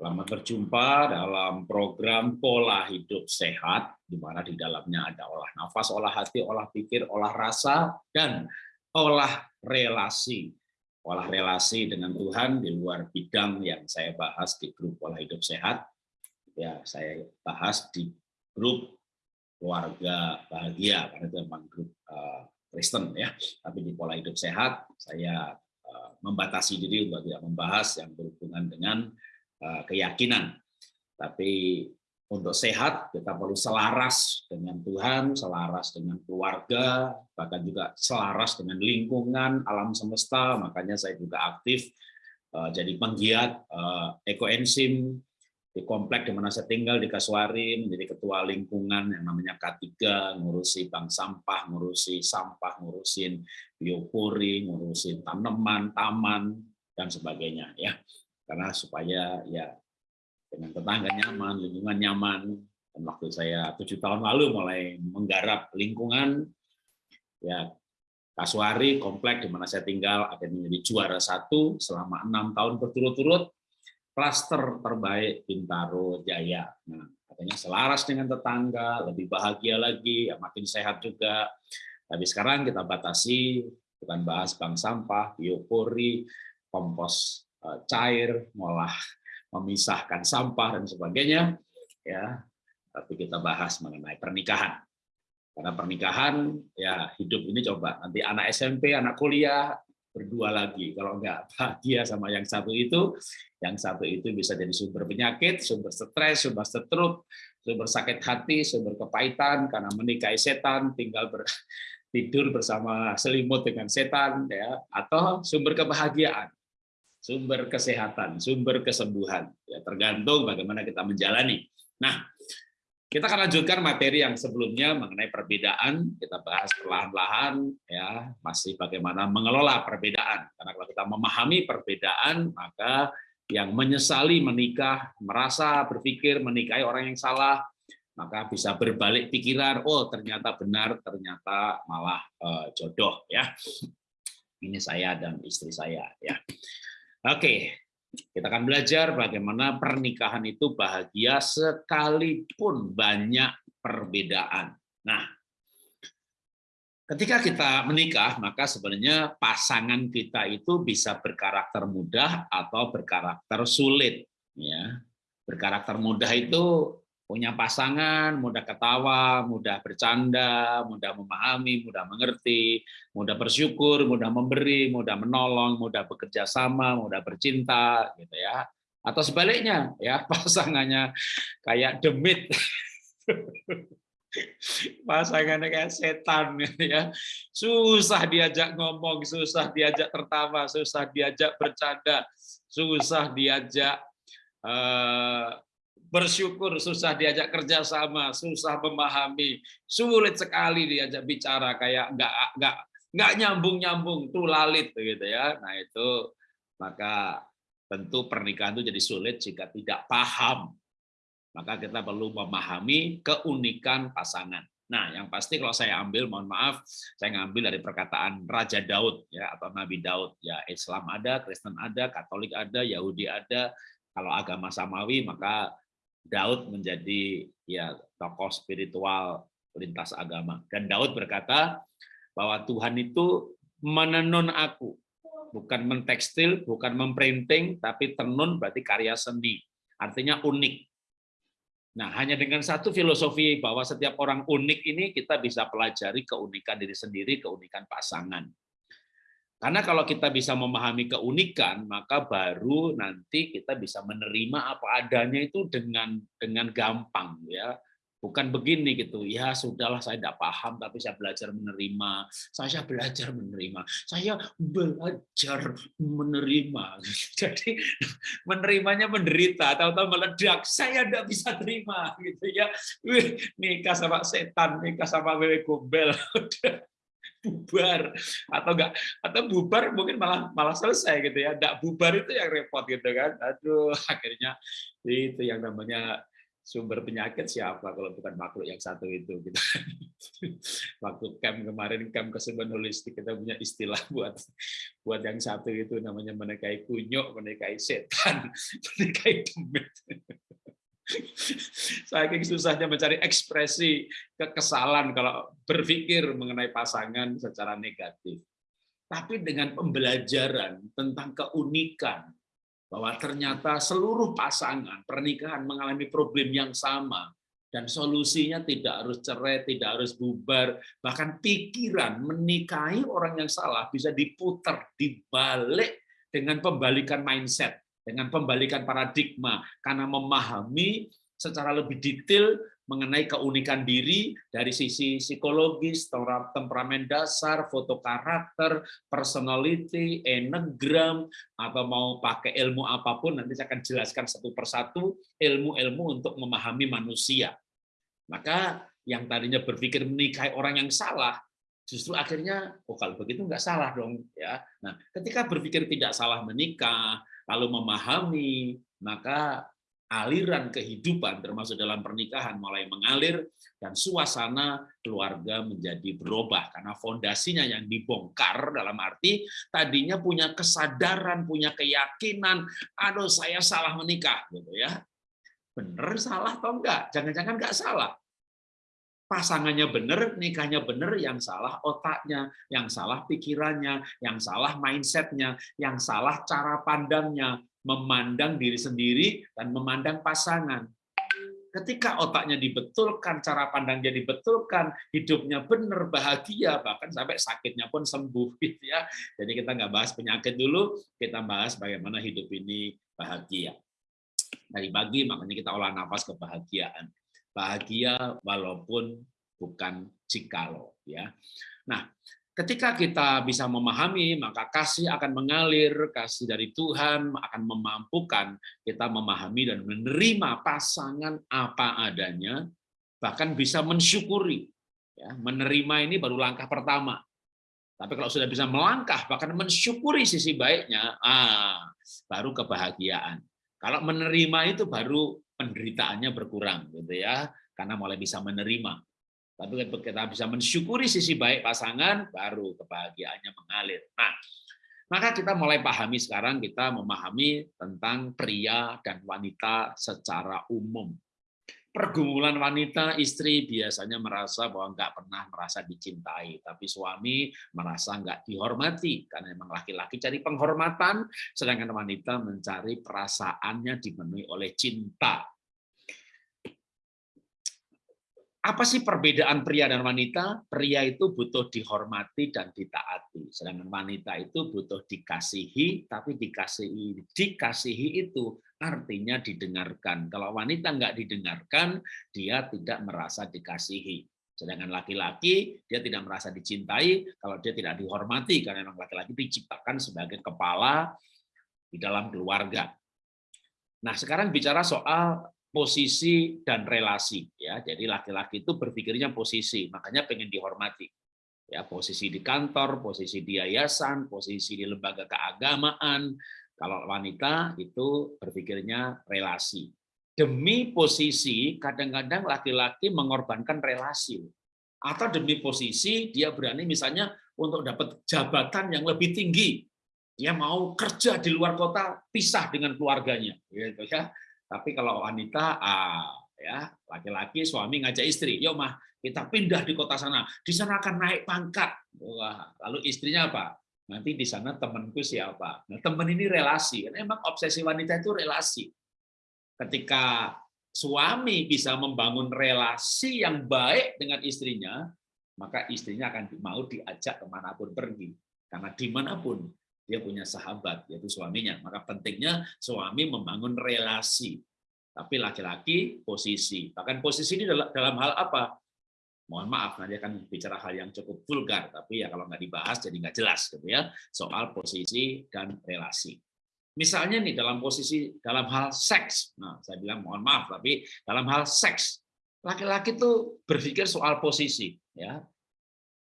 Selamat berjumpa dalam program Pola Hidup Sehat, di mana di dalamnya ada olah nafas, olah hati, olah pikir, olah rasa, dan olah relasi. Olah relasi dengan Tuhan di luar bidang yang saya bahas di grup Pola Hidup Sehat. Ya, saya bahas di grup keluarga bahagia, karena itu memang grup uh, Kristen ya. Tapi di Pola Hidup Sehat, saya uh, membatasi diri untuk tidak membahas yang berhubungan dengan Eh, keyakinan. Tapi untuk sehat kita perlu selaras dengan Tuhan, selaras dengan keluarga, bahkan juga selaras dengan lingkungan alam semesta. Makanya saya juga aktif eh, jadi penggiat eh, ekoenzim di komplek di mana saya tinggal di Kasuari menjadi ketua lingkungan yang namanya K3 ngurusi bank sampah, ngurusi sampah, ngurusin biopori, ngurusin tanaman, taman dan sebagainya ya karena supaya ya dengan tetangga nyaman, lingkungan nyaman. Dan waktu saya tujuh tahun lalu mulai menggarap lingkungan, ya Kasuari komplek di mana saya tinggal akan menjadi juara satu selama enam tahun berturut-turut klaster terbaik Bintaro Jaya. Nah, katanya selaras dengan tetangga, lebih bahagia lagi, ya makin sehat juga. Tapi sekarang kita batasi, bukan bahas bank sampah, biopori, kompos cair, malah memisahkan sampah dan sebagainya. Ya, tapi kita bahas mengenai pernikahan. Karena pernikahan, ya hidup ini coba nanti anak SMP, anak kuliah berdua lagi. Kalau enggak bahagia sama yang satu itu, yang satu itu bisa jadi sumber penyakit, sumber stres, sumber setruk, sumber sakit hati, sumber kepahitan karena menikahi setan, tinggal ber, tidur bersama selimut dengan setan, ya, atau sumber kebahagiaan sumber kesehatan, sumber kesembuhan. Ya, tergantung bagaimana kita menjalani. Nah, kita akan lanjutkan materi yang sebelumnya mengenai perbedaan. Kita bahas perlahan-lahan, ya masih bagaimana mengelola perbedaan. Karena kalau kita memahami perbedaan, maka yang menyesali menikah, merasa berpikir menikahi orang yang salah, maka bisa berbalik pikiran. Oh, ternyata benar, ternyata malah uh, jodoh, ya. Ini saya dan istri saya, ya. Oke, kita akan belajar bagaimana pernikahan itu bahagia sekalipun banyak perbedaan. Nah, ketika kita menikah, maka sebenarnya pasangan kita itu bisa berkarakter mudah atau berkarakter sulit. Ya, berkarakter mudah itu punya pasangan, mudah ketawa, mudah bercanda, mudah memahami, mudah mengerti, mudah bersyukur, mudah memberi, mudah menolong, mudah bekerja sama, mudah bercinta, gitu ya. Atau sebaliknya, ya pasangannya kayak demit, pasangannya kayak setan, gitu ya. Susah diajak ngomong, susah diajak tertawa, susah diajak bercanda, susah diajak uh, bersyukur susah diajak kerjasama, susah memahami, sulit sekali diajak bicara kayak nggak nggak nggak nyambung nyambung tuh lalit gitu ya. Nah itu maka tentu pernikahan itu jadi sulit jika tidak paham. Maka kita perlu memahami keunikan pasangan. Nah, yang pasti kalau saya ambil, mohon maaf, saya ngambil dari perkataan Raja Daud ya atau Nabi Daud. Ya, Islam ada, Kristen ada, Katolik ada, Yahudi ada. Kalau agama samawi, maka Daud menjadi ya tokoh spiritual lintas agama. Dan Daud berkata bahwa Tuhan itu menenun aku, bukan mentekstil, bukan memprinting, tapi tenun berarti karya seni. Artinya unik. Nah, hanya dengan satu filosofi bahwa setiap orang unik ini kita bisa pelajari keunikan diri sendiri, keunikan pasangan. Karena kalau kita bisa memahami keunikan, maka baru nanti kita bisa menerima apa adanya itu dengan dengan gampang ya. Bukan begini gitu, ya sudahlah saya tidak paham tapi saya belajar menerima, saya belajar menerima, saya belajar menerima. Jadi menerimanya menderita, tahu-tahu meledak, saya tidak bisa terima gitu ya. Nikah sama setan, nikah sama wewe gombel. bubar atau enggak atau bubar mungkin malah malah selesai gitu ya enggak bubar itu yang repot gitu kan aduh akhirnya itu yang namanya sumber penyakit siapa kalau bukan makhluk yang satu itu gitu. Waktu camp kemarin camp kesembuhan holistik kita punya istilah buat buat yang satu itu namanya menekai kunyuk, menekai setan, menekai demit. Saking susahnya mencari ekspresi kekesalan kalau berpikir mengenai pasangan secara negatif. Tapi dengan pembelajaran tentang keunikan, bahwa ternyata seluruh pasangan pernikahan mengalami problem yang sama dan solusinya tidak harus cerai, tidak harus bubar, bahkan pikiran menikahi orang yang salah bisa diputar, dibalik dengan pembalikan mindset, dengan pembalikan paradigma karena memahami secara lebih detail mengenai keunikan diri dari sisi psikologis, temperamen dasar, foto karakter, personality, enegram, atau mau pakai ilmu apa pun, nanti saya akan jelaskan satu persatu ilmu-ilmu untuk memahami manusia. Maka yang tadinya berpikir menikahi orang yang salah, justru akhirnya, oh kalau begitu nggak salah dong. ya. Nah, ketika berpikir tidak salah menikah, lalu memahami, maka aliran kehidupan termasuk dalam pernikahan mulai mengalir dan suasana keluarga menjadi berubah karena fondasinya yang dibongkar dalam arti tadinya punya kesadaran, punya keyakinan, aduh saya salah menikah gitu ya. Bener salah atau enggak? Jangan-jangan enggak salah. Pasangannya benar, nikahnya benar, yang salah otaknya, yang salah pikirannya, yang salah mindsetnya, yang salah cara pandangnya, memandang diri sendiri dan memandang pasangan. Ketika otaknya dibetulkan, cara pandangnya dibetulkan, hidupnya benar, bahagia, bahkan sampai sakitnya pun sembuh. Gitu ya. Jadi kita nggak bahas penyakit dulu, kita bahas bagaimana hidup ini bahagia. Dari pagi makanya kita olah nafas kebahagiaan. Bahagia walaupun bukan jikalau. ya. Nah, Ketika kita bisa memahami, maka kasih akan mengalir, kasih dari Tuhan akan memampukan kita memahami dan menerima pasangan apa adanya, bahkan bisa mensyukuri. Ya, menerima ini baru langkah pertama. Tapi kalau sudah bisa melangkah, bahkan mensyukuri sisi baiknya, ah, baru kebahagiaan. Kalau menerima itu baru penderitaannya berkurang, gitu ya, karena mulai bisa menerima. Tapi kita bisa mensyukuri sisi baik pasangan, baru kebahagiaannya mengalir. Nah, maka kita mulai pahami sekarang, kita memahami tentang pria dan wanita secara umum. Pergumulan wanita, istri biasanya merasa bahwa nggak pernah merasa dicintai, tapi suami merasa nggak dihormati, karena memang laki-laki cari penghormatan, sedangkan wanita mencari perasaannya dipenuhi oleh cinta. Apa sih perbedaan pria dan wanita? Pria itu butuh dihormati dan ditaati, sedangkan wanita itu butuh dikasihi, tapi dikasihi dikasihi itu artinya didengarkan. Kalau wanita nggak didengarkan, dia tidak merasa dikasihi. Sedangkan laki-laki dia tidak merasa dicintai kalau dia tidak dihormati karena memang laki-laki diciptakan sebagai kepala di dalam keluarga. Nah, sekarang bicara soal posisi dan relasi ya. Jadi laki-laki itu berpikirnya posisi makanya pengen dihormati ya. Posisi di kantor posisi di yayasan posisi di lembaga keagamaan. Kalau wanita itu berpikirnya relasi. Demi posisi kadang-kadang laki-laki mengorbankan relasi. Atau demi posisi dia berani misalnya untuk dapat jabatan yang lebih tinggi. Dia mau kerja di luar kota pisah dengan keluarganya gitu ya tapi kalau wanita, ah, ya laki-laki suami ngajak istri, yuk mah kita pindah di kota sana, di sana akan naik pangkat. Wah, lalu istrinya apa? Nanti di sana temanku siapa? Nah, teman ini relasi. Emang obsesi wanita itu relasi. Ketika suami bisa membangun relasi yang baik dengan istrinya, maka istrinya akan mau diajak ke mana pun pergi. Karena di mana pun dia punya sahabat, yaitu suaminya. Maka pentingnya suami membangun relasi. Tapi laki-laki posisi. Bahkan posisi ini dalam hal apa? Mohon maaf, nanti akan bicara hal yang cukup vulgar, tapi ya kalau nggak dibahas jadi nggak jelas gitu ya soal posisi dan relasi. Misalnya nih dalam posisi dalam hal seks, nah saya bilang mohon maaf, tapi dalam hal seks laki-laki tuh berpikir soal posisi, ya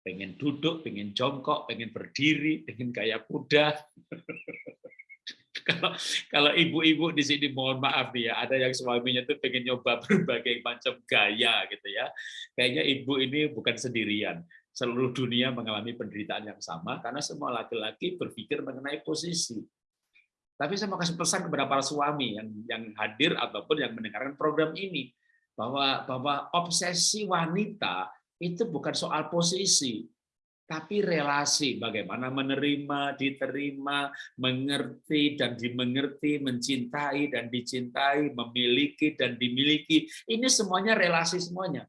pengen duduk, pengen jongkok, pengen berdiri, pengen kayak kuda. kalau kalau ibu-ibu di sini mohon maaf nih ya, ada yang suaminya tuh pengen nyoba berbagai macam gaya gitu ya. Kayaknya ibu ini bukan sendirian. Seluruh dunia mengalami penderitaan yang sama karena semua laki-laki berpikir mengenai posisi. Tapi saya mau kasih pesan kepada para suami yang yang hadir ataupun yang mendengarkan program ini bahwa bahwa obsesi wanita itu bukan soal posisi, tapi relasi bagaimana menerima, diterima, mengerti dan dimengerti, mencintai dan dicintai, memiliki dan dimiliki. Ini semuanya relasi semuanya.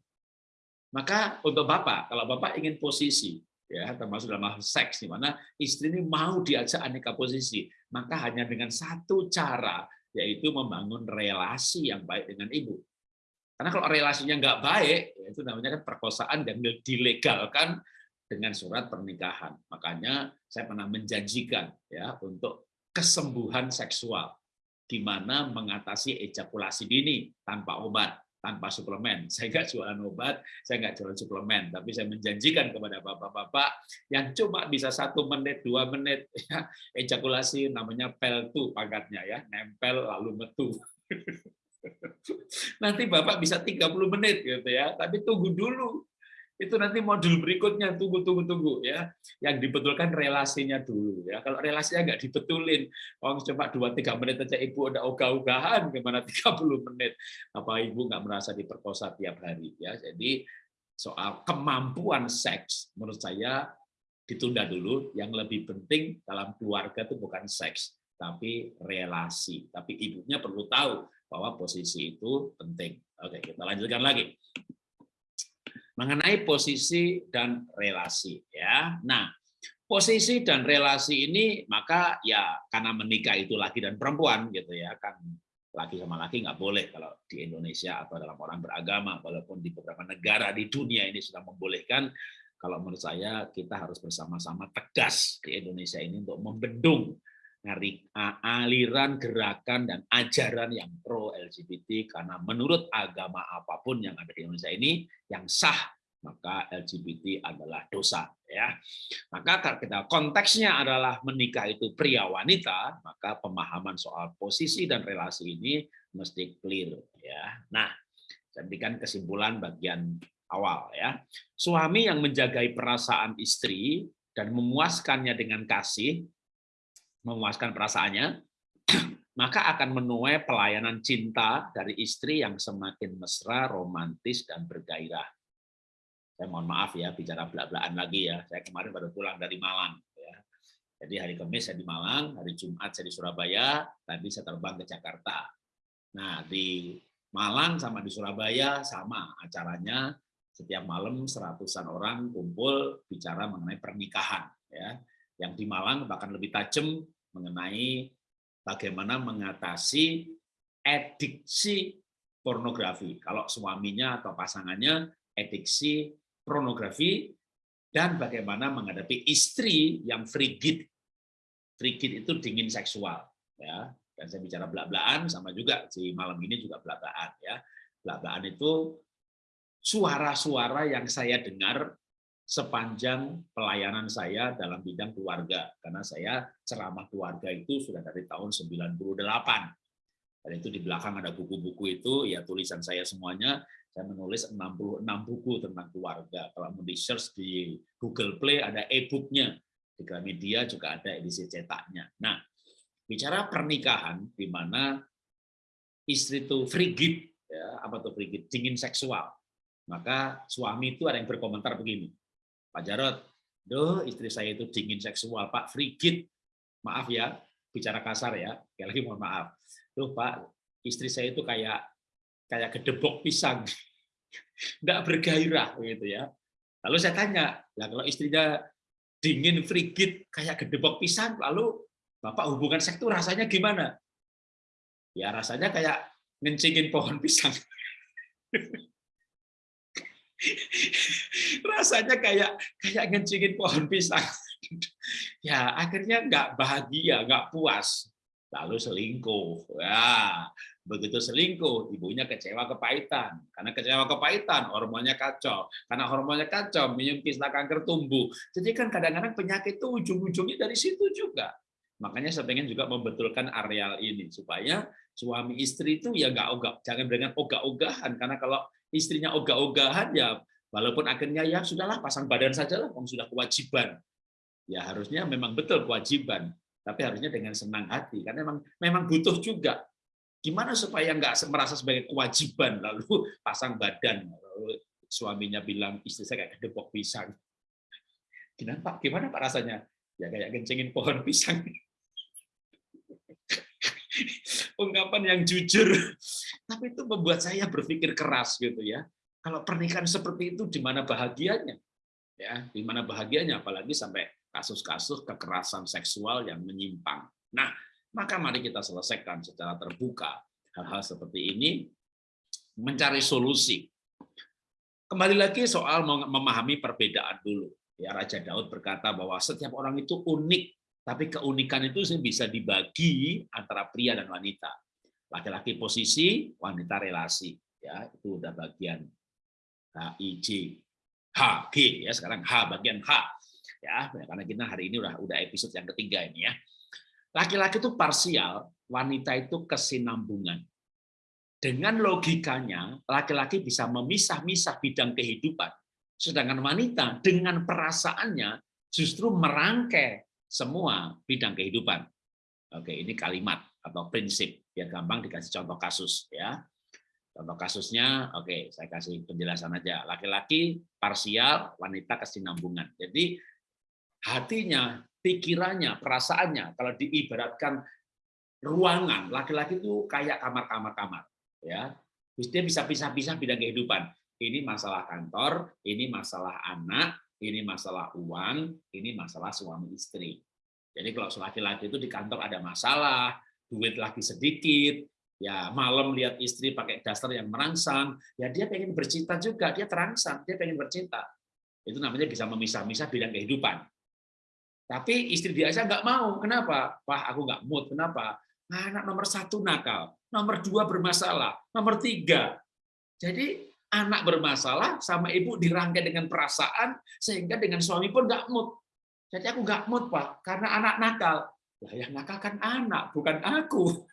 Maka untuk Bapak, kalau Bapak ingin posisi, ya termasuk dalam hal seks di mana istri ini mau diajak aneka posisi, maka hanya dengan satu cara yaitu membangun relasi yang baik dengan ibu. Karena kalau relasinya nggak baik, ya itu namanya kan perkosaan dan dilegalkan dengan surat pernikahan. Makanya saya pernah menjanjikan ya untuk kesembuhan seksual, di mana mengatasi ejakulasi dini tanpa obat, tanpa suplemen. Saya nggak jualan obat, saya nggak jualan suplemen, tapi saya menjanjikan kepada bapak-bapak yang cuma bisa satu menit, dua menit, ya, ejakulasi namanya peltu pangkatnya ya, nempel lalu metu. Nanti Bapak bisa 30 menit gitu ya, tapi tunggu dulu. Itu nanti modul berikutnya. Tunggu tunggu tunggu ya. Yang dibetulkan relasinya dulu ya. Kalau relasinya nggak dibetulin orang coba dua tiga menit aja. Ibu udah ogah-ogahan gimana 30 menit? Apa ibu nggak merasa diperkosa tiap hari ya? Jadi soal kemampuan seks menurut saya ditunda dulu. Yang lebih penting dalam keluarga itu bukan seks tapi relasi. Tapi ibunya perlu tahu bahwa posisi itu penting. Oke kita lanjutkan lagi. Mengenai posisi dan relasi ya. Nah, posisi dan relasi ini maka ya karena menikah itu laki dan perempuan gitu ya kan. Laki sama laki nggak boleh kalau di Indonesia atau dalam orang beragama walaupun di beberapa negara di dunia ini sudah membolehkan. Kalau menurut saya kita harus bersama-sama tegas di Indonesia ini untuk membendung aliran gerakan dan ajaran yang pro LGBT karena menurut agama apa pun yang ada di Indonesia ini yang sah maka LGBT adalah dosa ya. Maka kita konteksnya adalah menikah itu pria wanita, maka pemahaman soal posisi dan relasi ini mesti clear ya. Nah, berikan kesimpulan bagian awal ya. Suami yang menjagai perasaan istri dan memuaskannya dengan kasih memuaskan perasaannya, maka akan menuai pelayanan cinta dari istri yang semakin mesra, romantis, dan bergairah. Saya mohon maaf ya, bicara belak-belakan lagi ya. Saya kemarin baru pulang dari Malang. Ya. Jadi hari Kamis saya di Malang, hari Jumat saya di Surabaya, tadi saya terbang ke Jakarta. Nah, di Malang sama di Surabaya sama acaranya setiap malam seratusan orang kumpul bicara mengenai pernikahan ya yang di Malang bahkan lebih tajam mengenai bagaimana mengatasi ediksi pornografi. Kalau suaminya atau pasangannya ediksi pornografi dan bagaimana menghadapi istri yang frigid. Frigid itu dingin seksual, ya. Dan saya bicara belak-belakan sama juga si malam ini juga belak-belakan ya. Belak-belakan itu suara-suara yang saya dengar sepanjang pelayanan saya dalam bidang keluarga. Karena saya ceramah keluarga itu sudah dari tahun 98 dan itu di belakang ada buku-buku itu ya tulisan saya semuanya. Saya menulis 66 buku tentang keluarga. Kalau mau di search di Google Play ada e-booknya. Di Gramedia juga ada edisi cetaknya. Nah bicara pernikahan di mana istri itu frigid ya apa tuh frigid dingin seksual. Maka suami itu ada yang berkomentar begini Pak Jarot, doh istri saya itu dingin seksual, Pak, frigid. Maaf ya, bicara kasar ya, sekali lagi mohon maaf. Duh Pak, istri saya itu kayak kayak gedebok pisang, nggak bergairah gitu ya. Lalu saya tanya, lah kalau istrinya dingin frigid kayak gedebok pisang, lalu Bapak hubungan seks itu rasanya gimana? Ya rasanya kayak ngencingin pohon pisang. rasanya kayak kayak ngencingin pohon pisang. ya akhirnya nggak bahagia, nggak puas, lalu selingkuh. Ya, begitu selingkuh, ibunya kecewa kepahitan. Karena kecewa kepahitan, hormonnya kacau. Karena hormonnya kacau, minum kista kanker tumbuh. Jadi kan kadang-kadang penyakit itu ujung-ujungnya dari situ juga. Makanya saya pengen juga membetulkan areal ini supaya suami istri itu ya nggak ogah, jangan dengan ogah-ogahan karena kalau istrinya ogah-ogahan ya walaupun akhirnya ya sudahlah pasang badan saja lah, sudah kewajiban. Ya harusnya memang betul kewajiban, tapi harusnya dengan senang hati karena memang memang butuh juga. Gimana supaya nggak merasa sebagai kewajiban lalu pasang badan lalu suaminya bilang istri saya kayak gedebok pisang. Gimana Pak? Gimana Pak rasanya? Ya kayak kencingin pohon pisang. ungkapan yang jujur. Tapi itu membuat saya berpikir keras gitu ya. Kalau pernikahan seperti itu di mana bahagianya? Ya, di mana bahagianya apalagi sampai kasus-kasus kekerasan seksual yang menyimpang. Nah, maka mari kita selesaikan secara terbuka hal-hal seperti ini mencari solusi. Kembali lagi soal memahami perbedaan dulu. Ya Raja Daud berkata bahwa setiap orang itu unik tapi keunikan itu bisa dibagi antara pria dan wanita. Laki-laki posisi, wanita relasi. Ya, itu udah bagian H, I, J, H, G ya. Sekarang H bagian H. Ya, karena kita hari ini udah udah episode yang ketiga ini ya. Laki-laki itu parsial, wanita itu kesinambungan. Dengan logikanya, laki-laki bisa memisah-misah bidang kehidupan, sedangkan wanita dengan perasaannya justru merangkai semua bidang kehidupan. Oke, ini kalimat atau prinsip biar gampang dikasih contoh kasus ya. Contoh kasusnya, oke, saya kasih penjelasan aja. Laki-laki parsial, wanita kesinambungan. Jadi hatinya, pikirannya, perasaannya, kalau diibaratkan ruangan, laki-laki itu kayak kamar-kamar kamar, ya. Dia bisa pisah-pisah bidang kehidupan. Ini masalah kantor, ini masalah anak, ini masalah uang, ini masalah suami istri. Jadi kalau laki-laki itu di kantor ada masalah, duit lagi sedikit, ya malam lihat istri pakai daster yang merangsang, ya dia pengen bercinta juga, dia terangsang, dia pengen bercinta. Itu namanya bisa memisah-misah bidang kehidupan. Tapi istri dia aja nggak mau. Kenapa? Wah, aku nggak mood. Kenapa? Anak nomor satu nakal, nomor dua bermasalah, nomor tiga. Jadi anak bermasalah sama ibu dirangkai dengan perasaan sehingga dengan suami pun nggak mood. Jadi aku nggak mood pak karena anak nakal. Lah yang nakal kan anak bukan aku.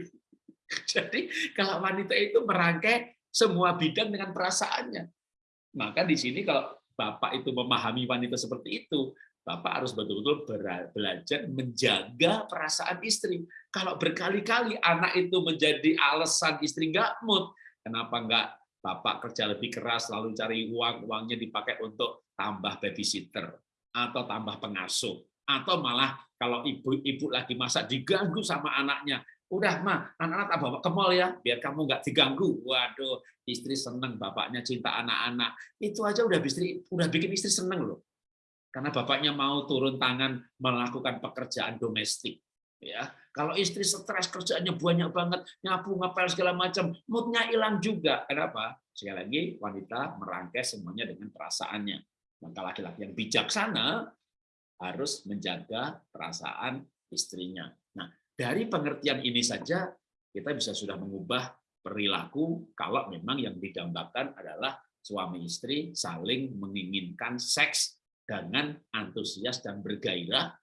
Jadi kalau wanita itu merangkai semua bidang dengan perasaannya. Maka di sini kalau bapak itu memahami wanita seperti itu, bapak harus betul-betul belajar menjaga perasaan istri. Kalau berkali-kali anak itu menjadi alasan istri nggak mood, kenapa nggak bapak kerja lebih keras lalu cari uang uangnya dipakai untuk tambah babysitter atau tambah pengasuh atau malah kalau ibu-ibu lagi masak diganggu sama anaknya udah mah anak-anak tak bawa ke mall ya biar kamu nggak diganggu waduh istri seneng bapaknya cinta anak-anak itu aja udah istri udah bikin istri seneng loh karena bapaknya mau turun tangan melakukan pekerjaan domestik ya kalau istri stres kerjaannya banyak banget, nyapu, ngapel segala macam, moodnya hilang juga. Kenapa? Sekali lagi wanita merangkai semuanya dengan perasaannya. Maka laki-laki yang bijaksana harus menjaga perasaan istrinya. Nah, dari pengertian ini saja kita bisa sudah mengubah perilaku kalau memang yang didambakan adalah suami istri saling menginginkan seks dengan antusias dan bergairah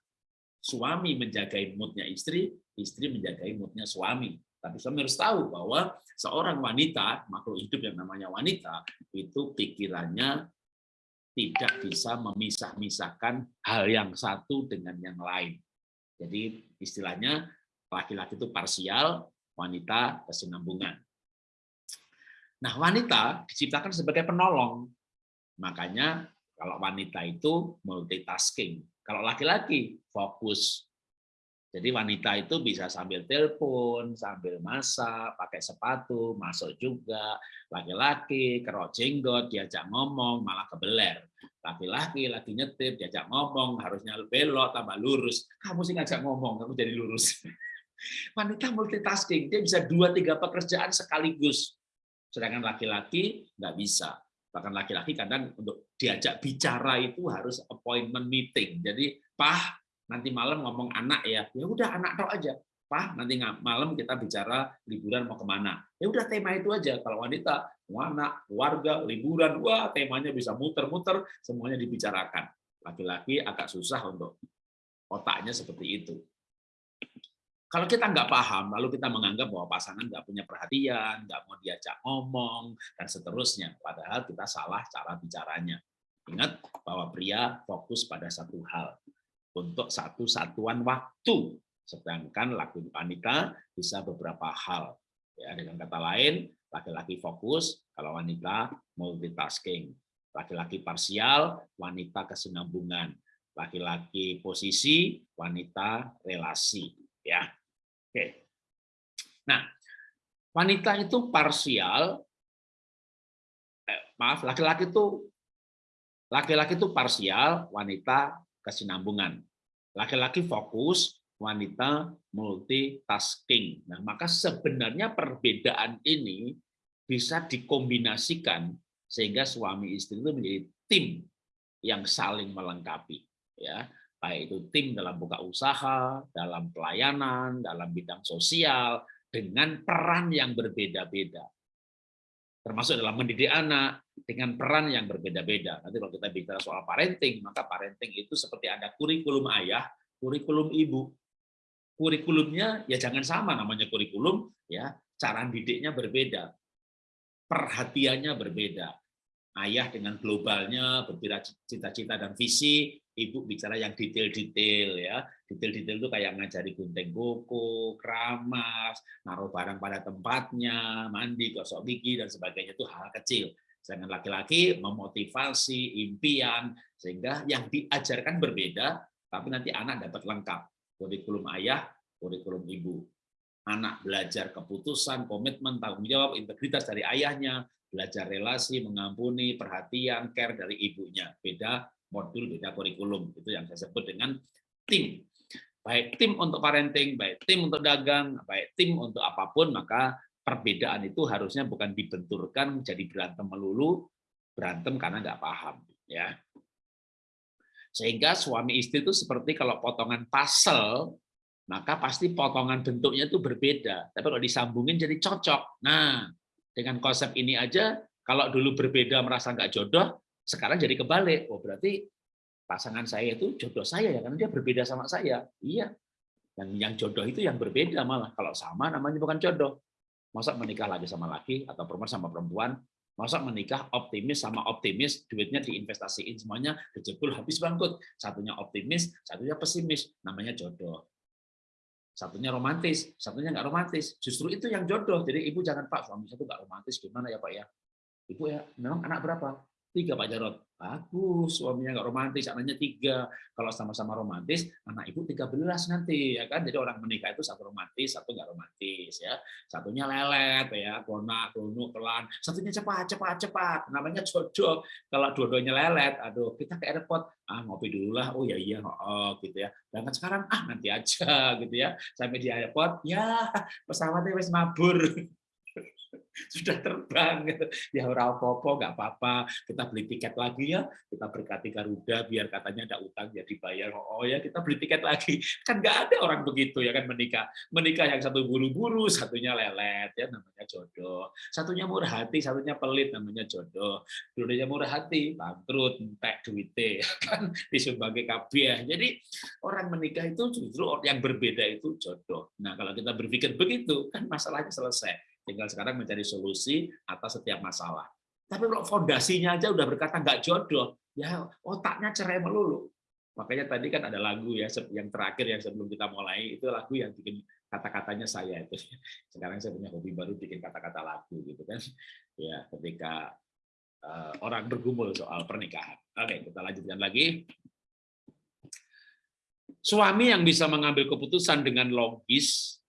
suami menjagai moodnya istri, istri menjagai moodnya suami. Tapi suami harus tahu bahwa seorang wanita, makhluk hidup yang namanya wanita, itu pikirannya tidak bisa memisah-misahkan hal yang satu dengan yang lain. Jadi istilahnya laki-laki itu parsial, wanita kesinambungan. Nah, wanita diciptakan sebagai penolong. Makanya kalau wanita itu multitasking, kalau laki-laki fokus. Jadi wanita itu bisa sambil telepon, sambil masak, pakai sepatu, masuk juga. Laki-laki kerok jenggot, diajak ngomong, malah kebeler. Laki-laki lagi nyetir, diajak ngomong, harusnya belok, tambah lurus. Kamu sih ngajak ngomong, kamu jadi lurus. Wanita multitasking, dia bisa dua tiga pekerjaan sekaligus. Sedangkan laki-laki nggak bisa bahkan laki-laki kadang untuk diajak bicara itu harus appointment meeting. Jadi, Pah, nanti malam ngomong anak ya, ya udah anak tau aja. Pah, nanti malam kita bicara liburan mau ke mana. Ya udah tema itu aja. Kalau wanita, anak, keluarga, liburan, wah temanya bisa muter-muter, semuanya dibicarakan. Laki-laki agak susah untuk otaknya seperti itu. Kalau kita nggak paham, lalu kita menganggap bahwa pasangan nggak punya perhatian, nggak mau diajak ngomong, dan seterusnya. Padahal kita salah cara bicaranya. Ingat bahwa pria fokus pada satu hal, untuk satu satuan waktu. Sedangkan laki wanita bisa beberapa hal. Ya, dengan kata lain, laki-laki fokus, kalau wanita multitasking. Laki-laki parsial, wanita kesinambungan. Laki-laki posisi, wanita relasi. Ya, Oke. Nah, wanita itu parsial, eh, maaf, laki-laki itu laki-laki itu parsial, wanita kesinambungan. Laki-laki fokus, wanita multitasking. Nah, maka sebenarnya perbedaan ini bisa dikombinasikan sehingga suami istri itu menjadi tim yang saling melengkapi. Ya, baik itu tim dalam buka usaha, dalam pelayanan, dalam bidang sosial, dengan peran yang berbeda-beda. Termasuk dalam mendidik anak, dengan peran yang berbeda-beda. Nanti kalau kita bicara soal parenting, maka parenting itu seperti ada kurikulum ayah, kurikulum ibu. Kurikulumnya ya jangan sama namanya kurikulum, ya cara didiknya berbeda, perhatiannya berbeda. Ayah dengan globalnya, berbicara cita-cita dan visi, ibu bicara yang detail-detail ya. Detail-detail itu kayak ngajari gunting kuku, keramas, naruh barang pada tempatnya, mandi, gosok gigi dan sebagainya itu hal kecil. Sedangkan laki-laki memotivasi, impian, sehingga yang diajarkan berbeda, tapi nanti anak dapat lengkap. Kurikulum ayah, kurikulum ibu. Anak belajar keputusan, komitmen, tanggung jawab, integritas dari ayahnya, belajar relasi, mengampuni, perhatian, care dari ibunya. Beda modul, beda kurikulum. Itu yang saya sebut dengan tim. Baik tim untuk parenting, baik tim untuk dagang, baik tim untuk apa pun, maka perbedaan itu harusnya bukan dibenturkan menjadi berantem melulu, berantem karena nggak paham. ya. Sehingga suami istri itu seperti kalau potongan puzzle, maka pasti potongan bentuknya itu berbeda. Tapi kalau disambungin jadi cocok. Nah, dengan konsep ini aja, kalau dulu berbeda merasa nggak jodoh, sekarang jadi kebalik. Oh berarti pasangan saya itu jodoh saya ya, karena dia berbeda sama saya. Iya. Dan yang jodoh itu yang berbeda malah. Kalau sama namanya bukan jodoh. Masa menikah lagi sama laki atau perempuan sama perempuan, masa menikah optimis sama optimis, duitnya diinvestasiin semuanya, kejebul habis bangkrut. Satunya optimis, satunya pesimis, namanya jodoh satunya romantis, satunya nggak romantis. Justru itu yang jodoh. Jadi ibu jangan Pak, suami saya itu nggak romantis, gimana ya Pak ya? Ibu ya, memang anak berapa? Tiga Pak Jarot. Bagus, suaminya nggak romantis, anaknya tiga. Kalau sama-sama romantis, anak ibu tiga belas nanti, ya kan? Jadi orang menikah itu satu romantis, satu nggak romantis, ya. Satunya lelet, ya, konak, donuk, pelan. Satunya cepat, cepat, cepat. Namanya jodoh. Kalau dua-duanya lelet, aduh, kita ke airport, ah ngopi dulu lah, oh ya iya, oh gitu ya. Dan sekarang, ah nanti aja, gitu ya. Sampai di airport, ya pesawatnya wes mabur. sudah terbang. Ya ora apa-apa nggak apa-apa. Kita beli tiket lagi ya. Kita berkati Garuda biar katanya ada utang jadi bayar oh ya kita beli tiket lagi. Kan nggak ada orang begitu ya kan menikah. Menikah yang satu buru-buru satunya lelet ya namanya jodoh. Satunya murah hati satunya pelit namanya jodoh. Dulunya murah hati bangkrut entek duitnya ya kan disumbangi kabeh jadi orang menikah itu justru yang berbeda itu jodoh. Nah kalau kita berpikir begitu kan masalahnya selesai Tinggal sekarang mencari solusi atas setiap masalah. Tapi kalau fondasinya aja udah berkata nggak jodoh, ya otaknya cerai melulu. Makanya tadi kan ada lagu ya yang terakhir yang sebelum kita mulai itu lagu yang bikin kata-katanya saya itu. Sekarang saya punya hobi baru bikin kata-kata lagu gitu kan. Ya ketika uh, orang bergumul soal pernikahan. Oke, kita lanjutkan lagi. Suami yang bisa mengambil keputusan dengan logis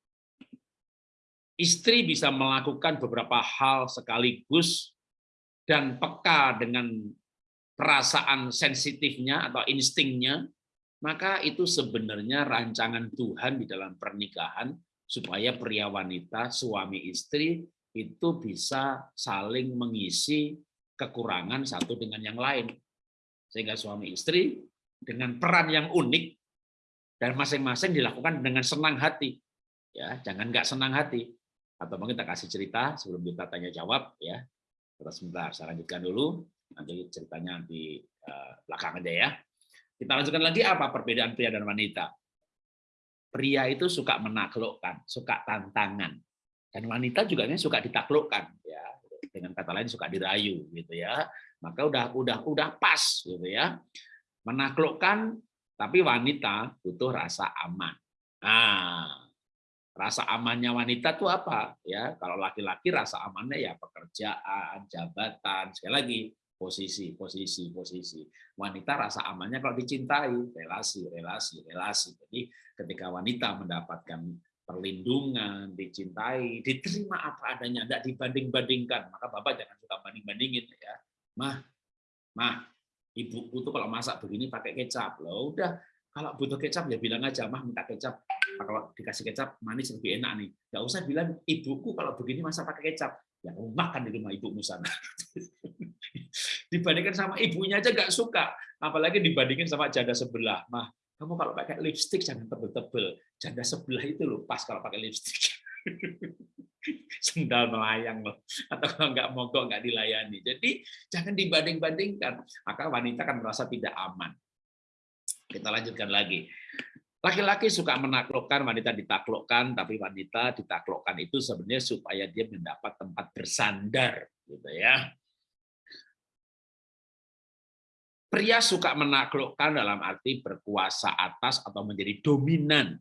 istri bisa melakukan beberapa hal sekaligus dan peka dengan perasaan sensitifnya atau instingnya, maka itu sebenarnya rancangan Tuhan di dalam pernikahan supaya pria wanita, suami istri itu bisa saling mengisi kekurangan satu dengan yang lain. Sehingga suami istri dengan peran yang unik dan masing-masing dilakukan dengan senang hati. Ya, jangan nggak senang hati atau mungkin kita kasih cerita sebelum kita tanya jawab ya. Terus sebentar, saya lanjutkan dulu. Nanti ceritanya di uh, belakang aja ya. Kita lanjutkan lagi apa perbedaan pria dan wanita. Pria itu suka menaklukkan, suka tantangan. Dan wanita juga ini suka ditaklukkan ya. Dengan kata lain suka dirayu gitu ya. Maka udah udah udah pas gitu ya. Menaklukkan tapi wanita butuh rasa aman. Nah, rasa amannya wanita tuh apa? Ya, kalau laki-laki rasa amannya ya pekerjaan, jabatan, sekali lagi posisi, posisi, posisi. Wanita rasa amannya kalau dicintai, relasi, relasi, relasi. Jadi ketika wanita mendapatkan perlindungan, dicintai, diterima apa adanya, tidak dibanding-bandingkan. Maka Bapak jangan suka banding-bandingin ya. Mah, mah, ibuku tuh kalau masak begini pakai kecap. Loh, udah kalau butuh kecap ya bilang aja, mah minta kecap. Kalau dikasih kecap manis lebih enak nih. Gak usah bilang ibuku kalau begini masak pakai kecap. Ya makan di rumah ibumu sana. dibandingkan sama ibunya aja nggak suka, apalagi dibandingin sama janda sebelah. Mah, kamu kalau pakai lipstick jangan tebel-tebel. Janda sebelah itu loh pas kalau pakai lipstick. Sendal melayang loh. Atau kalau nggak mogok nggak dilayani. Jadi jangan dibanding-bandingkan. Maka wanita kan merasa tidak aman. Kita lanjutkan lagi. Laki-laki suka menaklukkan, wanita ditaklukkan, tapi wanita ditaklukkan itu sebenarnya supaya dia mendapat tempat bersandar, gitu ya. Pria suka menaklukkan dalam arti berkuasa atas atau menjadi dominan.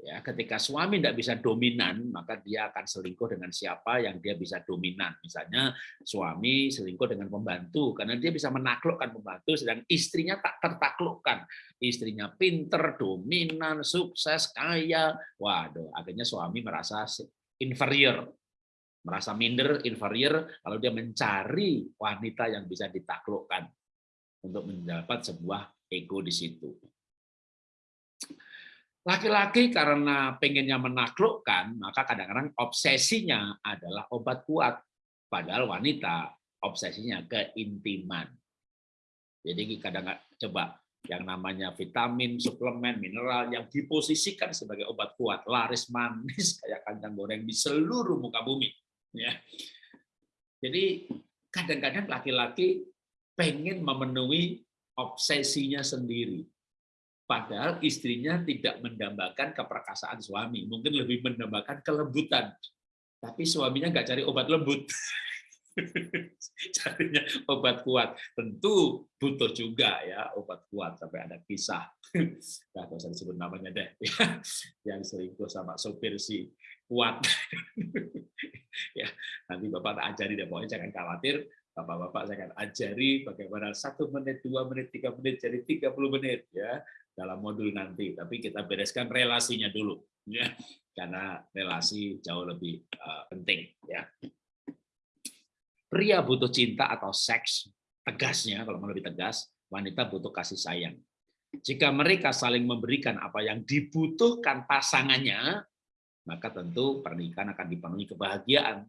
Ya, ketika suami tidak bisa dominan, maka dia akan selingkuh dengan siapa yang dia bisa dominan. Misalnya suami selingkuh dengan pembantu, karena dia bisa menaklukkan pembantu, sedang istrinya tak tertaklukkan. Istrinya pinter, dominan, sukses, kaya. Waduh, akhirnya suami merasa inferior, merasa minder, inferior, lalu dia mencari wanita yang bisa ditaklukkan untuk mendapat sebuah ego di situ. Laki-laki karena pengennya menaklukkan, maka kadang-kadang obsesinya adalah obat kuat. Padahal wanita obsesinya keintiman. Jadi kadang-kadang coba yang namanya vitamin, suplemen, mineral yang diposisikan sebagai obat kuat, laris manis kayak kandang goreng di seluruh muka bumi. Ya. Jadi kadang-kadang laki-laki pengen memenuhi obsesinya sendiri. Padahal istrinya tidak mendambakan keperkasaan suami, mungkin lebih mendambakan kelembutan. Tapi suaminya nggak cari obat lembut. Carinya obat kuat. Tentu butuh juga ya obat kuat sampai ada kisah. Nah, usah disebut namanya deh. Yang selingkuh sama sopir si kuat. ya, nanti Bapak tak ajari deh, pokoknya jangan khawatir Bapak-bapak saya akan ajari bagaimana satu menit, dua menit, tiga menit, jadi 30 menit ya dalam modul nanti. Tapi kita bereskan relasinya dulu, ya karena relasi jauh lebih uh, penting. Ya. Pria butuh cinta atau seks, tegasnya kalau mau lebih tegas, wanita butuh kasih sayang. Jika mereka saling memberikan apa yang dibutuhkan pasangannya, maka tentu pernikahan akan dipenuhi kebahagiaan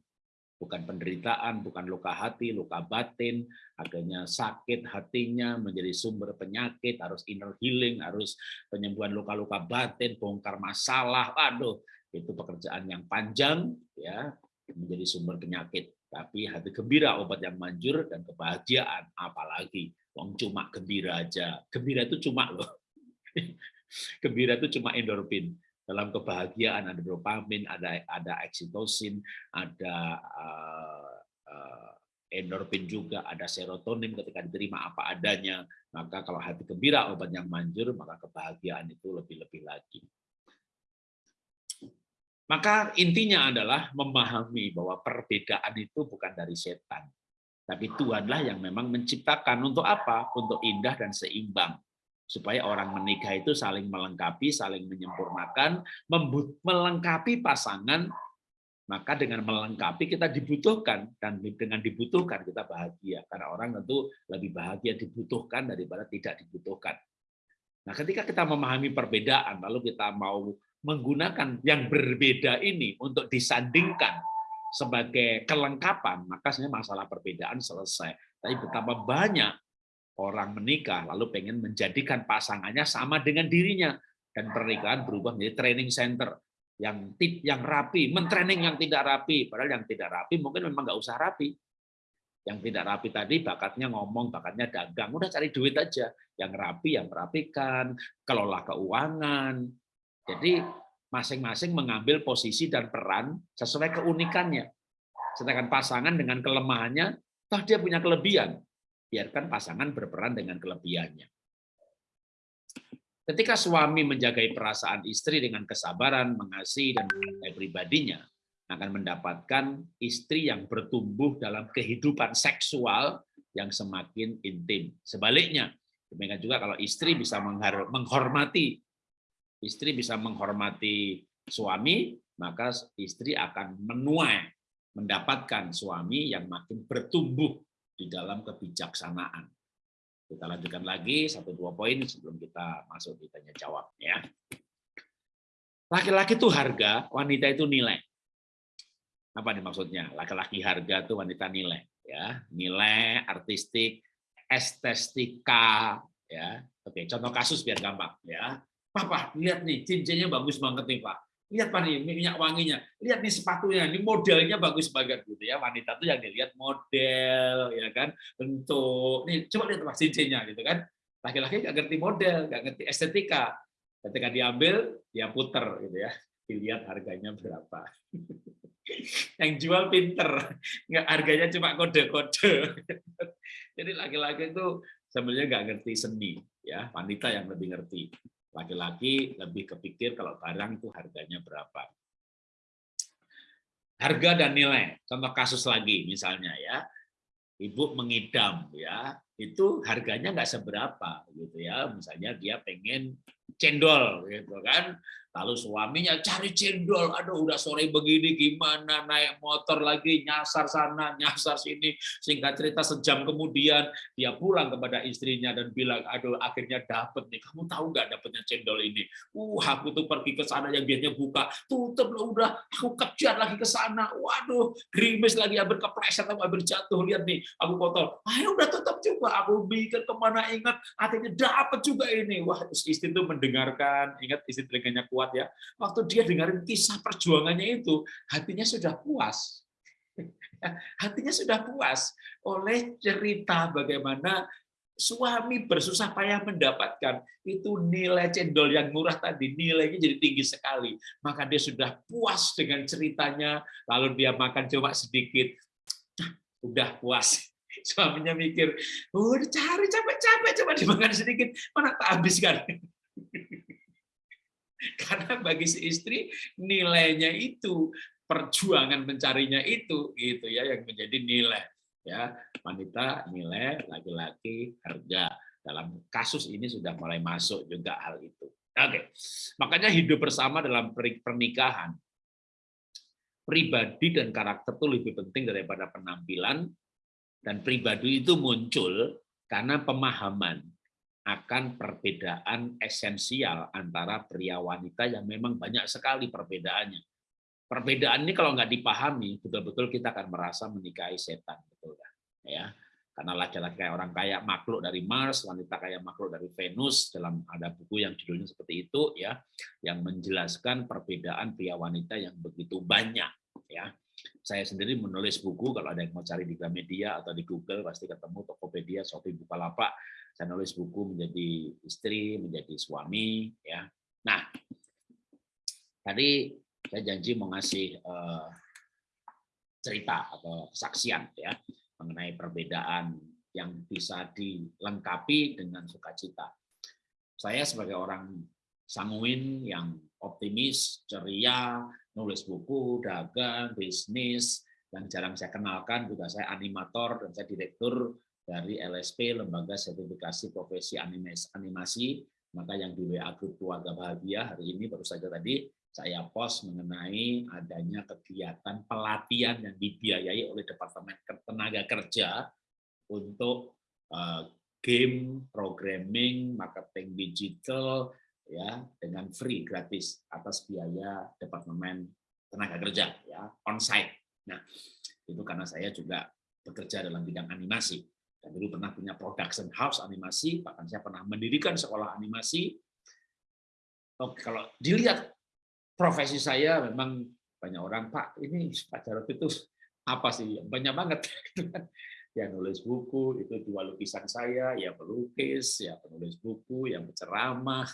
bukan penderitaan, bukan luka hati, luka batin, akhirnya sakit hatinya menjadi sumber penyakit, harus inner healing, harus penyembuhan luka-luka batin, bongkar masalah, aduh, itu pekerjaan yang panjang, ya menjadi sumber penyakit. Tapi hati gembira obat yang manjur dan kebahagiaan, apalagi wong cuma gembira aja. Gembira itu cuma loh. Gembira itu cuma endorfin dalam kebahagiaan ada dopamin, ada ada oksitosin, ada uh, uh, endorfin juga, ada serotonin ketika diterima apa adanya. Maka kalau hati gembira obat yang manjur, maka kebahagiaan itu lebih-lebih lagi. Maka intinya adalah memahami bahwa perbedaan itu bukan dari setan. Tapi Tuhanlah yang memang menciptakan untuk apa? Untuk indah dan seimbang supaya orang menikah itu saling melengkapi, saling menyempurnakan, melengkapi pasangan, maka dengan melengkapi kita dibutuhkan dan dengan dibutuhkan kita bahagia karena orang tentu lebih bahagia dibutuhkan daripada tidak dibutuhkan. Nah, ketika kita memahami perbedaan lalu kita mau menggunakan yang berbeda ini untuk disandingkan sebagai kelengkapan, maka sebenarnya masalah perbedaan selesai. Tapi betapa banyak orang menikah lalu pengen menjadikan pasangannya sama dengan dirinya dan pernikahan berubah menjadi training center yang tip yang rapi, mentraining yang tidak rapi, padahal yang tidak rapi mungkin memang nggak usah rapi. Yang tidak rapi tadi bakatnya ngomong, bakatnya dagang, udah cari duit aja. Yang rapi, yang merapikan, kelola keuangan. Jadi masing-masing mengambil posisi dan peran sesuai keunikannya. Sedangkan pasangan dengan kelemahannya, toh dia punya kelebihan. Biarkan pasangan berperan dengan kelebihannya. Ketika suami menjagai perasaan istri dengan kesabaran, mengasihi, dan mencintai pribadinya, akan mendapatkan istri yang bertumbuh dalam kehidupan seksual yang semakin intim. Sebaliknya, demikian juga kalau istri bisa menghormati istri bisa menghormati suami, maka istri akan menuai mendapatkan suami yang makin bertumbuh di dalam kebijaksanaan. Kita lanjutkan lagi satu dua poin sebelum kita masuk di tanya jawab ya. Laki-laki itu harga, wanita itu nilai. Apa nih maksudnya? Laki-laki harga itu wanita nilai, ya. Nilai artistik, estetika, ya. Oke, contoh kasus biar gampang, ya. Papa, lihat nih cincinnya bagus banget nih, Pak. Lihat Pak nih minyak wanginya. Lihat nih sepatunya, ini modelnya bagus banget gitu ya. Wanita tuh yang dilihat model, ya kan, bentuk. Nih, coba lihat Pak cincinnya gitu kan. Laki-laki nggak ngerti model, nggak ngerti estetika. Ketika diambil, dia puter gitu ya. Dilihat harganya berapa. yang jual pinter, nggak harganya cuma kode-kode. Jadi laki-laki itu sebenarnya nggak ngerti seni, ya wanita yang lebih ngerti. Laki-laki lebih kepikir kalau barang itu harganya berapa. Harga dan nilai. Contoh kasus lagi misalnya ya, ibu mengidam ya, itu harganya nggak seberapa gitu ya. Misalnya dia pengen cendol gitu kan Lalu suaminya cari cendol, aduh udah sore begini gimana naik motor lagi nyasar sana nyasar sini. Singkat cerita sejam kemudian dia pulang kepada istrinya dan bilang, aduh akhirnya dapet nih. Kamu tahu nggak dapetnya cendol ini? Uh aku tuh pergi ke sana yang biasanya buka tutup loh udah. Aku kejar lagi ke sana. Waduh gerimis lagi hampir kepleset atau hampir jatuh lihat nih aku kotor. Ayo udah tutup juga. Aku mikir ke mana ingat akhirnya dapet juga ini. Wah istri itu mendengarkan ingat istri telinganya kuat kuat ya. Waktu dia dengarin kisah perjuangannya itu, hatinya sudah puas. hatinya sudah puas oleh cerita bagaimana suami bersusah payah mendapatkan itu nilai cendol yang murah tadi nilainya jadi tinggi sekali maka dia sudah puas dengan ceritanya lalu dia makan cuma sedikit udah puas suaminya mikir udah cari capek-capek coba dimakan sedikit mana tak habiskan Karena bagi si istri nilainya itu perjuangan mencarinya itu gitu ya yang menjadi nilai ya. Wanita nilai laki-laki harga. Dalam kasus ini sudah mulai masuk juga hal itu. Oke makanya hidup bersama dalam pernikahan pribadi dan karakter itu lebih penting daripada penampilan. Dan pribadi itu muncul karena pemahaman akan perbedaan esensial antara pria wanita yang memang banyak sekali perbedaannya. Perbedaan ini kalau nggak dipahami, betul-betul kita akan merasa menikahi setan, betul kan? Ya, karena laki-laki kayak orang kayak makhluk dari Mars, wanita kayak makhluk dari Venus dalam ada buku yang judulnya seperti itu ya, yang menjelaskan perbedaan pria wanita yang begitu banyak ya. Saya sendiri menulis buku kalau ada yang mau cari di Gramedia atau di Google pasti ketemu Tokopedia, Shopee, Bukalapak saya nulis buku menjadi istri, menjadi suami, ya. Nah, tadi saya janji mau ngasih uh, cerita atau kesaksian ya mengenai perbedaan yang bisa dilengkapi dengan sukacita. Saya sebagai orang sanguin yang optimis, ceria, nulis buku, dagang, bisnis, yang jarang saya kenalkan juga saya animator dan saya direktur dari LSP Lembaga Sertifikasi Profesi Animasi. Maka yang di WA grup keluarga bahagia hari ini baru saja tadi saya post mengenai adanya kegiatan pelatihan yang dibiayai oleh Departemen Tenaga Kerja untuk uh, game, programming, marketing digital ya dengan free gratis atas biaya Departemen Tenaga Kerja ya onsite. Nah, itu karena saya juga bekerja dalam bidang animasi. Saya dulu pernah punya production house animasi, bahkan saya pernah mendirikan sekolah animasi. Oke, kalau dilihat profesi saya memang banyak orang, Pak, ini Pak Jarod itu apa sih? Banyak banget. ya nulis buku, itu dua lukisan saya, ya pelukis, ya penulis buku, yang berceramah,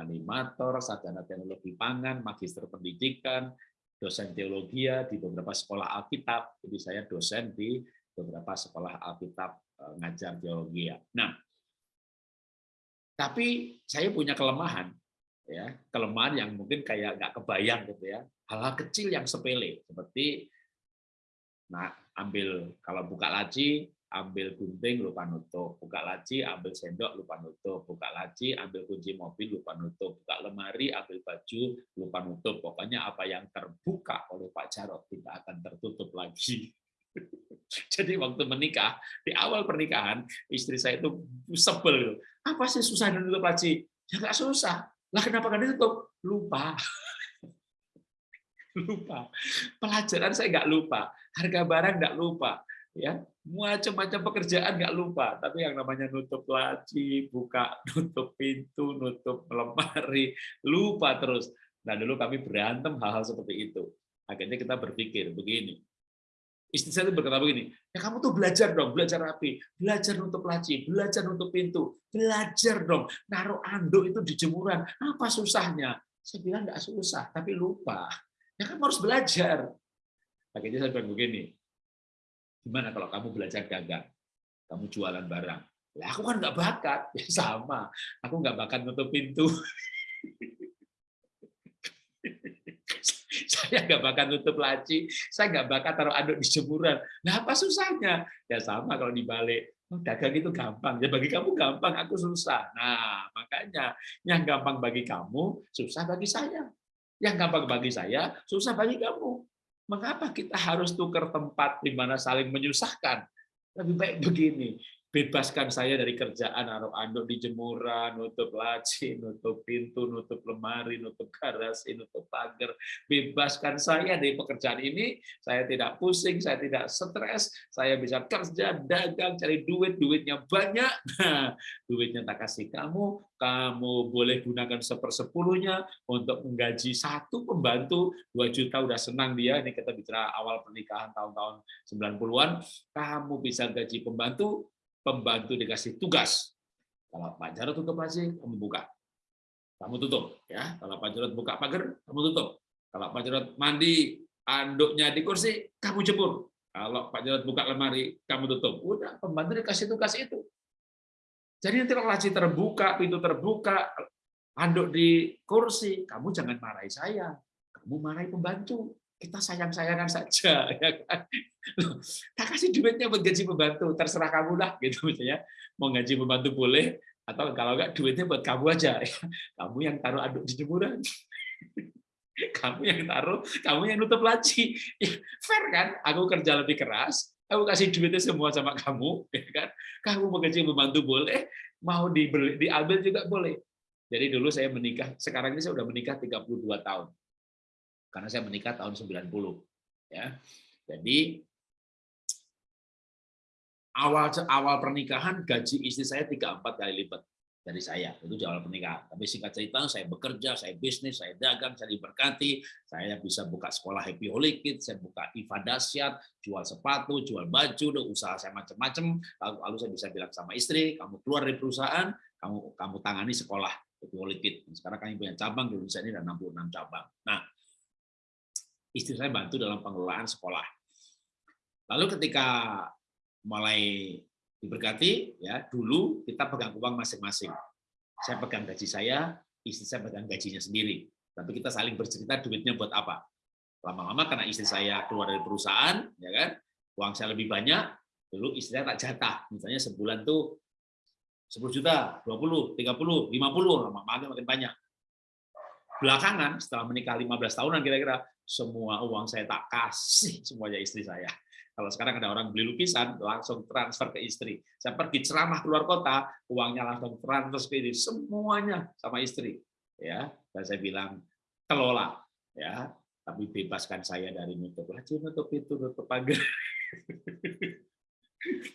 animator, sarjana teknologi pangan, magister pendidikan, dosen teologi di beberapa sekolah Alkitab. Jadi saya dosen di beberapa sekolah Alkitab eh, ngajar teologi. Nah, tapi saya punya kelemahan ya kelemahan yang mungkin kayak nggak kebayang gitu ya hal-hal kecil yang sepele seperti nah ambil kalau buka laci ambil gunting lupa nutup. Buka laci ambil sendok lupa nutup. Buka laci ambil kunci mobil lupa nutup. Buka lemari ambil baju lupa nutup. Pokoknya apa yang terbuka oleh Pak Jarot tidak akan tertutup lagi. Jadi waktu menikah di awal pernikahan istri saya itu sebel apa sih susah nutup laci? Ya nggak susah. Lah kenapa nggak ditutup? Lupa. lupa. Pelajaran saya nggak lupa. Harga barang nggak lupa. ya Macam-macam pekerjaan nggak lupa. Tapi yang namanya nutup laci, buka, nutup pintu, nutup lemari, lupa terus. Nah dulu kami berantem hal-hal seperti itu. Akhirnya kita berpikir begini, istri saya itu berkata begini, ya kamu tuh belajar dong, belajar rapi, belajar nutup laci, belajar nutup pintu, belajar dong, naruh anduk itu di jemuran, apa susahnya? Saya bilang nggak susah, tapi lupa. Ya kamu harus belajar. Akhirnya saya bilang begini, gimana kalau kamu belajar dagang, kamu jualan barang, lah aku kan nggak bakat, ya sama, aku nggak bakat nutup pintu. saya nggak bakal nutup laci, saya nggak bakal taruh aduk di jemuran. Nah apa susahnya? Ya sama kalau dibalik. Oh, dagang itu gampang. Ya bagi kamu gampang, aku susah. Nah makanya yang gampang bagi kamu, susah bagi saya. Yang gampang bagi saya, susah bagi kamu. Mengapa kita harus tukar tempat di mana saling menyusahkan? Lebih baik begini, bebaskan saya dari kerjaan naruh anduk di jemuran, nutup laci, nutup pintu, nutup lemari, nutup garasi, nutup pagar. Bebaskan saya dari pekerjaan ini, saya tidak pusing, saya tidak stres, saya bisa kerja, dagang, cari duit, duitnya banyak. Nah, duitnya tak kasih kamu, kamu boleh gunakan sepersepuluhnya untuk menggaji satu pembantu, dua juta udah senang dia, ini kita bicara awal pernikahan tahun-tahun 90-an, kamu bisa gaji pembantu, pembantu dikasih tugas. Kalau Pak Jarod tutup laci, kamu buka. Kamu tutup. ya. Kalau Pak Jarod buka pagar, kamu tutup. Kalau Pak Jarod mandi, anduknya di kursi, kamu jemur. Kalau Pak Jarod buka lemari, kamu tutup. Udah, pembantu dikasih tugas itu. Jadi nanti laci terbuka, pintu terbuka, anduk di kursi, kamu jangan marahi saya. Kamu marahi pembantu kita sayang-sayangan saja ya kan? Tak kasih duitnya buat gaji pembantu terserah kamu lah gitu misalnya mau gaji pembantu boleh atau kalau enggak duitnya buat kamu aja ya. kamu yang taruh aduk di jemuran. Kamu yang taruh kamu yang nutup laci. Ya, fair kan? Aku kerja lebih keras aku kasih duitnya semua sama kamu ya kan? Kamu mau gaji pembantu boleh mau dibeli diambil juga boleh. Jadi dulu saya menikah sekarang ini saya sudah menikah 32 tahun karena saya menikah tahun 90 ya. Jadi awal awal pernikahan gaji istri saya tiga empat kali lipat dari saya itu di awal pernikahan. Tapi singkat cerita saya bekerja, saya bisnis, saya dagang, saya diberkati, saya bisa buka sekolah Happy Holy Kids, saya buka Iva Dasyat, jual sepatu, jual baju, usaha saya macam-macam. Lalu, lalu saya bisa bilang sama istri, kamu keluar dari perusahaan, kamu kamu tangani sekolah Happy Holy Kids. Sekarang kami punya cabang di Indonesia ini ada 66 cabang. Nah, istri saya bantu dalam pengelolaan sekolah. Lalu ketika mulai diberkati, ya dulu kita pegang uang masing-masing. Saya pegang gaji saya, istri saya pegang gajinya sendiri. Tapi kita saling bercerita duitnya buat apa. Lama-lama karena istri saya keluar dari perusahaan, ya kan, uang saya lebih banyak, dulu istri saya tak jatah. Misalnya sebulan tuh 10 juta, 20, 30, 50, makin makin banyak. Belakangan setelah menikah 15 tahunan kira-kira semua uang saya tak kasih semuanya istri saya. Kalau sekarang ada orang beli lukisan, langsung transfer ke istri. Saya pergi ceramah keluar kota, uangnya langsung transfer ke istri. Semuanya sama istri. ya. Dan saya bilang, kelola. ya. Tapi bebaskan saya dari nutup laci, nutup itu, nutup pagar.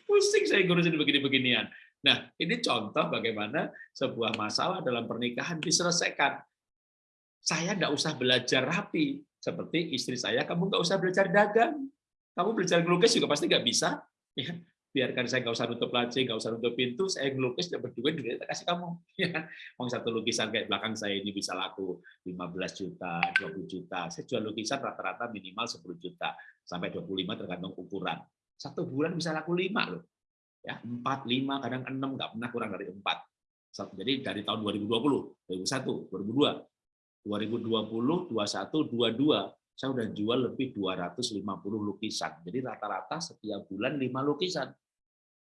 Pusing saya ngurusin begini-beginian. Nah, ini contoh bagaimana sebuah masalah dalam pernikahan diselesaikan. Saya nggak usah belajar rapi, seperti istri saya, kamu nggak usah belajar dagang. Kamu belajar ngelukis juga pasti nggak bisa. Ya, biarkan saya nggak usah nutup laci, nggak usah nutup pintu, saya ngelukis dan berdua duit kasih kamu. Ya, mau satu lukisan kayak belakang saya ini bisa laku 15 juta, 20 juta. Saya jual lukisan rata-rata minimal 10 juta sampai 25 tergantung ukuran. Satu bulan bisa laku 5 loh. Ya, 4, 5, kadang 6, nggak pernah kurang dari 4. Jadi dari tahun 2020, 2001, 2002, 2020, 21, 22, saya udah jual lebih 250 lukisan. Jadi rata-rata setiap bulan 5 lukisan.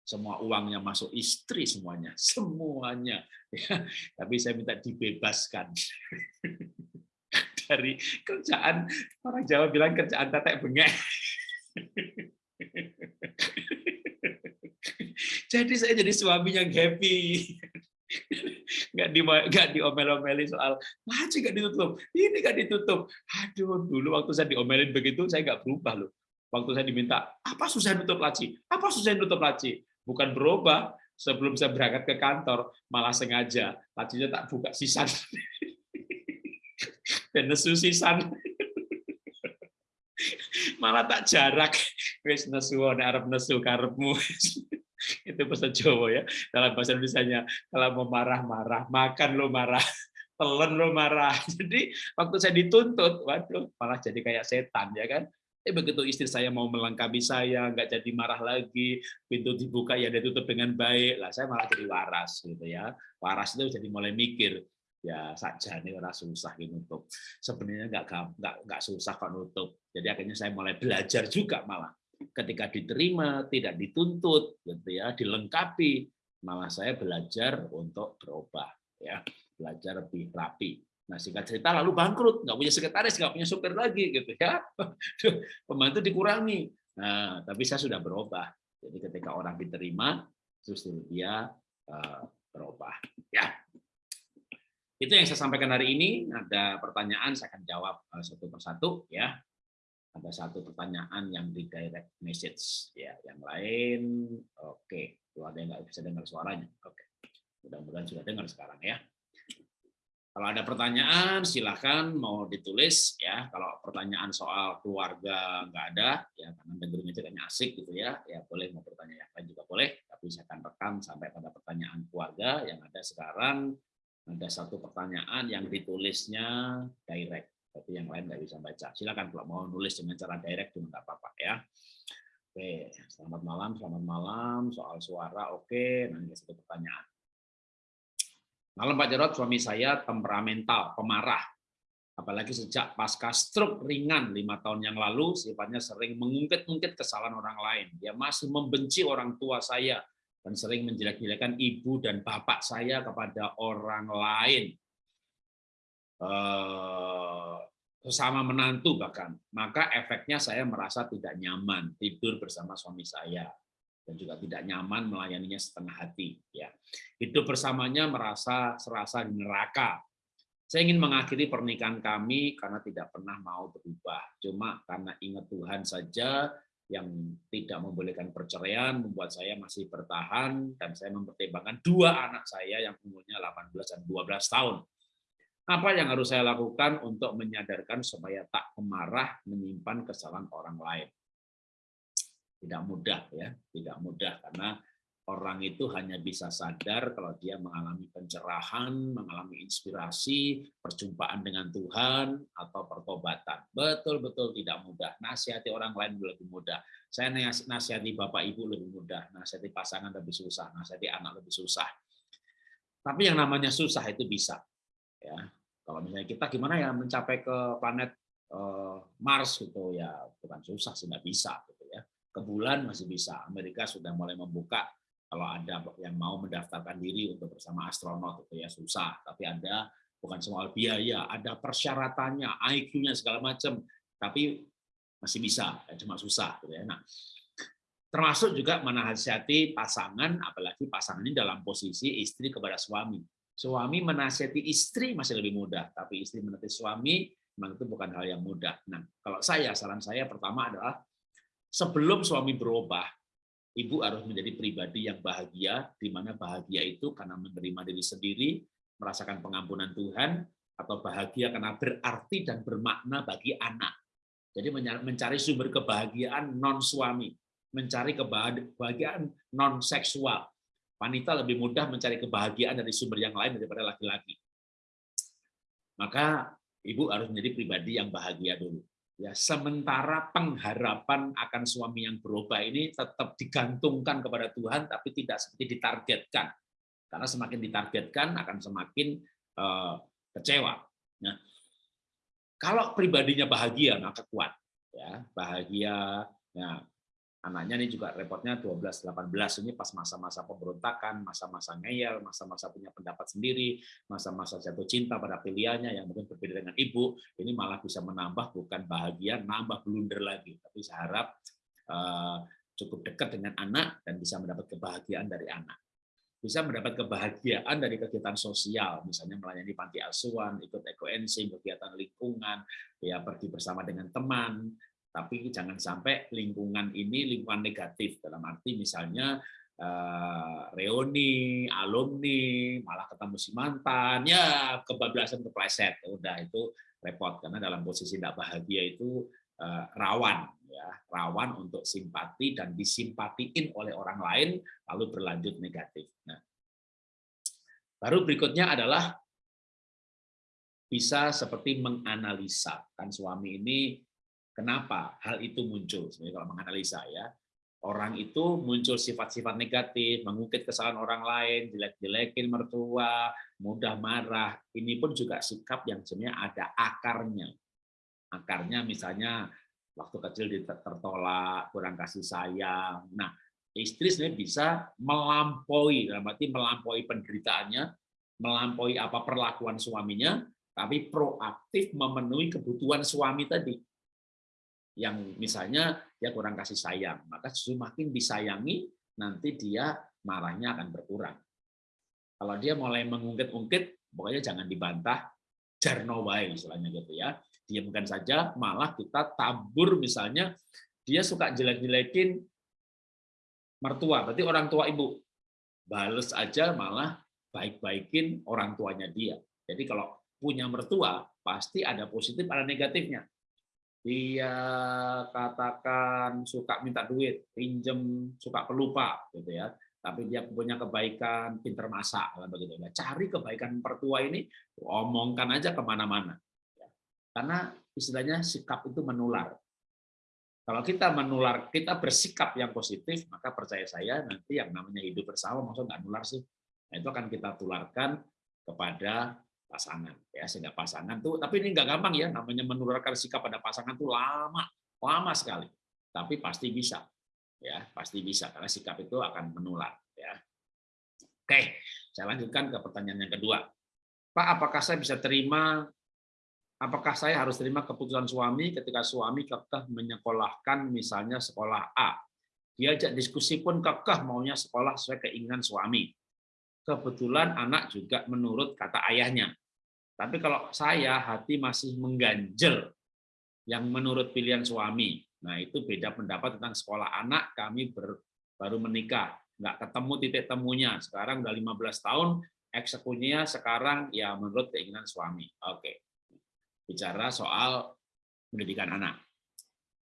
Semua uangnya masuk istri semuanya, semuanya. Ya, tapi saya minta dibebaskan dari kerjaan orang Jawa bilang kerjaan tetek bengek. Jadi saya jadi suami yang happy nggak di nggak diomel-omeli soal laci nggak ditutup? Ini nggak ditutup. Aduh dulu waktu saya diomelin begitu saya nggak berubah loh. Waktu saya diminta apa susah nutup laci? Apa susah nutup laci? Bukan berubah sebelum saya berangkat ke kantor malah sengaja lacinya tak buka sisan. Dan nesu sisan. Malah tak jarak. Wis nesu Arab nesu karepmu itu bahasa Jawa ya. Dalam bahasa Indonesia kalau mau marah-marah makan lo marah telan lo marah. Jadi waktu saya dituntut waduh malah jadi kayak setan ya kan? Eh begitu istri saya mau melengkapi saya nggak jadi marah lagi pintu dibuka ya ditutup dengan baik. Lah saya malah jadi waras gitu ya. Waras itu jadi mulai mikir ya saja nih orang susah gitu nutup. Sebenarnya nggak nggak nggak susah kok nutup. Jadi akhirnya saya mulai belajar juga malah ketika diterima, tidak dituntut, gitu ya, dilengkapi, malah saya belajar untuk berubah, ya, belajar lebih rapi. Nah, singkat cerita lalu bangkrut, nggak punya sekretaris, nggak punya supir lagi, gitu ya, pembantu dikurangi. Nah, tapi saya sudah berubah. Jadi ketika orang diterima, justru dia uh, berubah. Ya, itu yang saya sampaikan hari ini. Ada pertanyaan, saya akan jawab uh, satu persatu, ya ada satu pertanyaan yang di direct message ya yang lain. Oke okay. ada yang nggak bisa dengar suaranya. Oke okay. mudah-mudahan sudah dengar sekarang ya. Kalau ada pertanyaan silahkan mau ditulis ya. Kalau pertanyaan soal keluarga nggak ada ya karena dengerin aja kayaknya asik gitu ya. Ya boleh mau bertanya yang lain juga boleh tapi saya akan rekam sampai pada pertanyaan keluarga yang ada sekarang. Ada satu pertanyaan yang ditulisnya direct tapi yang lain nggak bisa baca. Silakan kalau mau nulis dengan cara direct juga nggak apa-apa ya. Oke, selamat malam, selamat malam. Soal suara, oke. Nanti satu pertanyaan. Malam Pak Jarot, suami saya temperamental, pemarah. Apalagi sejak pasca stroke ringan lima tahun yang lalu, sifatnya sering mengungkit-ungkit kesalahan orang lain. Dia masih membenci orang tua saya dan sering menjelek-jelekan ibu dan bapak saya kepada orang lain. Eh, sesama menantu bahkan, maka efeknya saya merasa tidak nyaman tidur bersama suami saya dan juga tidak nyaman melayaninya setengah hati. Ya, hidup bersamanya merasa serasa neraka. Saya ingin mengakhiri pernikahan kami karena tidak pernah mau berubah. Cuma karena ingat Tuhan saja yang tidak membolehkan perceraian membuat saya masih bertahan dan saya mempertimbangkan dua anak saya yang umurnya 18 dan 12 tahun apa yang harus saya lakukan untuk menyadarkan supaya tak kemarah menyimpan kesalahan orang lain? Tidak mudah ya, tidak mudah karena orang itu hanya bisa sadar kalau dia mengalami pencerahan, mengalami inspirasi, perjumpaan dengan Tuhan atau pertobatan. Betul-betul tidak mudah. Nasihati orang lain lebih mudah. Saya nasihati Bapak Ibu lebih mudah, nasihati pasangan lebih susah, nasihati anak lebih susah. Tapi yang namanya susah itu bisa. Ya, kalau misalnya kita gimana ya mencapai ke planet eh, Mars gitu ya bukan susah sih nggak bisa gitu ya. Ke bulan masih bisa. Amerika sudah mulai membuka kalau ada yang mau mendaftarkan diri untuk bersama astronot itu ya susah. Tapi ada bukan soal biaya, ada persyaratannya, IQ-nya segala macam. Tapi masih bisa, cuma susah gitu ya. Nah, termasuk juga menasihati pasangan, apalagi pasangan ini dalam posisi istri kepada suami Suami menasihati istri masih lebih mudah, tapi istri menasihati suami memang itu bukan hal yang mudah. Nah, kalau saya, saran saya pertama adalah sebelum suami berubah, ibu harus menjadi pribadi yang bahagia, di mana bahagia itu karena menerima diri sendiri, merasakan pengampunan Tuhan, atau bahagia karena berarti dan bermakna bagi anak. Jadi mencari sumber kebahagiaan non suami. mencari kebahagiaan non seksual. Wanita lebih mudah mencari kebahagiaan dari sumber yang lain daripada laki-laki. Maka ibu harus menjadi pribadi yang bahagia dulu. Ya, sementara pengharapan akan suami yang berubah ini tetap digantungkan kepada Tuhan, tapi tidak seperti ditargetkan. Karena semakin ditargetkan akan semakin uh, kecewa. Nah, kalau pribadinya bahagia maka kuat, ya bahagia. Nah, anaknya ini juga repotnya 12-18 ini pas masa-masa pemberontakan, masa-masa ngeyel, masa-masa punya pendapat sendiri, masa-masa jatuh cinta pada pilihannya yang mungkin berbeda dengan ibu, ini malah bisa menambah bukan bahagia, nambah blunder lagi. Tapi saya harap uh, cukup dekat dengan anak dan bisa mendapat kebahagiaan dari anak. Bisa mendapat kebahagiaan dari kegiatan sosial, misalnya melayani panti asuhan, ikut ekoensing, kegiatan lingkungan, ya pergi bersama dengan teman, tapi jangan sampai lingkungan ini lingkungan negatif. Dalam arti misalnya uh, reuni, alumni, malah ketemu si mantan, ya kebablasan kepleset, udah itu repot. Karena dalam posisi tidak bahagia itu uh, rawan ya. Rawan untuk simpati dan disimpatiin oleh orang lain lalu berlanjut negatif. Nah, baru berikutnya adalah bisa seperti menganalisa. Kan suami ini Kenapa hal itu muncul? Sebenarnya kalau menganalisa ya, orang itu muncul sifat-sifat negatif, mengungkit kesalahan orang lain, jelek-jelekin mertua, mudah marah. Ini pun juga sikap yang sebenarnya ada akarnya. Akarnya misalnya waktu kecil tertolak, kurang kasih sayang. Nah, istri sebenarnya bisa melampaui, dalam arti melampaui penderitaannya, melampaui apa perlakuan suaminya, tapi proaktif memenuhi kebutuhan suami tadi yang misalnya dia kurang kasih sayang, maka justru makin disayangi, nanti dia marahnya akan berkurang. Kalau dia mulai mengungkit-ungkit, pokoknya jangan dibantah, jarnowai istilahnya gitu ya. Diamkan saja, malah kita tabur misalnya, dia suka jelek-jelekin mertua, berarti orang tua ibu. Bales aja malah baik-baikin orang tuanya dia. Jadi kalau punya mertua, pasti ada positif, ada negatifnya dia katakan suka minta duit, pinjem, suka pelupa, gitu ya. Tapi dia punya kebaikan, pinter masak, begitu. Nah, cari kebaikan pertua ini, omongkan aja ke mana-mana. Karena istilahnya sikap itu menular. Kalau kita menular, kita bersikap yang positif, maka percaya saya nanti yang namanya hidup bersama, maksudnya nggak nular sih. Nah, itu akan kita tularkan kepada pasangan ya sehingga pasangan tuh tapi ini nggak gampang ya namanya menularkan sikap pada pasangan tuh lama lama sekali tapi pasti bisa ya pasti bisa karena sikap itu akan menular ya. Oke saya lanjutkan ke pertanyaan yang kedua. Pak apakah saya bisa terima apakah saya harus terima keputusan suami ketika suami kekeh menyekolahkan misalnya sekolah A? Diajak diskusi pun kekeh maunya sekolah sesuai keinginan suami. Kebetulan anak juga menurut kata ayahnya. Tapi kalau saya hati masih mengganjel yang menurut pilihan suami. Nah, itu beda pendapat tentang sekolah anak, kami ber, baru menikah, nggak ketemu titik temunya. Sekarang udah 15 tahun, eksekusinya sekarang ya menurut keinginan suami. Oke. Bicara soal pendidikan anak.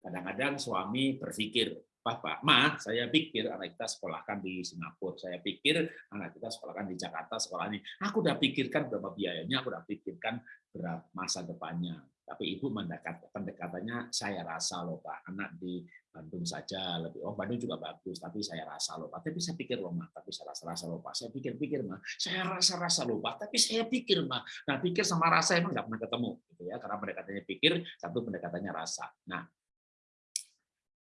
Kadang-kadang suami berpikir, Bapak, Ma, saya pikir anak kita sekolahkan di Singapura, saya pikir anak kita sekolahkan di Jakarta, sekolah ini. Aku udah pikirkan berapa biayanya, aku udah pikirkan berapa masa depannya. Tapi ibu mendekat, pendekatannya saya rasa loh Pak, anak di Bandung saja lebih, oh Bandung juga bagus, tapi saya rasa loh Pak, tapi saya pikir loh Ma, tapi saya rasa-rasa loh Pak, saya pikir-pikir Ma, saya rasa-rasa loh Pak, tapi saya pikir Ma, nah pikir sama rasa emang nggak pernah ketemu, gitu ya, karena pendekatannya pikir, satu pendekatannya rasa. Nah,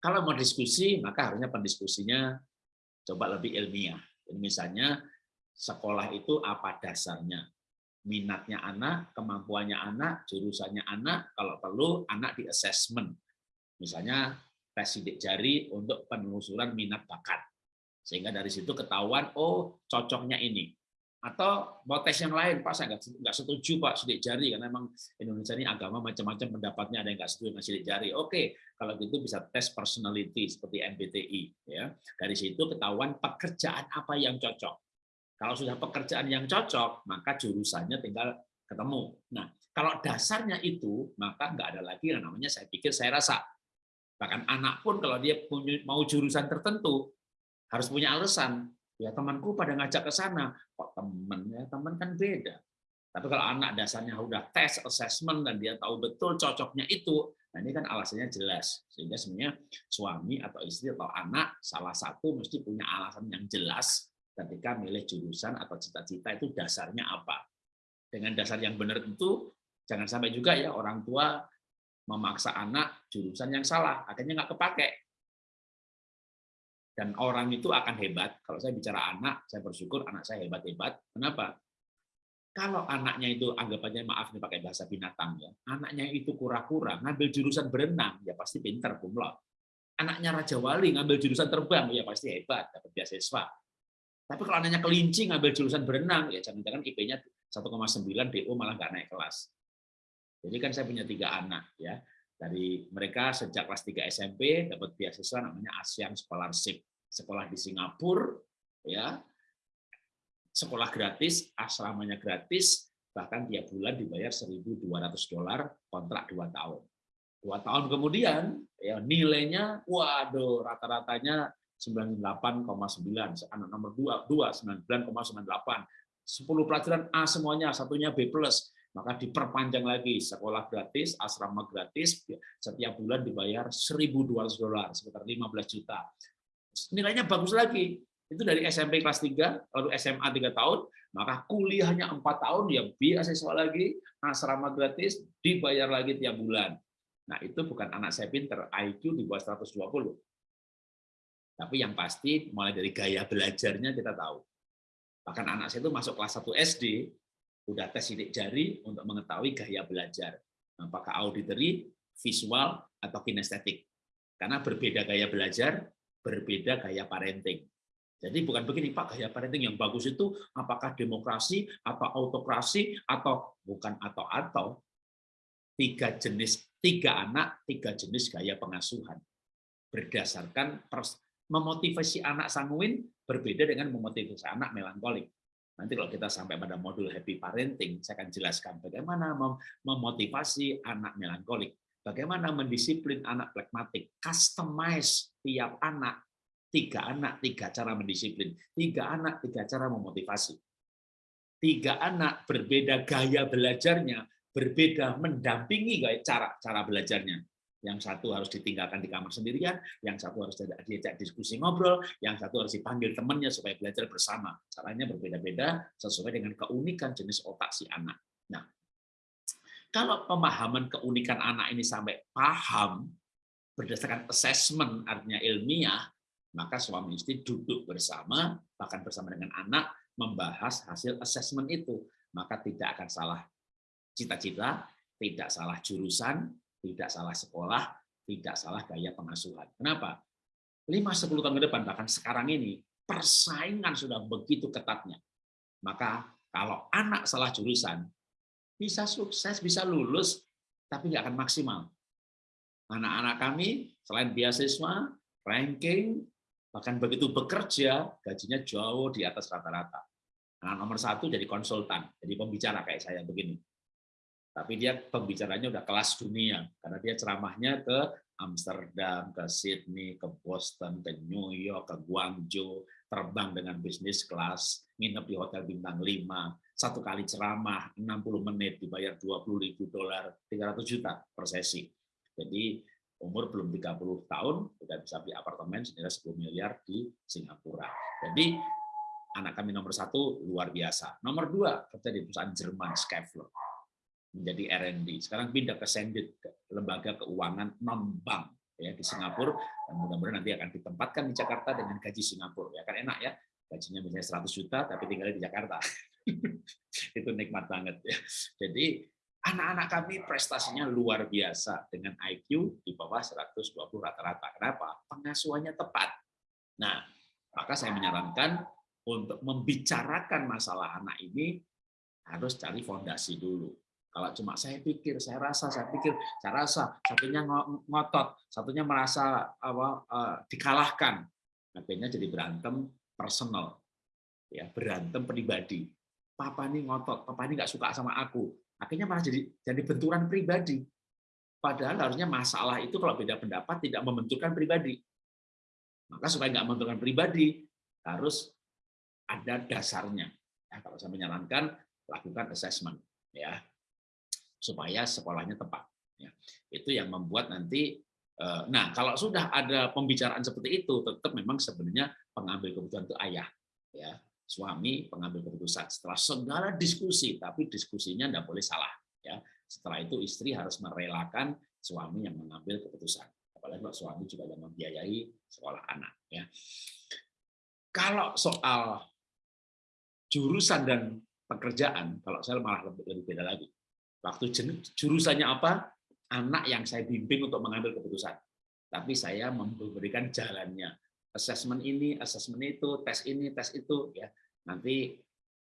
kalau mau diskusi, maka harusnya pendiskusinya coba lebih ilmiah. misalnya sekolah itu apa dasarnya, minatnya anak, kemampuannya anak, jurusannya anak, kalau perlu anak di assessment. Misalnya tes sidik jari untuk penelusuran minat bakat. Sehingga dari situ ketahuan, oh cocoknya ini atau mau tes yang lain pak? Saya nggak setuju pak sidik jari karena memang Indonesia ini agama macam-macam pendapatnya ada yang nggak setuju dengan sidik jari. Oke kalau gitu bisa tes personality seperti MBTI ya. Dari situ ketahuan pekerjaan apa yang cocok. Kalau sudah pekerjaan yang cocok maka jurusannya tinggal ketemu. Nah kalau dasarnya itu maka nggak ada lagi yang namanya saya pikir saya rasa. Bahkan anak pun kalau dia mau jurusan tertentu harus punya alasan. Ya temanku pada ngajak ke sana, kok temen ya teman kan beda. Tapi kalau anak dasarnya udah tes, assessment dan dia tahu betul cocoknya itu, nah ini kan alasannya jelas. Sehingga sebenarnya suami atau istri atau anak salah satu mesti punya alasan yang jelas ketika milih jurusan atau cita-cita itu dasarnya apa. Dengan dasar yang benar itu jangan sampai juga ya orang tua memaksa anak jurusan yang salah, akhirnya nggak kepake. Dan orang itu akan hebat. Kalau saya bicara anak, saya bersyukur anak saya hebat-hebat. Kenapa? Kalau anaknya itu anggapannya maaf nih pakai bahasa binatang ya, anaknya itu kura-kura ngambil jurusan berenang ya pasti pinter kumlot. Anaknya Raja Wali ngambil jurusan terbang ya pasti hebat dapat beasiswa. Tapi kalau anaknya kelinci ngambil jurusan berenang ya jangan-jangan IP-nya 1,9 DO malah nggak naik kelas. Jadi kan saya punya tiga anak ya. Dari mereka sejak kelas 3 SMP dapat beasiswa namanya ASEAN Scholarship. Sekolah di Singapura ya. Sekolah gratis, asramanya gratis, bahkan tiap bulan dibayar 1.200 dolar kontrak 2 tahun. Dua tahun kemudian ya nilainya waduh rata-ratanya 98,9 anak nomor 2 2 99,98 10 pelajaran A semuanya satunya B maka diperpanjang lagi sekolah gratis, asrama gratis, setiap bulan dibayar 1.200 dolar, sekitar 15 juta. Nilainya bagus lagi, itu dari SMP kelas 3, lalu SMA 3 tahun, maka kuliahnya 4 tahun, ya beasiswa lagi, asrama gratis, dibayar lagi tiap bulan. Nah itu bukan anak saya pinter, IQ di bawah 120. Tapi yang pasti, mulai dari gaya belajarnya kita tahu. Bahkan anak saya itu masuk kelas 1 SD, udah tes sidik jari untuk mengetahui gaya belajar. Apakah auditory, visual, atau kinestetik. Karena berbeda gaya belajar, berbeda gaya parenting. Jadi bukan begini, Pak, gaya parenting yang bagus itu apakah demokrasi, atau autokrasi, atau bukan atau-atau. Tiga jenis, tiga anak, tiga jenis gaya pengasuhan. Berdasarkan memotivasi anak sanguin berbeda dengan memotivasi anak melankolik. Nanti kalau kita sampai pada modul happy parenting, saya akan jelaskan bagaimana memotivasi anak melankolik, bagaimana mendisiplin anak plekmatik, customize tiap anak, tiga anak, tiga cara mendisiplin, tiga anak, tiga cara memotivasi. Tiga anak berbeda gaya belajarnya, berbeda mendampingi gaya cara cara belajarnya. Yang satu harus ditinggalkan di kamar sendirian, yang satu harus diajak diskusi ngobrol, yang satu harus dipanggil temannya supaya belajar bersama. Caranya berbeda-beda sesuai dengan keunikan jenis otak si anak. Nah, kalau pemahaman keunikan anak ini sampai paham berdasarkan assessment artinya ilmiah, maka suami istri duduk bersama, bahkan bersama dengan anak, membahas hasil assessment itu. Maka tidak akan salah cita-cita, tidak salah jurusan, tidak salah sekolah, tidak salah gaya pengasuhan. Kenapa? 5-10 tahun ke depan, bahkan sekarang ini, persaingan sudah begitu ketatnya. Maka kalau anak salah jurusan, bisa sukses, bisa lulus, tapi nggak akan maksimal. Anak-anak kami, selain beasiswa, ranking, bahkan begitu bekerja, gajinya jauh di atas rata-rata. Anak nomor satu jadi konsultan, jadi pembicara kayak saya begini tapi dia pembicaranya udah kelas dunia karena dia ceramahnya ke Amsterdam, ke Sydney, ke Boston, ke New York, ke Guangzhou, terbang dengan bisnis kelas, nginep di hotel bintang 5, satu kali ceramah 60 menit dibayar 20 ribu dolar, 300 juta per sesi. Jadi umur belum 30 tahun sudah bisa beli apartemen senilai 10 miliar di Singapura. Jadi anak kami nomor satu luar biasa. Nomor dua kerja di perusahaan Jerman Skyflow menjadi R&D. Sekarang pindah ke Sendit, lembaga keuangan non bank ya di Singapura dan mudah-mudahan nanti akan ditempatkan di Jakarta dengan gaji Singapura. Ya kan enak ya, gajinya misalnya 100 juta tapi tinggal di Jakarta. Itu nikmat banget ya. Jadi anak-anak kami prestasinya luar biasa dengan IQ di bawah 120 rata-rata. Kenapa? Pengasuhannya tepat. Nah, maka saya menyarankan untuk membicarakan masalah anak ini harus cari fondasi dulu kalau cuma saya pikir, saya rasa, saya pikir, saya rasa, satunya ngotot, satunya merasa apa, uh, dikalahkan, akhirnya jadi berantem personal, ya berantem pribadi. Papa ini ngotot, papa ini nggak suka sama aku, akhirnya malah jadi jadi benturan pribadi. Padahal harusnya masalah itu kalau beda pendapat tidak membenturkan pribadi. Maka supaya nggak membenturkan pribadi, harus ada dasarnya. Ya, kalau saya menyarankan, lakukan assessment. ya Supaya sekolahnya tepat. Ya. Itu yang membuat nanti eh, Nah, kalau sudah ada pembicaraan seperti itu, tetap memang sebenarnya pengambil keputusan itu ayah, ya suami pengambil keputusan. Setelah segala diskusi, tapi diskusinya tidak boleh salah. Ya, setelah itu istri harus merelakan suami yang mengambil keputusan. Apalagi kalau suami juga yang membiayai sekolah anak. Ya, kalau soal jurusan dan pekerjaan, kalau saya malah lebih, lebih beda lagi. Waktu jurusannya apa, anak yang saya bimbing untuk mengambil keputusan. Tapi saya memberikan jalannya. Assessment ini, assessment itu, tes ini, tes itu. ya Nanti,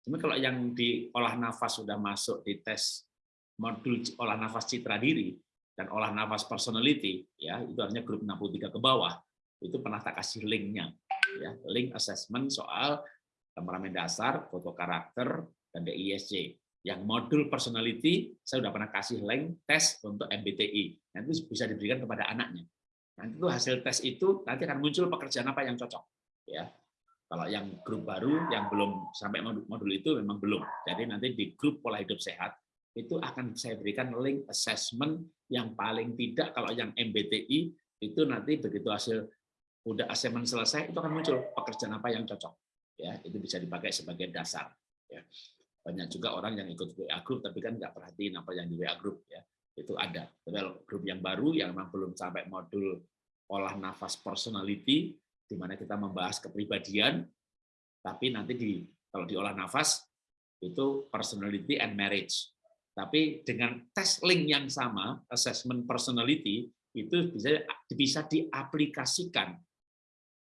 cuma kalau yang di olah nafas sudah masuk di tes modul olah nafas citra diri dan olah nafas personality, ya itu artinya grup 63 ke bawah, itu pernah tak kasih linknya. ya Link assessment soal temperamen dasar, foto karakter, dan DISC yang modul personality saya sudah pernah kasih link tes untuk MBTI nanti bisa diberikan kepada anaknya nanti itu hasil tes itu nanti akan muncul pekerjaan apa yang cocok ya. Kalau yang grup baru yang belum sampai modul itu memang belum. Jadi nanti di grup pola hidup sehat itu akan saya berikan link assessment yang paling tidak kalau yang MBTI itu nanti begitu hasil udah assessment selesai itu akan muncul pekerjaan apa yang cocok ya. Itu bisa dipakai sebagai dasar ya. Banyak juga orang yang ikut WA group tapi kan nggak perhatiin apa yang di WA group ya itu ada. Padahal grup yang baru yang memang belum sampai modul olah nafas personality di mana kita membahas kepribadian tapi nanti di kalau di olah nafas itu personality and marriage. Tapi dengan tes link yang sama assessment personality itu bisa bisa diaplikasikan.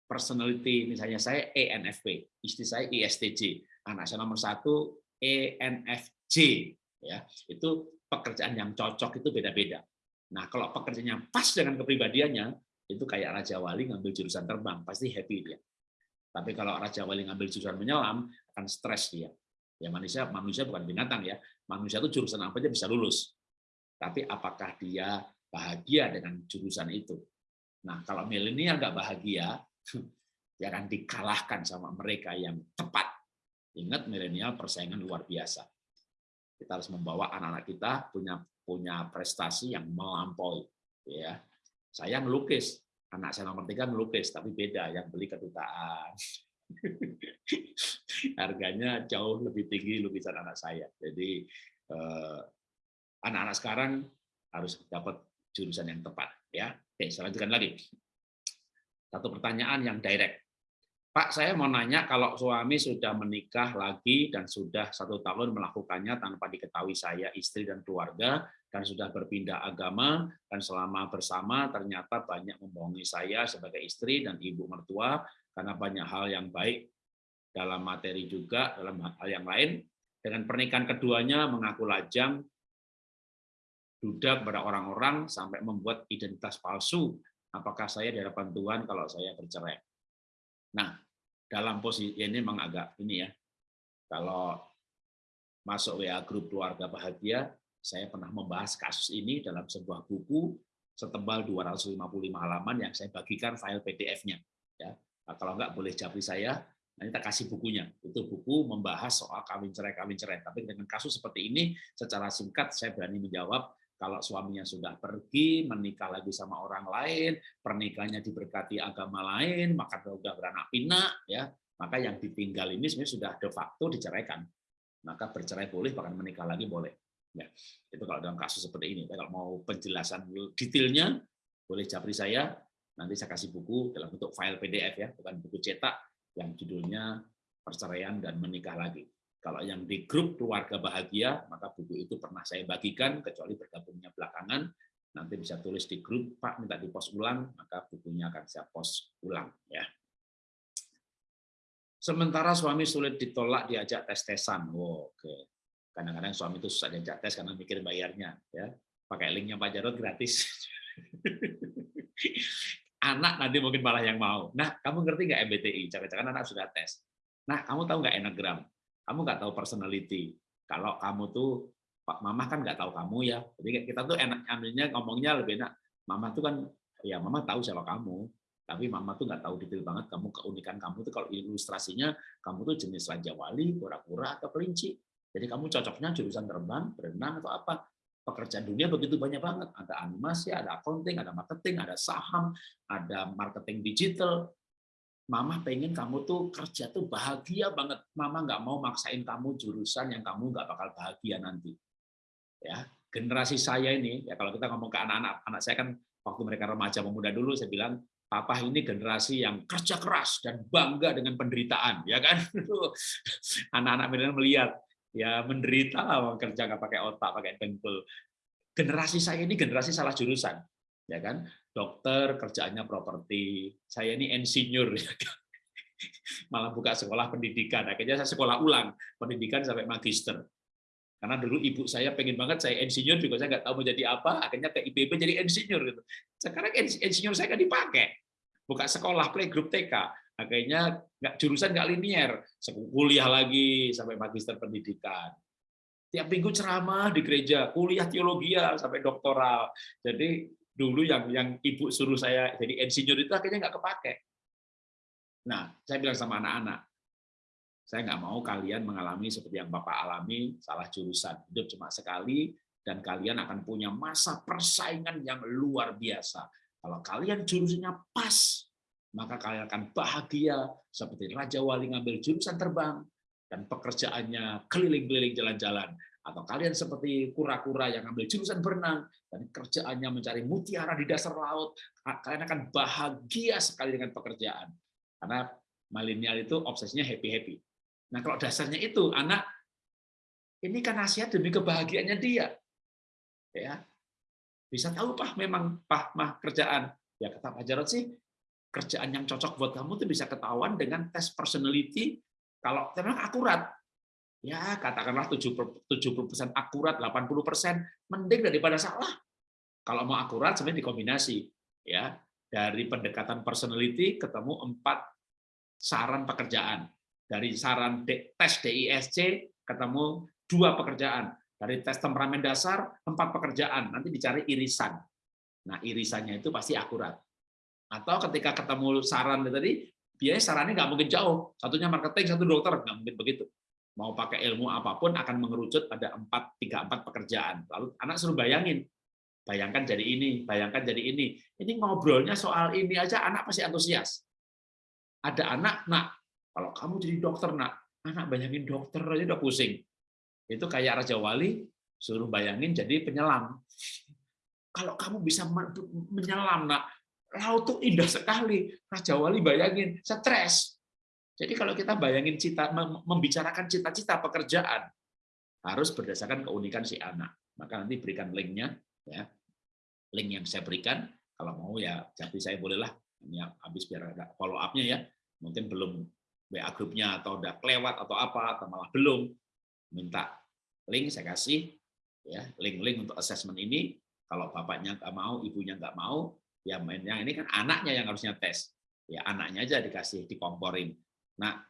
Personality misalnya saya ENFP istri saya ISTJ anak saya nomor satu ENFJ ya. Itu pekerjaan yang cocok itu beda-beda. Nah kalau pekerjaannya pas dengan kepribadiannya itu kayak Raja Wali ngambil jurusan terbang pasti happy dia. Tapi kalau Raja Wali ngambil jurusan menyelam akan stres dia. Ya manusia manusia bukan binatang ya. Manusia itu jurusan apa aja bisa lulus. Tapi apakah dia bahagia dengan jurusan itu? Nah kalau milenial nggak bahagia, dia akan dikalahkan sama mereka yang tepat Ingat milenial persaingan luar biasa. Kita harus membawa anak-anak kita punya punya prestasi yang melampaui. Ya, saya melukis, anak saya nomor tiga melukis, tapi beda yang beli kedutaan. Harganya jauh lebih tinggi lukisan anak saya. Jadi eh, anak-anak sekarang harus dapat jurusan yang tepat. Ya, oke, saya lanjutkan lagi. Satu pertanyaan yang direct. Pak, saya mau nanya kalau suami sudah menikah lagi dan sudah satu tahun melakukannya tanpa diketahui saya, istri dan keluarga, dan sudah berpindah agama, dan selama bersama ternyata banyak membohongi saya sebagai istri dan ibu mertua, karena banyak hal yang baik dalam materi juga, dalam hal yang lain. Dengan pernikahan keduanya mengaku lajang, duda kepada orang-orang, sampai membuat identitas palsu. Apakah saya di hadapan Tuhan kalau saya bercerai? Nah, dalam posisi ini memang agak ini ya. Kalau masuk WA grup keluarga bahagia, saya pernah membahas kasus ini dalam sebuah buku setebal 255 halaman yang saya bagikan file PDF-nya. Ya, nah, kalau enggak boleh japri saya, nanti kita kasih bukunya. Itu buku membahas soal kawin cerai kawin cerai. Tapi dengan kasus seperti ini, secara singkat saya berani menjawab kalau suaminya sudah pergi, menikah lagi sama orang lain, pernikahannya diberkati agama lain, maka sudah beranak pinak, ya, maka yang ditinggal ini sebenarnya sudah de facto diceraikan. Maka bercerai boleh, bahkan menikah lagi boleh. Ya, itu kalau dalam kasus seperti ini. Kalau mau penjelasan detailnya, boleh japri saya. Nanti saya kasih buku dalam bentuk file PDF ya, bukan buku cetak yang judulnya perceraian dan menikah lagi. Kalau yang di grup keluarga bahagia, maka buku itu pernah saya bagikan, kecuali bergabungnya belakangan, nanti bisa tulis di grup, Pak minta di post ulang, maka bukunya akan saya post ulang. ya. Sementara suami sulit ditolak diajak tes-tesan. Oh, Oke. Kadang-kadang suami itu susah diajak tes karena mikir bayarnya. ya Pakai linknya Pak Jarod gratis. anak nanti mungkin malah yang mau. Nah, kamu ngerti nggak MBTI? Jangan-jangan anak sudah tes. Nah, kamu tahu nggak enagram? Kamu nggak tahu personality. Kalau kamu tuh Pak Mama kan nggak tahu kamu ya. Jadi kita tuh enak ambilnya ngomongnya lebih enak. Mama tuh kan ya Mama tahu siapa kamu, tapi Mama tuh nggak tahu detail banget kamu keunikan kamu tuh kalau ilustrasinya kamu tuh jenis raja wali, kura-kura atau kelinci. Jadi kamu cocoknya jurusan terbang, berenang atau apa? Pekerjaan dunia begitu banyak banget. Ada animasi, ada accounting, ada marketing, ada saham, ada marketing digital, Mama pengen kamu tuh kerja tuh bahagia banget. Mama nggak mau maksain kamu jurusan yang kamu nggak bakal bahagia nanti. Ya, generasi saya ini ya kalau kita ngomong ke anak-anak, anak saya kan waktu mereka remaja pemuda dulu saya bilang papa ini generasi yang kerja keras dan bangga dengan penderitaan, ya kan? Anak-anak milenial melihat ya menderita lah kerja nggak pakai otak, pakai dengkul. Generasi saya ini generasi salah jurusan ya kan dokter kerjaannya properti. Saya ini insinyur. Malah buka sekolah pendidikan. Akhirnya saya sekolah ulang pendidikan sampai magister. Karena dulu ibu saya pengen banget saya insinyur juga saya nggak tahu mau jadi apa. Akhirnya ke IPB jadi insinyur gitu. Sekarang insinyur saya nggak dipakai. Buka sekolah playgroup TK akhirnya nggak jurusan nggak linier kuliah lagi sampai magister pendidikan. Tiap minggu ceramah di gereja. Kuliah teologi sampai doktoral. Jadi dulu yang yang ibu suruh saya jadi insinyur itu akhirnya nggak kepake. Nah, saya bilang sama anak-anak, saya nggak mau kalian mengalami seperti yang Bapak alami, salah jurusan. Hidup cuma sekali, dan kalian akan punya masa persaingan yang luar biasa. Kalau kalian jurusannya pas, maka kalian akan bahagia seperti Raja Wali ngambil jurusan terbang, dan pekerjaannya keliling-keliling jalan-jalan atau kalian seperti kura-kura yang ambil jurusan berenang dan kerjaannya mencari mutiara di dasar laut, kalian akan bahagia sekali dengan pekerjaan. Karena milenial itu obsesinya happy-happy. Nah, kalau dasarnya itu anak ini kan nasihat demi kebahagiaannya dia. Ya. Bisa tahu Pak memang Pak mah kerjaan. Ya kata Pak Jarod sih kerjaan yang cocok buat kamu tuh bisa ketahuan dengan tes personality kalau memang akurat ya katakanlah 70 persen akurat, 80 persen mending daripada salah. Kalau mau akurat sebenarnya dikombinasi ya dari pendekatan personality ketemu empat saran pekerjaan. Dari saran tes DISC ketemu dua pekerjaan. Dari tes temperamen dasar empat pekerjaan. Nanti dicari irisan. Nah irisannya itu pasti akurat. Atau ketika ketemu saran tadi, biasanya sarannya nggak mungkin jauh. Satunya marketing, satu dokter, nggak mungkin begitu mau pakai ilmu apa pun akan mengerucut pada empat tiga empat pekerjaan. Lalu anak suruh bayangin, bayangkan jadi ini, bayangkan jadi ini. Ini ngobrolnya soal ini aja anak pasti antusias. Ada anak, nak, kalau kamu jadi dokter, nak, anak bayangin dokter aja udah pusing. Itu kayak Raja Wali, suruh bayangin jadi penyelam. Kalau kamu bisa menyelam, nak, laut tuh indah sekali. Raja Wali bayangin, stres. Jadi kalau kita bayangin cita, membicarakan cita-cita pekerjaan, harus berdasarkan keunikan si anak. Maka nanti berikan linknya, ya, link yang saya berikan. Kalau mau ya, jadi saya bolehlah ini habis biar ada follow up-nya ya. Mungkin belum WA grupnya atau udah kelewat atau apa atau malah belum minta link saya kasih ya link-link untuk assessment ini kalau bapaknya nggak mau ibunya nggak mau ya mainnya ini kan anaknya yang harusnya tes ya anaknya aja dikasih dikomporin Nah,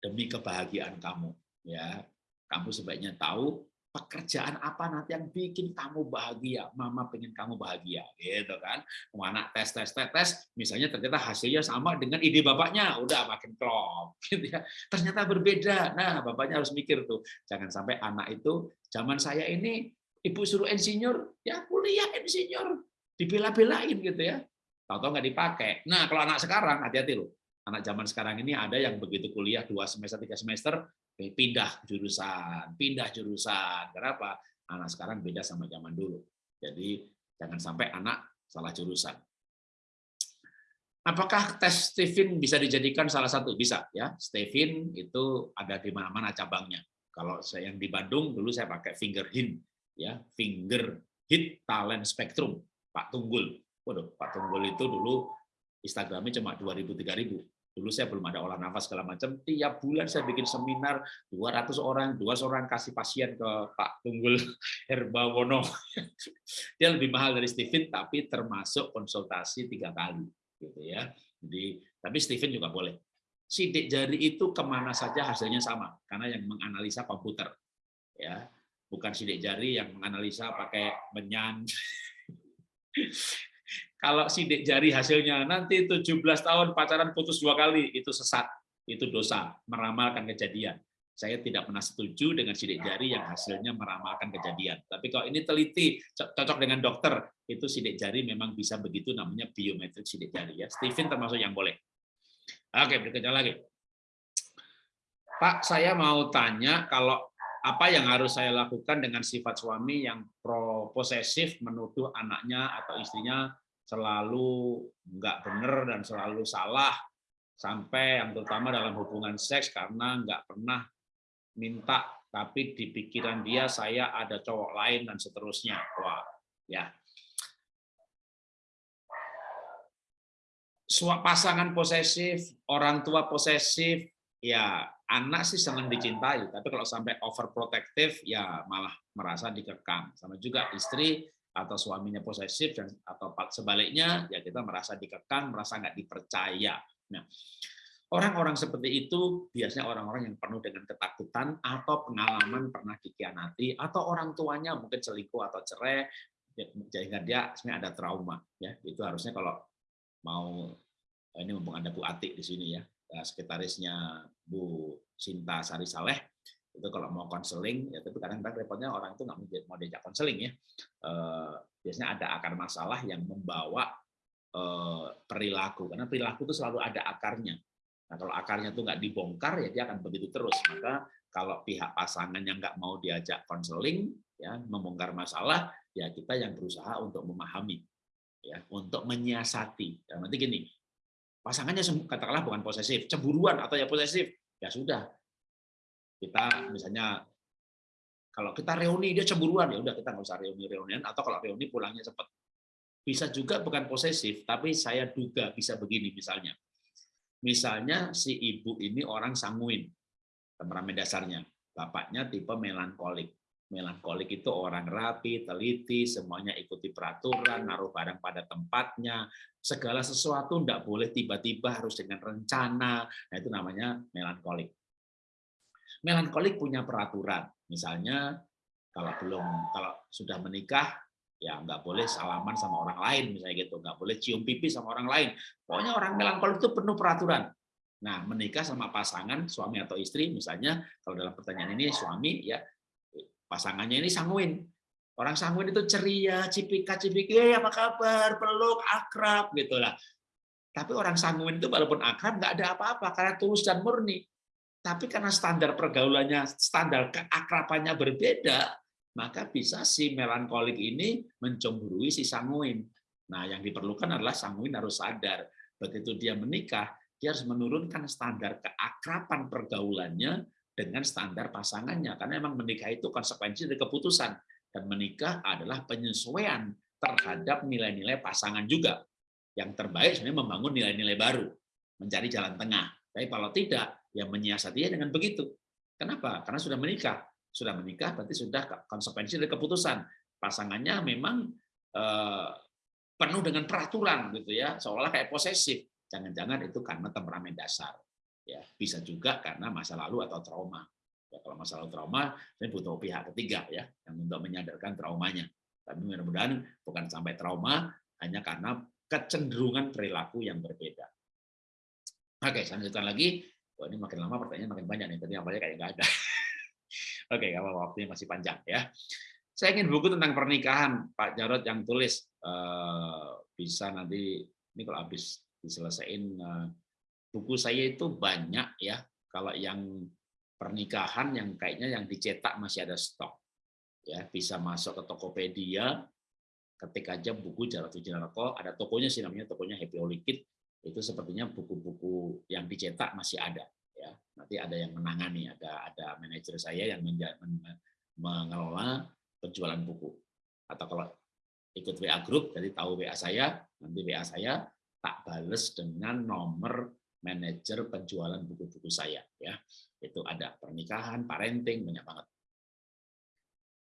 demi kebahagiaan kamu, ya, kamu sebaiknya tahu pekerjaan apa nanti yang bikin kamu bahagia. Mama pengen kamu bahagia, gitu kan? Mana tes tes tes tes, misalnya ternyata hasilnya sama dengan ide bapaknya, udah makin klop, gitu ya. Ternyata berbeda. Nah, bapaknya harus mikir tuh, jangan sampai anak itu zaman saya ini ibu suruh insinyur, ya kuliah insinyur, dibela-belain gitu ya. Tahu-tahu nggak dipakai. Nah, kalau anak sekarang hati-hati loh anak zaman sekarang ini ada yang begitu kuliah dua semester tiga semester eh, pindah jurusan pindah jurusan. Kenapa anak sekarang beda sama zaman dulu. Jadi jangan sampai anak salah jurusan. Apakah tes Stephen bisa dijadikan salah satu? Bisa ya. Stephen itu ada di mana-mana cabangnya. Kalau saya yang di Bandung dulu saya pakai finger hint ya. Finger hit talent spectrum Pak Tunggul. Waduh Pak Tunggul itu dulu Instagramnya cuma 2000 3000 Dulu saya belum ada olah nafas segala macam. Tiap bulan saya bikin seminar 200 orang, 200 orang kasih pasien ke Pak Tunggul Herbawono. Dia lebih mahal dari Steven, tapi termasuk konsultasi tiga kali, gitu ya. Jadi, tapi Steven juga boleh. Sidik jari itu ke mana saja hasilnya sama, karena yang menganalisa komputer. Ya, bukan sidik jari yang menganalisa pakai menyan. Kalau sidik jari hasilnya nanti 17 tahun pacaran putus dua kali, itu sesat, itu dosa, meramalkan kejadian. Saya tidak pernah setuju dengan sidik jari yang hasilnya meramalkan kejadian. Tapi kalau ini teliti, cocok dengan dokter, itu sidik jari memang bisa begitu, namanya biometrik sidik jari. ya. Steven termasuk yang boleh. Oke, berikutnya lagi. Pak, saya mau tanya kalau apa yang harus saya lakukan dengan sifat suami yang pro posesif menuduh anaknya atau istrinya selalu nggak benar dan selalu salah sampai yang terutama dalam hubungan seks karena nggak pernah minta tapi di pikiran dia saya ada cowok lain dan seterusnya. Wah, ya. Pasangan posesif, orang tua posesif, ya anak sih senang dicintai, tapi kalau sampai overprotective ya malah merasa dikekang. Sama juga istri atau suaminya posesif dan atau sebaliknya ya kita merasa dikekang, merasa nggak dipercaya. Nah, Orang-orang seperti itu biasanya orang-orang yang penuh dengan ketakutan atau pengalaman pernah dikhianati atau orang tuanya mungkin selingkuh atau cerai sehingga dia sebenarnya ada trauma ya itu harusnya kalau mau ini mumpung ada Bu Atik di sini ya eh, sekretarisnya Bu Sinta Sari Saleh itu kalau mau konseling ya tapi kadang-kadang repotnya orang itu nggak mau diajak konseling ya eh, biasanya ada akar masalah yang membawa eh, perilaku karena perilaku itu selalu ada akarnya Nah, kalau akarnya itu nggak dibongkar, ya dia akan begitu terus. Maka kalau pihak pasangan yang nggak mau diajak konseling, ya membongkar masalah, ya kita yang berusaha untuk memahami, ya untuk menyiasati. Nanti gini, pasangannya katakanlah bukan posesif, cemburuan atau ya posesif, ya sudah. Kita misalnya kalau kita reuni dia cemburuan ya udah kita nggak usah reuni reunian atau kalau reuni pulangnya cepat. Bisa juga bukan posesif, tapi saya duga bisa begini misalnya Misalnya si ibu ini orang sanguin, temperamen dasarnya. Bapaknya tipe melankolik. Melankolik itu orang rapi, teliti, semuanya ikuti peraturan, naruh barang pada tempatnya, segala sesuatu tidak boleh tiba-tiba harus dengan rencana. Nah itu namanya melankolik. Melankolik punya peraturan. Misalnya kalau belum kalau sudah menikah ya nggak boleh salaman sama orang lain misalnya gitu. Nggak boleh cium pipi sama orang lain. Pokoknya orang melankolik itu penuh peraturan. Nah menikah sama pasangan suami atau istri misalnya kalau dalam pertanyaan ini suami ya pasangannya ini sanguin. Orang sanguin itu ceria cipika cipiki hey, apa kabar? Peluk akrab gitulah tapi orang sanguin itu walaupun akrab nggak ada apa-apa karena tulus dan murni tapi karena standar pergaulannya standar keakrabannya berbeda maka bisa si melankolik ini mencemburui si sanguin. Nah, yang diperlukan adalah sanguin harus sadar. Begitu dia menikah, dia harus menurunkan standar keakraban pergaulannya dengan standar pasangannya. Karena memang menikah itu konsekuensi dari keputusan. Dan menikah adalah penyesuaian terhadap nilai-nilai pasangan juga. Yang terbaik sebenarnya membangun nilai-nilai baru, mencari jalan tengah. Tapi kalau tidak, ya menyiasatinya dengan begitu. Kenapa? Karena sudah menikah. Sudah menikah berarti sudah konsekuensi dari keputusan. Pasangannya memang eh, penuh dengan peraturan gitu ya seolah kayak posesif. Jangan-jangan itu karena temperamen dasar ya. Bisa juga karena masa lalu atau trauma. Ya kalau masa lalu trauma ini butuh pihak ketiga ya yang untuk menyadarkan traumanya. Tapi mudah-mudahan bukan sampai trauma hanya karena kecenderungan perilaku yang berbeda. Oke lanjutkan lagi Wah, ini makin lama pertanyaan makin banyak nih tadi awalnya kayak nggak ada Oke, kalau waktunya masih panjang ya. Saya ingin buku tentang pernikahan Pak Jarod yang tulis eh, bisa nanti ini kalau habis diselesaikan eh, buku saya itu banyak ya. Kalau yang pernikahan yang kayaknya yang dicetak masih ada stok. Ya, bisa masuk ke Tokopedia, ketik aja buku Jarod Wijanarko, ada tokonya sih namanya tokonya Happy Holikid, itu sepertinya buku-buku yang dicetak masih ada ya. Nanti ada yang menangani ada ada manajer saya yang mengelola penjualan buku. Atau kalau ikut WA group jadi tahu WA saya nanti WA saya tak bales dengan nomor manajer penjualan buku-buku saya ya. Itu ada pernikahan parenting banyak banget.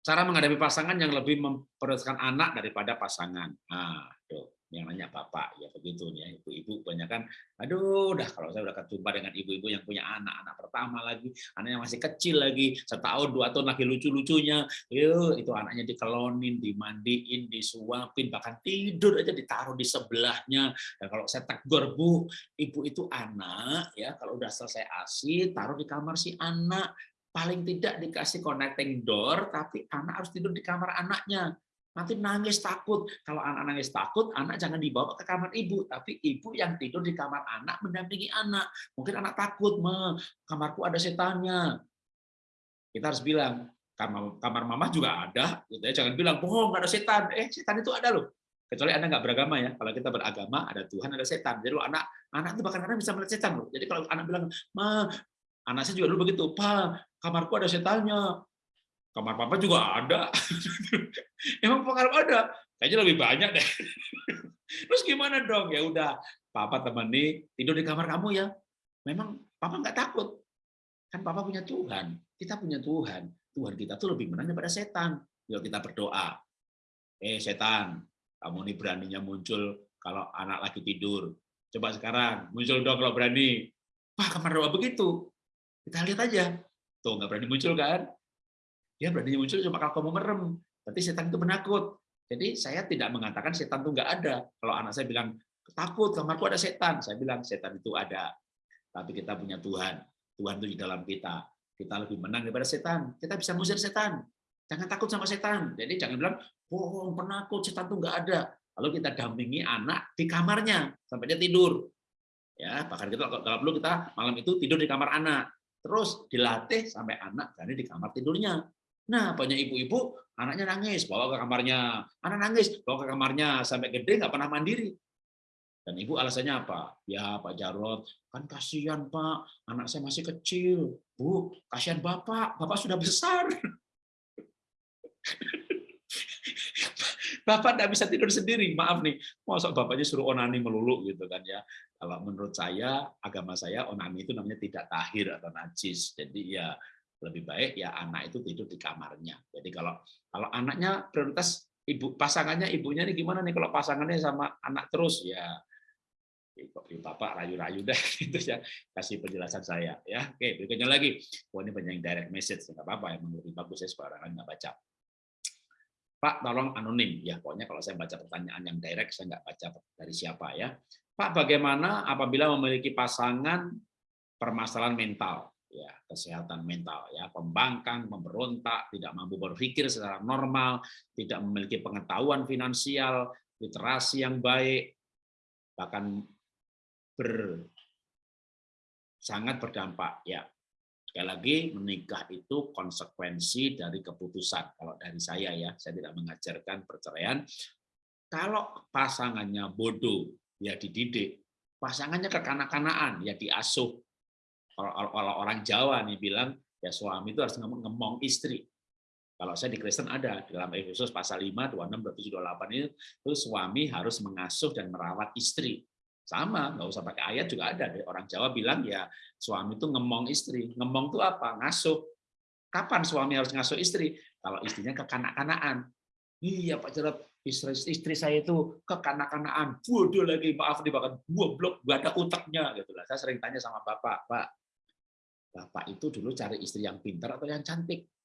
Cara menghadapi pasangan yang lebih memprioritaskan anak daripada pasangan. Nah tuh yang nanya bapak ya begitu ya ibu-ibu banyak kan aduh udah kalau saya udah ketemu dengan ibu-ibu yang punya anak anak pertama lagi anaknya masih kecil lagi setahun dua tahun lagi lucu-lucunya. Itu anaknya dikelonin dimandiin disuapin bahkan tidur aja ditaruh di sebelahnya. Dan kalau saya tegur bu ibu itu anak ya kalau udah selesai asi taruh di kamar si anak. Paling tidak dikasih connecting door tapi anak harus tidur di kamar anaknya Nanti nangis takut. Kalau anak nangis takut, anak jangan dibawa ke kamar ibu, tapi ibu yang tidur di kamar anak mendampingi anak. Mungkin anak takut, "Ma, kamarku ada setannya." Kita harus bilang, kamar, kamar mama juga ada, gitu ya. Jangan bilang, "Bohong, ada setan." Eh, setan itu ada loh. Kecuali Anda nggak beragama ya. Kalau kita beragama, ada Tuhan, ada setan. Jadi anak anak itu bahkan kadang bisa melihat setan loh. Jadi kalau anak bilang, "Ma, anak saya juga dulu begitu, "Pa, kamarku ada setannya." Kamar papa juga ada. Emang kamar ada? Kayaknya lebih banyak deh. Terus gimana dong? Ya udah, papa temani tidur di kamar kamu ya. Memang papa nggak takut. Kan papa punya Tuhan. Kita punya Tuhan. Tuhan kita tuh lebih menang daripada setan. Yuk kita berdoa. Eh setan, kamu ini beraninya muncul kalau anak lagi tidur. Coba sekarang, muncul dong kalau berani. Wah, kamar doa begitu. Kita lihat aja. Tuh, nggak berani muncul kan? Dia berani muncul cuma kalau kamu merem. Berarti setan itu menakut. Jadi saya tidak mengatakan setan itu nggak ada. Kalau anak saya bilang, takut, kamarku ada setan. Saya bilang, setan itu ada. Tapi kita punya Tuhan. Tuhan itu di dalam kita. Kita lebih menang daripada setan. Kita bisa mengusir setan. Jangan takut sama setan. Jadi jangan bilang, bohong, penakut, setan itu nggak ada. Lalu kita dampingi anak di kamarnya sampai dia tidur. Ya, bahkan kita kalau perlu kita malam itu tidur di kamar anak. Terus dilatih sampai anak berani di kamar tidurnya. Nah, banyak ibu-ibu, anaknya nangis, bawa ke kamarnya. Anak nangis, bawa ke kamarnya. Sampai gede nggak pernah mandiri. Dan ibu alasannya apa? Ya Pak Jarot, kan kasihan Pak, anak saya masih kecil. Bu, kasihan Bapak, Bapak sudah besar. Bapak tidak bisa tidur sendiri, maaf nih. Masa bapaknya suruh onani melulu gitu kan ya. Kalau menurut saya, agama saya onani itu namanya tidak tahir atau najis. Jadi ya lebih baik ya anak itu tidur di kamarnya. Jadi kalau kalau anaknya prioritas ibu pasangannya ibunya ini gimana nih? Kalau pasangannya sama anak terus ya bapak rayu-rayu deh gitu ya. Kasih penjelasan saya ya. Oke berikutnya lagi. Oh ini banyak direct message nggak apa-apa yang menurut bagus saya sekarang nggak baca. Pak tolong anonim. Ya pokoknya kalau saya baca pertanyaan yang direct saya nggak baca dari siapa ya. Pak bagaimana apabila memiliki pasangan permasalahan mental ya kesehatan mental ya. Pembangkang memberontak tidak mampu berpikir secara normal tidak memiliki pengetahuan finansial literasi yang baik bahkan ber sangat berdampak ya. Sekali lagi menikah itu konsekuensi dari keputusan kalau dari saya ya. Saya tidak mengajarkan perceraian. Kalau pasangannya bodoh ya dididik. Pasangannya kekanak-kanaan ya diasuh kalau orang Jawa nih bilang ya suami itu harus ngemong istri. Kalau saya di Kristen ada dalam Efesus pasal 5, 26, 27, 28 itu, itu suami harus mengasuh dan merawat istri. Sama, nggak usah pakai ayat juga ada. Orang Jawa bilang ya suami itu ngemong istri. Ngemong itu apa? Ngasuh. Kapan suami harus ngasuh istri? Kalau istrinya kekanak-kanaan. Iya Pak Jarot, istri, istri saya itu kekanak-kanaan. Bodoh lagi, maaf nih, bahkan goblok, gak ada utaknya. gitu lah. Saya sering tanya sama Bapak, Pak, Bapak itu dulu cari istri yang pintar atau yang cantik?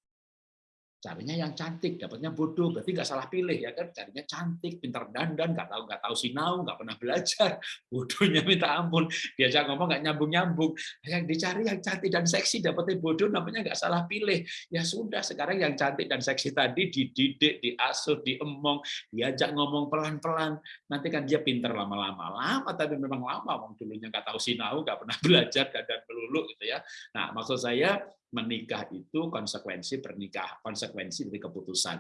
Carinya yang cantik, dapatnya bodoh, berarti nggak salah pilih ya kan? Carinya cantik, pintar dandan, nggak tahu nggak tahu sinau, nggak pernah belajar, bodohnya minta ampun, diajak ngomong nggak nyambung nyambung. Yang dicari yang cantik dan seksi, dapatnya bodoh, namanya nggak salah pilih. Ya sudah, sekarang yang cantik dan seksi tadi dididik, diasuh, diemong, diajak ngomong pelan pelan, nanti kan dia pintar lama-lama, lama tapi memang lama, wong dulunya nggak tahu sinau, nggak pernah belajar, dan melulu gitu ya. Nah maksud saya menikah itu konsekuensi pernikahan, konsekuensi dari keputusan.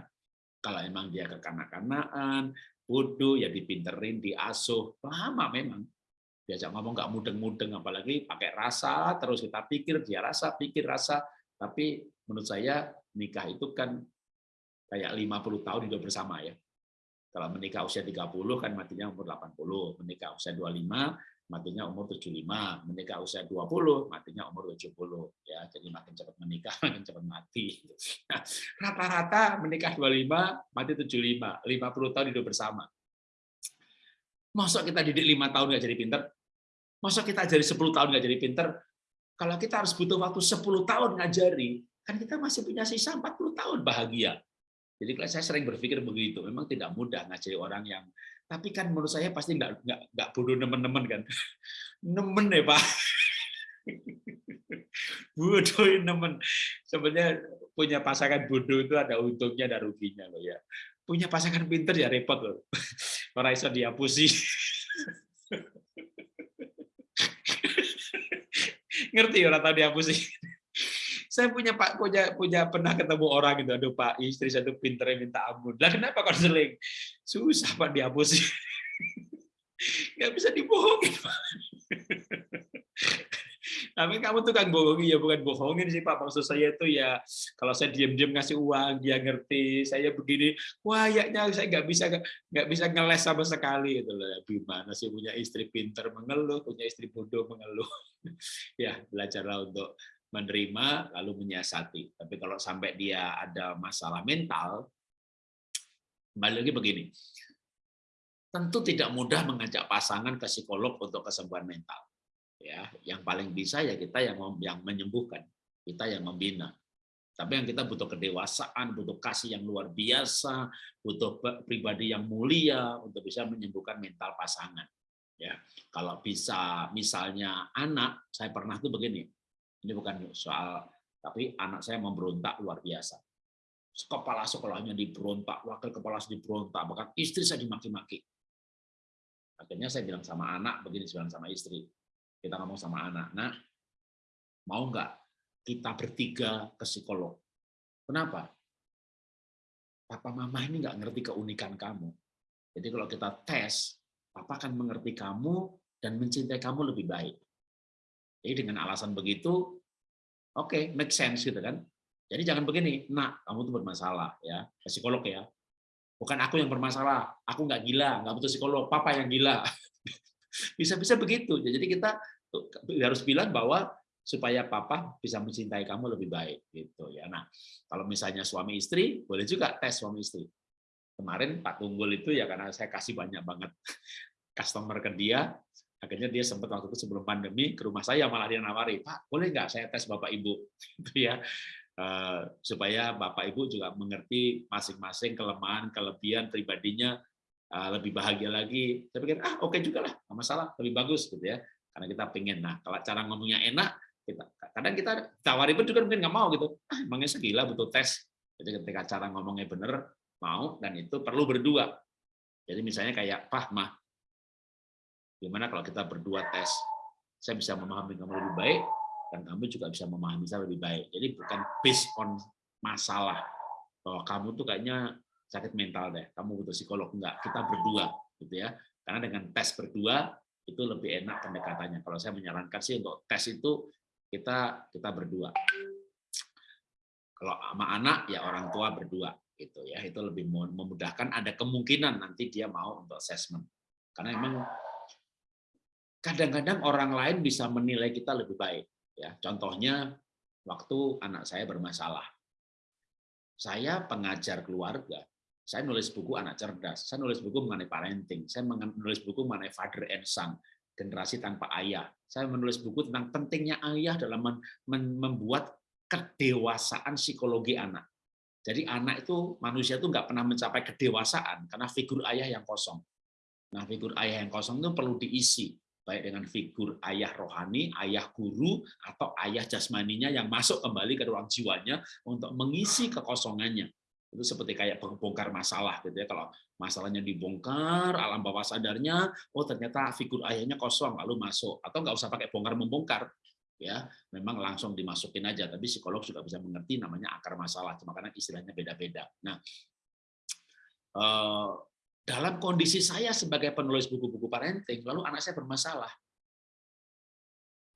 Kalau emang dia kekanak-kanaan, bodoh, ya dipinterin, diasuh, lama memang. Diajak ngomong nggak mudeng-mudeng, apalagi pakai rasa, terus kita pikir, dia rasa, pikir rasa. Tapi menurut saya nikah itu kan kayak 50 tahun hidup bersama ya. Kalau menikah usia 30 kan matinya umur 80, menikah usia 25 matinya umur 75, menikah usia 20, matinya umur 70. Ya, jadi makin cepat menikah, makin cepat mati. Rata-rata menikah 25, mati 75, 50 tahun hidup bersama. Masa kita didik lima tahun nggak jadi pinter? Masa kita ajari 10 tahun nggak jadi pinter? Kalau kita harus butuh waktu 10 tahun ngajari, kan kita masih punya sisa 40 tahun bahagia. Jadi saya sering berpikir begitu. Memang tidak mudah ngajari orang yang, tapi kan menurut saya pasti nggak nggak nggak bodoh nemen-nemen kan. Nemen ya pak. bodoh nemen. Sebenarnya punya pasangan bodoh itu ada untungnya dan ruginya loh ya. Punya pasangan pinter ya repot loh. Orang iso dihapusi. Ngerti orang tahu dihapusi. Saya punya Pak punya punya pernah ketemu orang gitu, aduh Pak istri satu pinter minta ampun. Lah kenapa konseling? Susah Pak dihapusi. Nggak bisa dibohongin Pak. Tapi kamu tukang bohongi ya bukan bohongin sih Pak. Maksud saya itu ya kalau saya diam-diam ngasih uang dia ngerti. Saya begini, wah kayaknya saya nggak bisa nggak bisa ngeles sama sekali itu loh. Gimana sih punya istri pinter mengeluh, punya istri bodoh mengeluh. ya belajarlah untuk menerima lalu menyiasati. Tapi kalau sampai dia ada masalah mental, kembali lagi begini. Tentu tidak mudah mengajak pasangan ke psikolog untuk kesembuhan mental. Ya yang paling bisa ya kita yang yang menyembuhkan kita yang membina. Tapi yang kita butuh kedewasaan butuh kasih yang luar biasa butuh pribadi yang mulia untuk bisa menyembuhkan mental pasangan. Ya kalau bisa misalnya anak saya pernah tuh begini. Ini bukan soal tapi anak saya memberontak luar biasa kepala sekolahnya diberontak wakil kepala diberontak bahkan istri saya dimaki-maki akhirnya saya bilang sama anak begini saya bilang sama istri kita ngomong sama anak, nak, mau nggak kita bertiga ke psikolog? Kenapa? Papa mama ini nggak ngerti keunikan kamu. Jadi kalau kita tes, papa akan mengerti kamu dan mencintai kamu lebih baik. Jadi dengan alasan begitu, oke, okay, make sense gitu kan. Jadi jangan begini, nak, kamu tuh bermasalah ya, psikolog ya. Bukan aku yang bermasalah, aku nggak gila, nggak butuh psikolog, papa yang gila. Bisa-bisa begitu. Jadi kita harus bilang bahwa supaya papa bisa mencintai kamu lebih baik gitu ya. Nah, kalau misalnya suami istri, boleh juga tes suami istri. Kemarin Pak Tunggul itu ya karena saya kasih banyak banget customer ke dia, akhirnya dia sempat waktu itu sebelum pandemi ke rumah saya malah dia nawari, Pak, boleh nggak saya tes Bapak Ibu? Itu ya. Eh, supaya Bapak Ibu juga mengerti masing-masing kelemahan, kelebihan pribadinya eh, lebih bahagia lagi. Saya pikir ah oke okay juga lah, nggak masalah, lebih bagus gitu ya karena kita pengen. Nah, kalau cara ngomongnya enak, kita kadang kita tawari pun juga mungkin nggak mau gitu. Ah, emangnya segila butuh tes. Jadi ketika cara ngomongnya benar, mau dan itu perlu berdua. Jadi misalnya kayak, Pak, Mah, gimana kalau kita berdua tes? Saya bisa memahami kamu lebih baik, dan kamu juga bisa memahami saya lebih baik. Jadi bukan based on masalah bahwa kamu tuh kayaknya sakit mental deh, kamu butuh psikolog enggak, kita berdua gitu ya. Karena dengan tes berdua itu lebih enak pendekatannya. Kalau saya menyarankan sih untuk tes itu kita kita berdua. Kalau sama anak ya orang tua berdua gitu ya. Itu lebih memudahkan ada kemungkinan nanti dia mau untuk assessment. Karena memang kadang-kadang orang lain bisa menilai kita lebih baik ya. Contohnya waktu anak saya bermasalah. Saya pengajar keluarga, saya nulis buku anak cerdas, saya nulis buku mengenai parenting, saya menulis buku mengenai father and son, generasi tanpa ayah. Saya menulis buku tentang pentingnya ayah dalam membuat kedewasaan psikologi anak. Jadi anak itu manusia itu nggak pernah mencapai kedewasaan karena figur ayah yang kosong. Nah figur ayah yang kosong itu perlu diisi baik dengan figur ayah rohani, ayah guru, atau ayah jasmaninya yang masuk kembali ke ruang jiwanya untuk mengisi kekosongannya. Itu seperti kayak bongkar masalah gitu ya. Kalau masalahnya dibongkar alam bawah sadarnya oh ternyata figur ayahnya kosong lalu masuk. Atau nggak usah pakai bongkar membongkar ya. Memang langsung dimasukin aja tapi psikolog juga bisa mengerti namanya akar masalah cuma karena istilahnya beda-beda. Nah eh, dalam kondisi saya sebagai penulis buku-buku parenting lalu anak saya bermasalah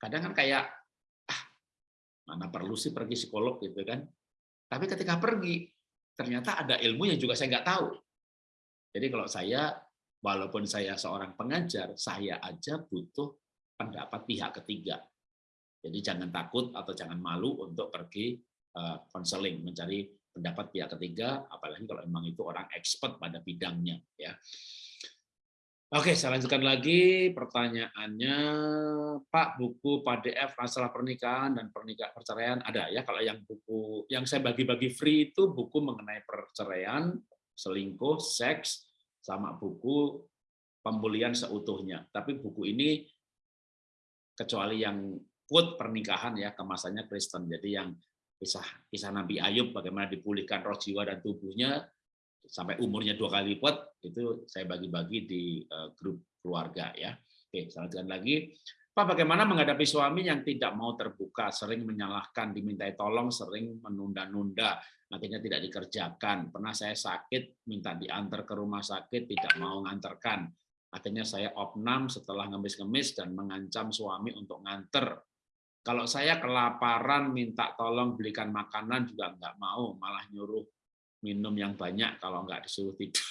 kadang kan kayak ah mana perlu sih pergi psikolog gitu kan tapi ketika pergi ternyata ada ilmu yang juga saya nggak tahu. Jadi kalau saya, walaupun saya seorang pengajar, saya aja butuh pendapat pihak ketiga. Jadi jangan takut atau jangan malu untuk pergi konseling, uh, mencari pendapat pihak ketiga, apalagi kalau memang itu orang expert pada bidangnya. ya. Oke, saya lanjutkan lagi pertanyaannya, Pak. Buku PDF masalah pernikahan dan pernikahan perceraian ada ya? Kalau yang buku yang saya bagi-bagi free itu buku mengenai perceraian, selingkuh, seks, sama buku pemulihan seutuhnya. Tapi buku ini kecuali yang quote pernikahan ya kemasannya Kristen. Jadi yang kisah kisah Nabi Ayub bagaimana dipulihkan roh jiwa dan tubuhnya sampai umurnya dua kali lipat itu saya bagi-bagi di uh, grup keluarga ya. Oke, selanjutnya lagi. Pak, bagaimana menghadapi suami yang tidak mau terbuka, sering menyalahkan, dimintai tolong, sering menunda-nunda, akhirnya tidak dikerjakan. Pernah saya sakit, minta diantar ke rumah sakit, tidak mau nganterkan. Akhirnya saya opnam setelah ngemis-ngemis dan mengancam suami untuk nganter. Kalau saya kelaparan, minta tolong belikan makanan juga nggak mau, malah nyuruh minum yang banyak kalau nggak disuruh tidur.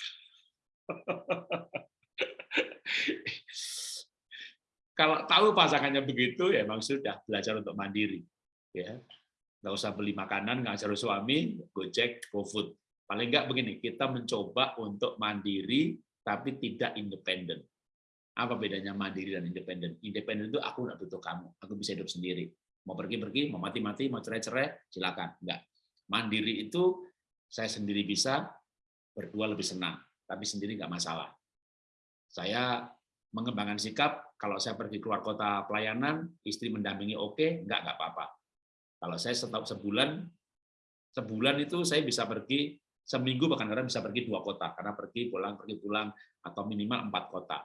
kalau tahu pasangannya begitu, ya memang sudah belajar untuk mandiri. Ya, nggak usah beli makanan, nggak usah suami, gojek, gofood. Paling nggak begini, kita mencoba untuk mandiri tapi tidak independen. Apa bedanya mandiri dan independen? Independen itu aku nggak butuh kamu, aku bisa hidup sendiri. Mau pergi-pergi, mau mati-mati, mau cerai-cerai, silakan. Enggak. Mandiri itu saya sendiri bisa, berdua lebih senang, tapi sendiri nggak masalah. Saya mengembangkan sikap, kalau saya pergi keluar kota pelayanan, istri mendampingi oke, okay, nggak nggak apa-apa. Kalau saya setahun sebulan, sebulan itu saya bisa pergi seminggu bahkan kadang bisa pergi dua kota karena pergi pulang pergi pulang atau minimal empat kota.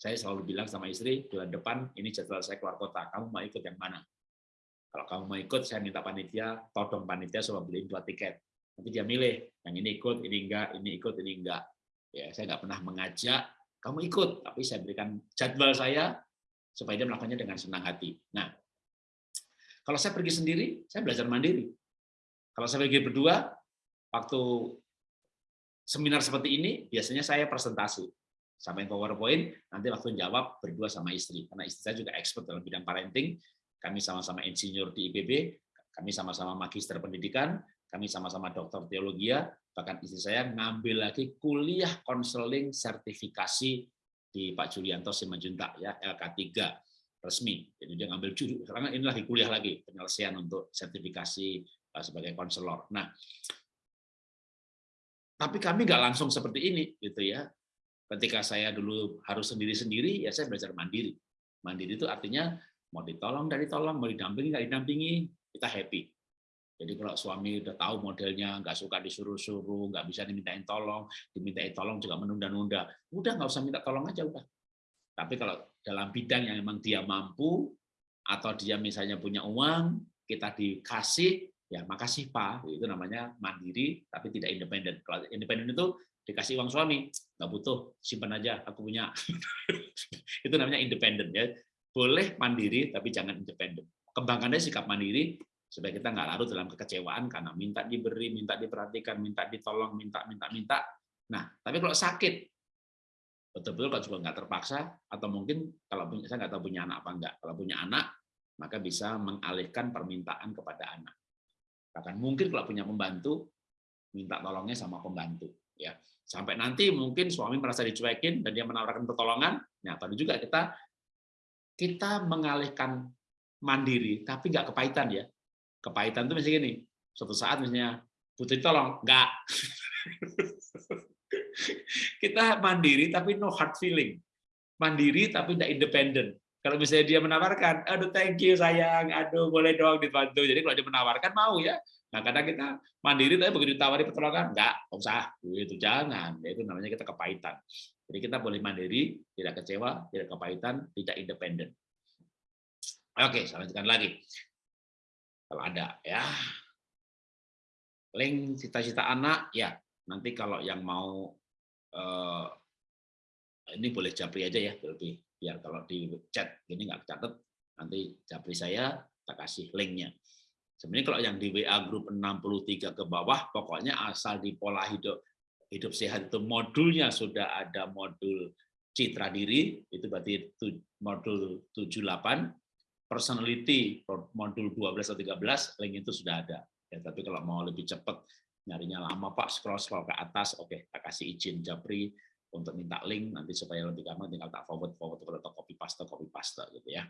Saya selalu bilang sama istri bulan depan ini jadwal saya keluar kota, kamu mau ikut yang mana? Kalau kamu mau ikut, saya minta panitia, todong panitia supaya beliin dua tiket. Nanti dia milih yang ini ikut ini enggak ini ikut ini enggak. Ya saya nggak pernah mengajak kamu ikut tapi saya berikan jadwal saya supaya dia melakukannya dengan senang hati. Nah kalau saya pergi sendiri saya belajar mandiri. Kalau saya pergi berdua waktu seminar seperti ini biasanya saya presentasi sampai PowerPoint nanti waktu jawab berdua sama istri karena istri saya juga expert dalam bidang parenting kami sama-sama insinyur di IPB kami sama-sama magister pendidikan kami sama-sama dokter teologi ya, bahkan istri saya ngambil lagi kuliah konseling sertifikasi di Pak Julianto Simanjuntak ya LK3 resmi. Jadi dia ngambil judul karena ini lagi kuliah lagi penyelesaian untuk sertifikasi eh, sebagai konselor. Nah, tapi kami nggak langsung seperti ini gitu ya. Ketika saya dulu harus sendiri-sendiri, ya saya belajar mandiri. Mandiri itu artinya mau ditolong dari tolong, mau didampingi nggak didampingi, kita happy. Jadi kalau suami udah tahu modelnya, nggak suka disuruh-suruh, nggak bisa dimintain tolong, dimintain tolong juga menunda-nunda, udah nggak usah minta tolong aja udah. Tapi kalau dalam bidang yang memang dia mampu, atau dia misalnya punya uang, kita dikasih, ya makasih Pak, itu namanya mandiri, tapi tidak independen. Kalau independen itu dikasih uang suami, nggak butuh, simpan aja, aku punya. itu namanya independen. ya. Boleh mandiri, tapi jangan independen. Kembangkannya sikap mandiri, supaya kita nggak larut dalam kekecewaan karena minta diberi, minta diperhatikan, minta ditolong, minta, minta, minta. Nah, tapi kalau sakit, betul-betul kalau juga nggak terpaksa, atau mungkin kalau punya, saya nggak tahu punya anak apa enggak, kalau punya anak, maka bisa mengalihkan permintaan kepada anak. Bahkan mungkin kalau punya pembantu, minta tolongnya sama pembantu. Ya Sampai nanti mungkin suami merasa dicuekin dan dia menawarkan pertolongan, nah baru juga kita kita mengalihkan mandiri, tapi nggak kepahitan ya kepahitan itu misalnya gini, suatu saat misalnya butuh tolong, enggak. kita mandiri tapi no hard feeling. Mandiri tapi tidak independen. Kalau misalnya dia menawarkan, aduh thank you sayang, aduh boleh dong dibantu. Jadi kalau dia menawarkan mau ya. Nah kadang kita mandiri tapi begitu ditawari pertolongan, enggak, usah, itu jangan. Ya, itu namanya kita kepahitan. Jadi kita boleh mandiri, tidak kecewa, tidak kepahitan, tidak independen. Oke, saya lanjutkan lagi. Kalau ada ya. Link cita-cita anak ya. Nanti kalau yang mau eh, ini boleh japri aja ya lebih biar kalau di chat ini nggak catat nanti japri saya kita kasih linknya sebenarnya kalau yang di WA grup 63 ke bawah pokoknya asal di pola hidup hidup sehat itu modulnya sudah ada modul citra diri itu berarti modul 78 personality modul 12 atau 13 link itu sudah ada. Ya, tapi kalau mau lebih cepat nyarinya lama Pak scroll scroll ke atas, oke, okay, tak kasih izin Japri untuk minta link nanti supaya lebih gampang tinggal tak forward forward atau copy paste copy paste gitu ya.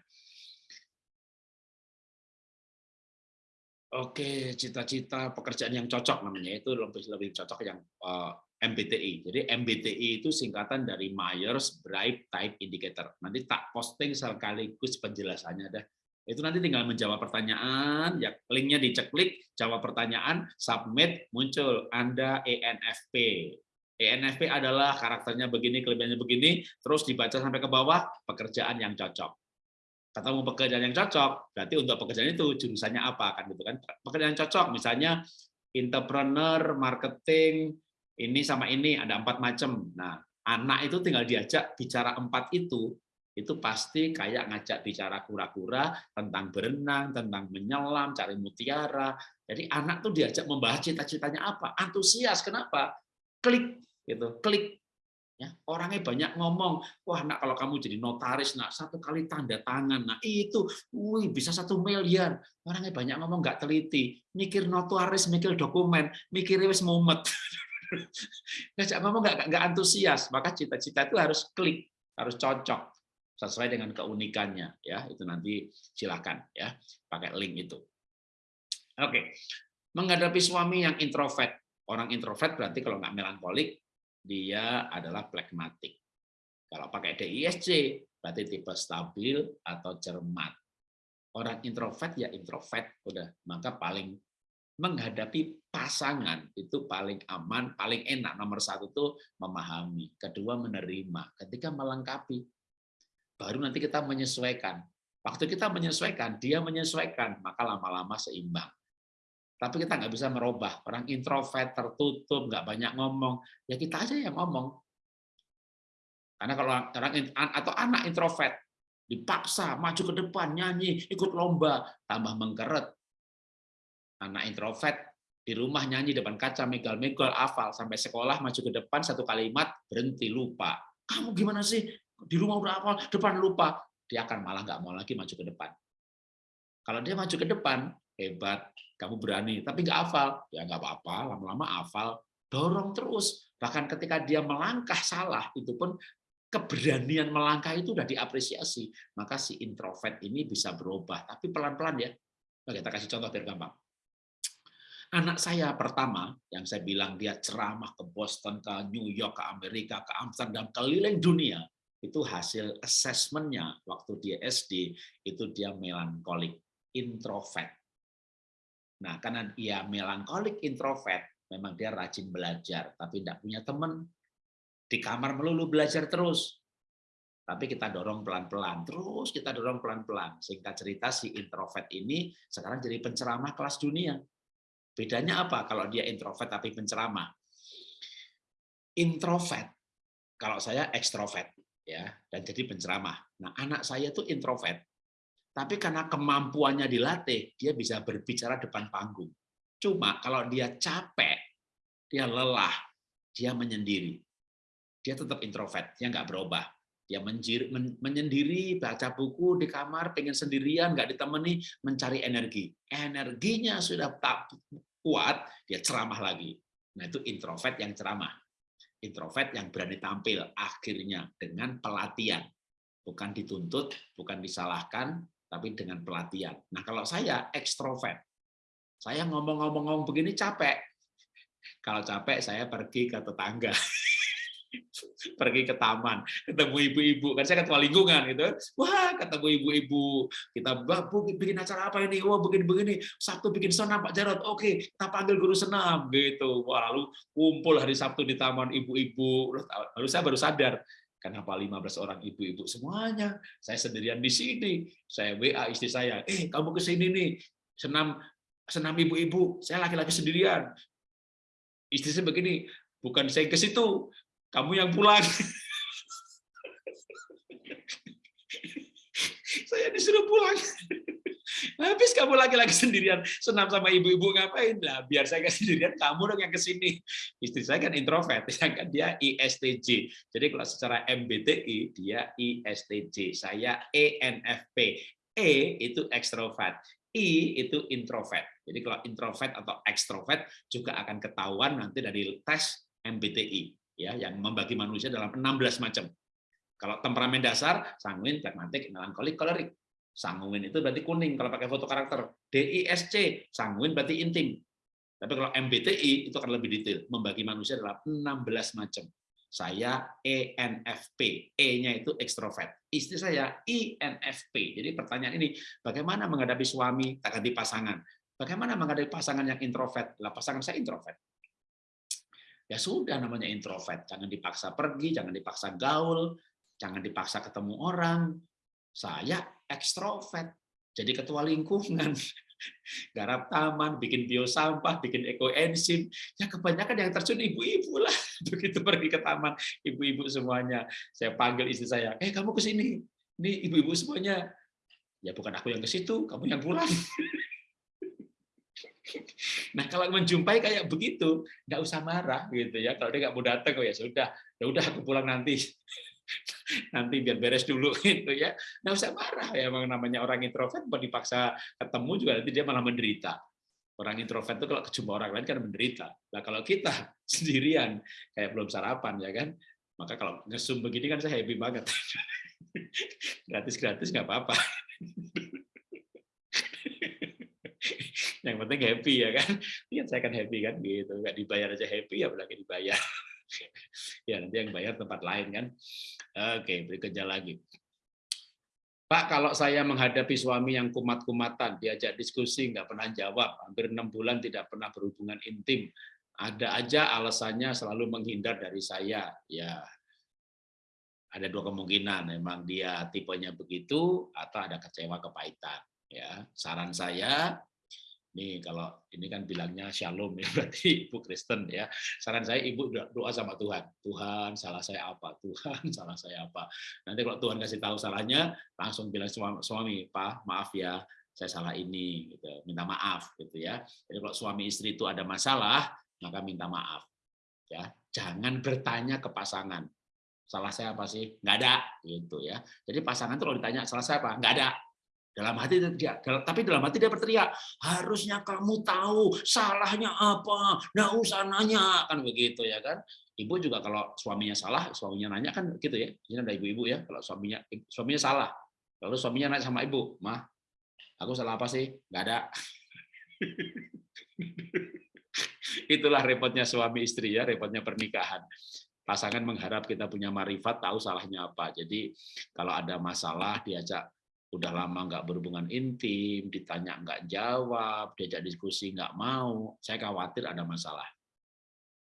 Oke, cita-cita pekerjaan yang cocok namanya itu lebih lebih cocok yang uh, eh, MBTI. Jadi MBTI itu singkatan dari Myers Briggs Type Indicator. Nanti tak posting sekaligus penjelasannya deh. Itu nanti tinggal menjawab pertanyaan, ya linknya diceklik, jawab pertanyaan, submit, muncul Anda ENFP. ENFP adalah karakternya begini, kelebihannya begini, terus dibaca sampai ke bawah, pekerjaan yang cocok ketemu pekerjaan yang cocok, berarti untuk pekerjaan itu jurusannya apa kan gitu kan. Pekerjaan cocok misalnya entrepreneur, marketing, ini sama ini ada empat macam. Nah, anak itu tinggal diajak bicara empat itu, itu pasti kayak ngajak bicara kura-kura tentang berenang, tentang menyelam, cari mutiara. Jadi anak tuh diajak membahas cita-citanya apa, antusias. Kenapa? Klik gitu, klik Ya, orangnya banyak ngomong, wah nak kalau kamu jadi notaris, nak satu kali tanda tangan, nah itu, wih bisa satu miliar. Orangnya banyak ngomong nggak teliti, mikir notaris, mikir dokumen, mikir wis mumet. Ngajak ngomong nggak nggak antusias, maka cita-cita itu harus klik, harus cocok sesuai dengan keunikannya. Ya itu nanti silakan ya pakai link itu. Oke, menghadapi suami yang introvert, orang introvert berarti kalau nggak melankolik dia adalah plekmatik. Kalau pakai DISC, berarti tipe stabil atau cermat. Orang introvert ya introvert, udah. Maka paling menghadapi pasangan itu paling aman, paling enak. Nomor satu itu memahami, kedua menerima, ketika melengkapi, baru nanti kita menyesuaikan. Waktu kita menyesuaikan, dia menyesuaikan, maka lama-lama seimbang. Tapi kita nggak bisa merubah. Orang introvert, tertutup, nggak banyak ngomong. Ya kita aja yang ngomong. Karena kalau orang atau anak introvert dipaksa maju ke depan nyanyi ikut lomba tambah mengkeret anak introvert di rumah nyanyi depan kaca megal-megal hafal sampai sekolah maju ke depan satu kalimat berhenti lupa kamu gimana sih di rumah udah hafal depan lupa dia akan malah nggak mau lagi maju ke depan kalau dia maju ke depan hebat. Kamu berani, tapi nggak hafal, ya nggak apa-apa, lama-lama hafal, dorong terus. Bahkan ketika dia melangkah salah, itu pun keberanian melangkah itu udah diapresiasi. Maka si introvert ini bisa berubah, tapi pelan-pelan ya. Kita kasih contoh biar gampang. Anak saya pertama, yang saya bilang dia ceramah ke Boston, ke New York, ke Amerika, ke Amsterdam, keliling dunia, itu hasil asesmennya waktu dia SD, itu dia melankolik, introvert Nah, karena dia melankolik introvert, memang dia rajin belajar, tapi tidak punya teman. Di kamar melulu belajar terus. Tapi kita dorong pelan-pelan, terus kita dorong pelan-pelan. Singkat cerita, si introvert ini sekarang jadi penceramah kelas dunia. Bedanya apa kalau dia introvert tapi penceramah? Introvert, kalau saya ekstrovert, ya dan jadi penceramah. Nah, anak saya itu introvert, tapi karena kemampuannya dilatih, dia bisa berbicara depan panggung. Cuma kalau dia capek, dia lelah, dia menyendiri. Dia tetap introvert, dia nggak berubah. Dia menjir, men, menyendiri, baca buku di kamar, pengen sendirian, nggak ditemani, mencari energi. Energinya sudah tak kuat, dia ceramah lagi. Nah itu introvert yang ceramah. Introvert yang berani tampil akhirnya dengan pelatihan. Bukan dituntut, bukan disalahkan, tapi dengan pelatihan. Nah, kalau saya ekstrovert, saya ngomong-ngomong begini capek. Kalau capek, saya pergi ke tetangga. pergi ke taman, ketemu ibu-ibu, kan saya ketua lingkungan gitu. Wah, ketemu ibu-ibu, kita bikin acara apa ini? Wah, begini-begini. Sabtu bikin senam Pak Jarod. Oke, kita panggil guru senam gitu. Wah, lalu kumpul hari Sabtu di taman ibu-ibu. Lalu saya baru sadar, Kenapa 15 orang ibu-ibu semuanya? Saya sendirian di sini. Saya WA istri saya, eh kamu ke sini nih, senam senam ibu-ibu, saya laki-laki sendirian. Istri saya begini, bukan saya ke situ, kamu yang pulang. saya disuruh pulang. Habis kamu lagi-lagi sendirian senam sama ibu-ibu ngapain? Lah biar saya kan sendirian, kamu dong yang ke sini. Istri saya kan introvert, kan dia ISTJ. Jadi kalau secara MBTI dia ISTJ, saya ENFP. E itu ekstrovert, I itu introvert. Jadi kalau introvert atau ekstrovert juga akan ketahuan nanti dari tes MBTI ya yang membagi manusia dalam 16 macam. Kalau temperamen dasar, sanguin, pragmatik, melankolik, kolerik. Sanguin itu berarti kuning kalau pakai foto karakter. DISC, sanguin berarti intim. Tapi kalau MBTI itu akan lebih detail, membagi manusia dalam 16 macam. Saya ENFP, E-nya itu ekstrovert. Istri saya INFP. Jadi pertanyaan ini, bagaimana menghadapi suami tak ganti pasangan? Bagaimana menghadapi pasangan yang introvert? Lah pasangan saya introvert. Ya sudah namanya introvert, jangan dipaksa pergi, jangan dipaksa gaul, jangan dipaksa ketemu orang. Saya ekstrovert, jadi ketua lingkungan garap taman, bikin bio sampah, bikin ekoenzim. Ya kebanyakan yang terjun ibu-ibu lah. Begitu pergi ke taman, ibu-ibu semuanya. Saya panggil istri saya, eh kamu ke sini. Ini ibu-ibu semuanya. Ya bukan aku yang ke situ, kamu yang pulang. Nah kalau menjumpai kayak begitu, nggak usah marah gitu ya. Kalau dia nggak mau datang, oh ya sudah, ya udah aku pulang nanti nanti biar beres dulu gitu ya. Nggak usah marah ya, emang namanya orang introvert mau dipaksa ketemu juga nanti dia malah menderita. Orang introvert itu kalau kejumpa orang lain kan menderita. Nah kalau kita sendirian kayak belum sarapan ya kan, maka kalau ngesum begini kan saya happy banget. Gratis-gratis nggak apa-apa. Yang penting happy ya kan. Lihat saya kan happy kan gitu, nggak dibayar aja happy ya apalagi dibayar. ya nanti yang bayar tempat lain kan. Oke, berikutnya lagi. Pak, kalau saya menghadapi suami yang kumat-kumatan, diajak diskusi, nggak pernah jawab, hampir enam bulan tidak pernah berhubungan intim, ada aja alasannya selalu menghindar dari saya. Ya, ada dua kemungkinan, memang dia tipenya begitu, atau ada kecewa kepahitan. Ya, saran saya Nih kalau ini kan bilangnya shalom ya berarti ibu Kristen ya. Saran saya ibu doa sama Tuhan. Tuhan salah saya apa? Tuhan salah saya apa? Nanti kalau Tuhan kasih tahu salahnya langsung bilang suami, Pak maaf ya saya salah ini gitu. Minta maaf gitu ya. Jadi kalau suami istri itu ada masalah maka minta maaf ya. Jangan bertanya ke pasangan. Salah saya apa sih? Nggak ada gitu ya. Jadi pasangan itu kalau ditanya salah saya apa? Nggak ada dalam hati dia, tapi dalam hati dia berteriak, harusnya kamu tahu salahnya apa, nggak usah nanya kan begitu ya kan. Ibu juga kalau suaminya salah, suaminya nanya kan gitu ya. Ini ada ibu-ibu ya, kalau suaminya suaminya salah, lalu suaminya nanya sama ibu, mah, aku salah apa sih? Nggak ada. Itulah repotnya suami istri ya, repotnya pernikahan pasangan mengharap kita punya marifat tahu salahnya apa. Jadi kalau ada masalah diajak udah lama nggak berhubungan intim, ditanya nggak jawab, diajak diskusi nggak mau, saya khawatir ada masalah.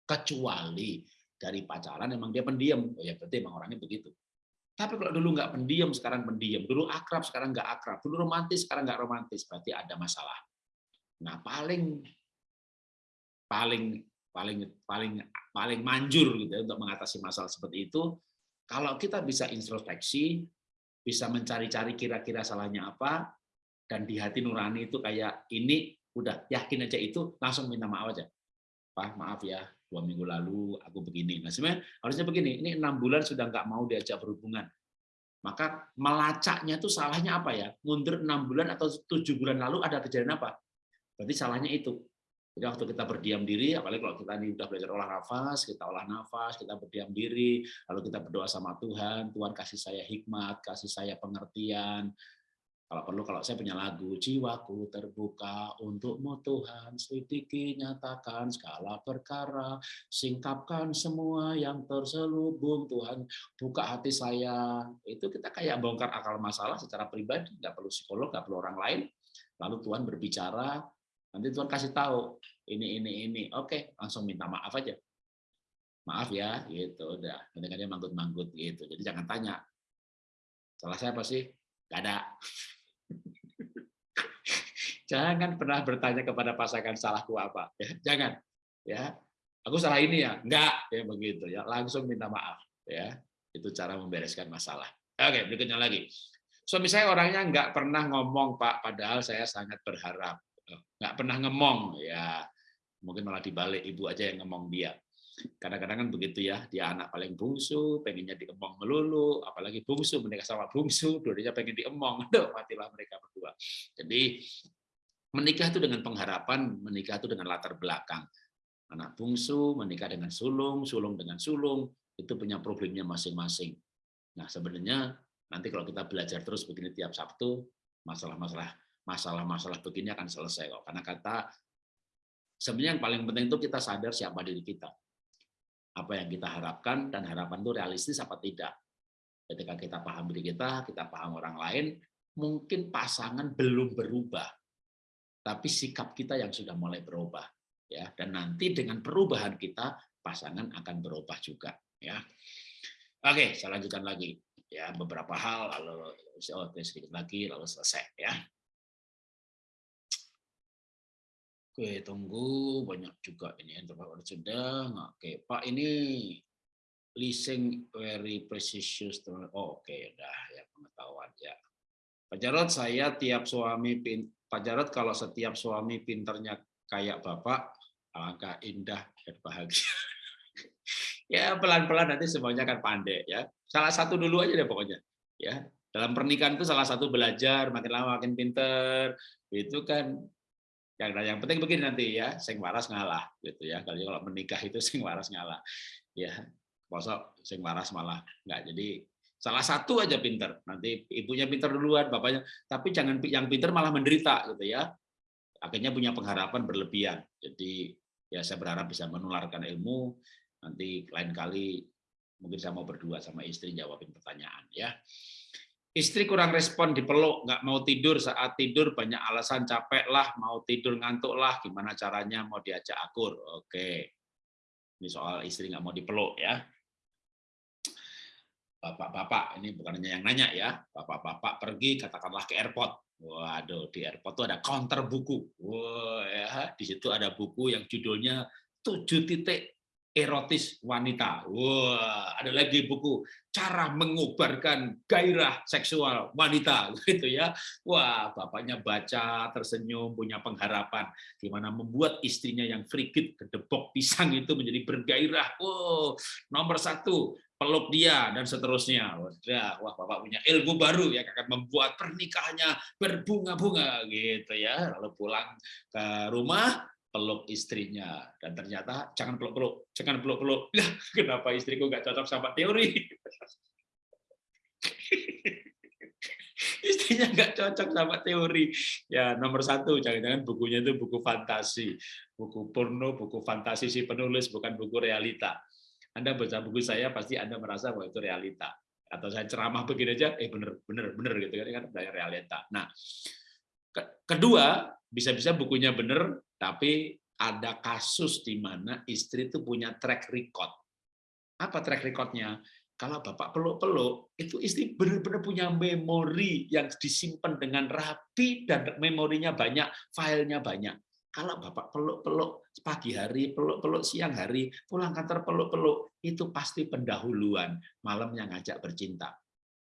Kecuali dari pacaran emang dia pendiam, oh ya berarti emang orangnya begitu. Tapi kalau dulu nggak pendiam, sekarang pendiam. Dulu akrab, sekarang nggak akrab. Dulu romantis, sekarang nggak romantis. Berarti ada masalah. Nah paling paling paling paling paling manjur gitu ya, untuk mengatasi masalah seperti itu, kalau kita bisa introspeksi, bisa mencari-cari kira-kira salahnya apa, dan di hati nurani itu kayak ini udah yakin aja itu langsung minta maaf aja. Pak maaf ya dua minggu lalu aku begini. Nah sebenarnya harusnya begini. Ini enam bulan sudah nggak mau diajak berhubungan. Maka melacaknya itu salahnya apa ya? Mundur enam bulan atau tujuh bulan lalu ada kejadian apa? Berarti salahnya itu. Jadi waktu kita berdiam diri, apalagi kalau kita ini udah belajar olah nafas, kita olah nafas, kita berdiam diri, lalu kita berdoa sama Tuhan, Tuhan kasih saya hikmat, kasih saya pengertian. Kalau perlu, kalau saya punya lagu, jiwaku terbuka untukmu Tuhan, selidiki, nyatakan segala perkara, singkapkan semua yang terselubung Tuhan, buka hati saya. Itu kita kayak bongkar akal masalah secara pribadi, nggak perlu psikolog, nggak perlu orang lain. Lalu Tuhan berbicara, Nanti Tuhan kasih tahu ini ini ini. Oke, langsung minta maaf aja. Maaf ya, gitu. Udah, dia manggut-manggut gitu. Jadi jangan tanya. Salah saya apa sih? Gak ada. jangan pernah bertanya kepada pasangan salahku apa. Ya, jangan. Ya, aku salah ini ya. Enggak, ya begitu ya. Langsung minta maaf. Ya, itu cara membereskan masalah. Oke, berikutnya lagi. Suami saya orangnya nggak pernah ngomong, Pak, padahal saya sangat berharap nggak pernah ngemong ya. Mungkin malah dibalik ibu aja yang ngomong dia. Kadang-kadang kan begitu ya dia anak paling bungsu pengennya diemong melulu apalagi bungsu menikah sama bungsu dua pengen diemong aduh matilah mereka berdua. Jadi menikah itu dengan pengharapan menikah itu dengan latar belakang. Anak bungsu menikah dengan sulung, sulung dengan sulung, itu punya problemnya masing-masing. Nah, sebenarnya nanti kalau kita belajar terus begini tiap Sabtu, masalah-masalah masalah-masalah begini akan selesai kok. Karena kata sebenarnya yang paling penting itu kita sadar siapa diri kita. Apa yang kita harapkan dan harapan itu realistis apa tidak. Ketika kita paham diri kita, kita paham orang lain, mungkin pasangan belum berubah, tapi sikap kita yang sudah mulai berubah ya dan nanti dengan perubahan kita pasangan akan berubah juga ya oke saya lanjutkan lagi ya beberapa hal lalu oh, sedikit lagi lalu selesai ya oke tunggu banyak juga ini yang sudah oke pak ini leasing very precious oh, oke udah ya pengetahuan ya Pak Jarod saya tiap suami pin Pak Jarod kalau setiap suami pinternya kayak bapak alangkah indah dan bahagia. ya pelan-pelan nanti semuanya akan pandai ya. Salah satu dulu aja deh pokoknya. Ya, dalam pernikahan itu salah satu belajar makin lama makin pinter itu kan yang yang penting begini nanti ya sing waras ngalah gitu ya kalau kalau menikah itu sing waras ngalah ya kosok sing waras malah nggak jadi salah satu aja pinter nanti ibunya pinter duluan bapaknya tapi jangan yang pinter malah menderita gitu ya akhirnya punya pengharapan berlebihan. Jadi ya saya berharap bisa menularkan ilmu. Nanti lain kali mungkin saya mau berdua sama istri jawabin pertanyaan ya. Istri kurang respon dipeluk, nggak mau tidur saat tidur banyak alasan capek lah, mau tidur ngantuk lah, gimana caranya mau diajak akur? Oke, ini soal istri nggak mau dipeluk ya. Bapak-bapak, ini bukan hanya yang nanya ya, bapak-bapak pergi katakanlah ke airport, Waduh, di airport itu ada counter buku. Wah, ya, di situ ada buku yang judulnya tujuh titik erotis wanita. Wah, ada lagi buku cara mengobarkan gairah seksual wanita gitu ya. Wah, bapaknya baca, tersenyum, punya pengharapan gimana membuat istrinya yang frigid kedebok pisang itu menjadi bergairah. Wow, nomor satu peluk dia dan seterusnya. Wah, wah Bapak punya ilmu baru yang akan membuat pernikahannya berbunga-bunga gitu ya. Lalu pulang ke rumah peluk istrinya dan ternyata jangan peluk-peluk, jangan peluk-peluk. Ya, kenapa istriku nggak cocok sama teori? istrinya nggak cocok sama teori. Ya nomor satu, jangan-jangan bukunya itu buku fantasi, buku porno, buku fantasi si penulis, bukan buku realita. Anda baca buku saya pasti Anda merasa bahwa itu realita. Atau saya ceramah begini aja, eh bener, bener, bener gitu kan, kan realita. Nah, kedua, bisa-bisa bukunya bener, tapi ada kasus di mana istri itu punya track record. Apa track recordnya? Kalau bapak peluk-peluk, itu istri benar-benar punya memori yang disimpan dengan rapi dan memorinya banyak, filenya banyak. Kalau Bapak peluk-peluk pagi hari, peluk-peluk siang hari, pulang kantor peluk-peluk, itu pasti pendahuluan, malam yang ngajak bercinta.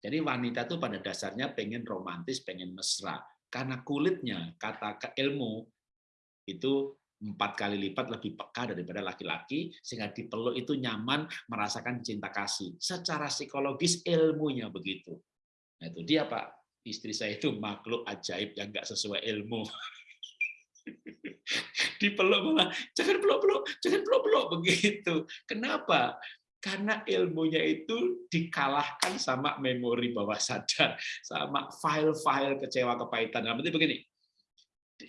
Jadi wanita itu pada dasarnya pengen romantis, pengen mesra. Karena kulitnya, kata ilmu, itu empat kali lipat lebih peka daripada laki-laki, sehingga dipeluk itu nyaman, merasakan cinta kasih. Secara psikologis ilmunya begitu. Nah itu dia Pak, istri saya itu makhluk ajaib yang nggak sesuai ilmu. dipeluk malah jangan peluk-peluk, jangan peluk-peluk begitu. Kenapa? Karena ilmunya itu dikalahkan sama memori bawah sadar, sama file-file kecewa kepahitan. Nah, berarti begini,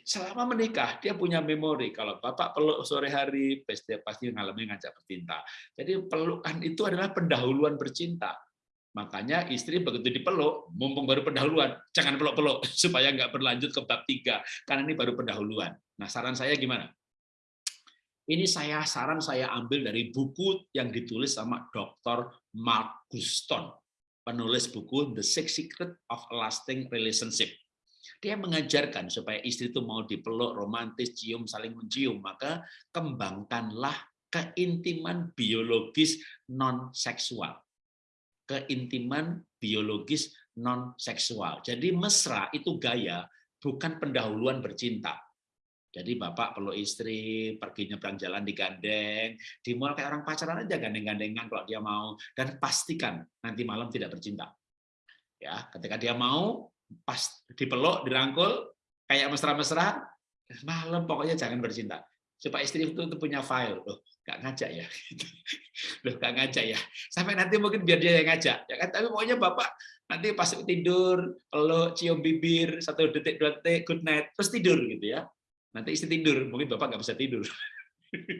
selama menikah dia punya memori kalau bapak peluk sore hari pasti pasti mengalami ngajak bercinta jadi pelukan itu adalah pendahuluan bercinta Makanya istri begitu dipeluk, mumpung baru pendahuluan, jangan peluk-peluk supaya nggak berlanjut ke bab tiga, karena ini baru pendahuluan. Nah, saran saya gimana? Ini saya saran saya ambil dari buku yang ditulis sama Dr. Mark Guston, penulis buku The Six Secret of Lasting Relationship. Dia mengajarkan supaya istri itu mau dipeluk, romantis, cium, saling mencium, maka kembangkanlah keintiman biologis non seksual keintiman biologis non seksual. Jadi mesra itu gaya, bukan pendahuluan bercinta. Jadi bapak perlu istri, pergi nyebrang jalan di gandeng, di mall kayak orang pacaran aja gandeng-gandengan kalau dia mau, dan pastikan nanti malam tidak bercinta. Ya, ketika dia mau, pas dipeluk, dirangkul, kayak mesra-mesra, malam pokoknya jangan bercinta. supaya istri itu, itu punya file. Loh, nggak ngajak ya? Loh, nggak ngajak ya? Sampai nanti mungkin biar dia yang ngajak. Ya kan? Tapi pokoknya Bapak nanti pas tidur, peluk, cium bibir, satu detik, dua detik, good night, terus tidur gitu ya. Nanti istri tidur, mungkin Bapak nggak bisa tidur.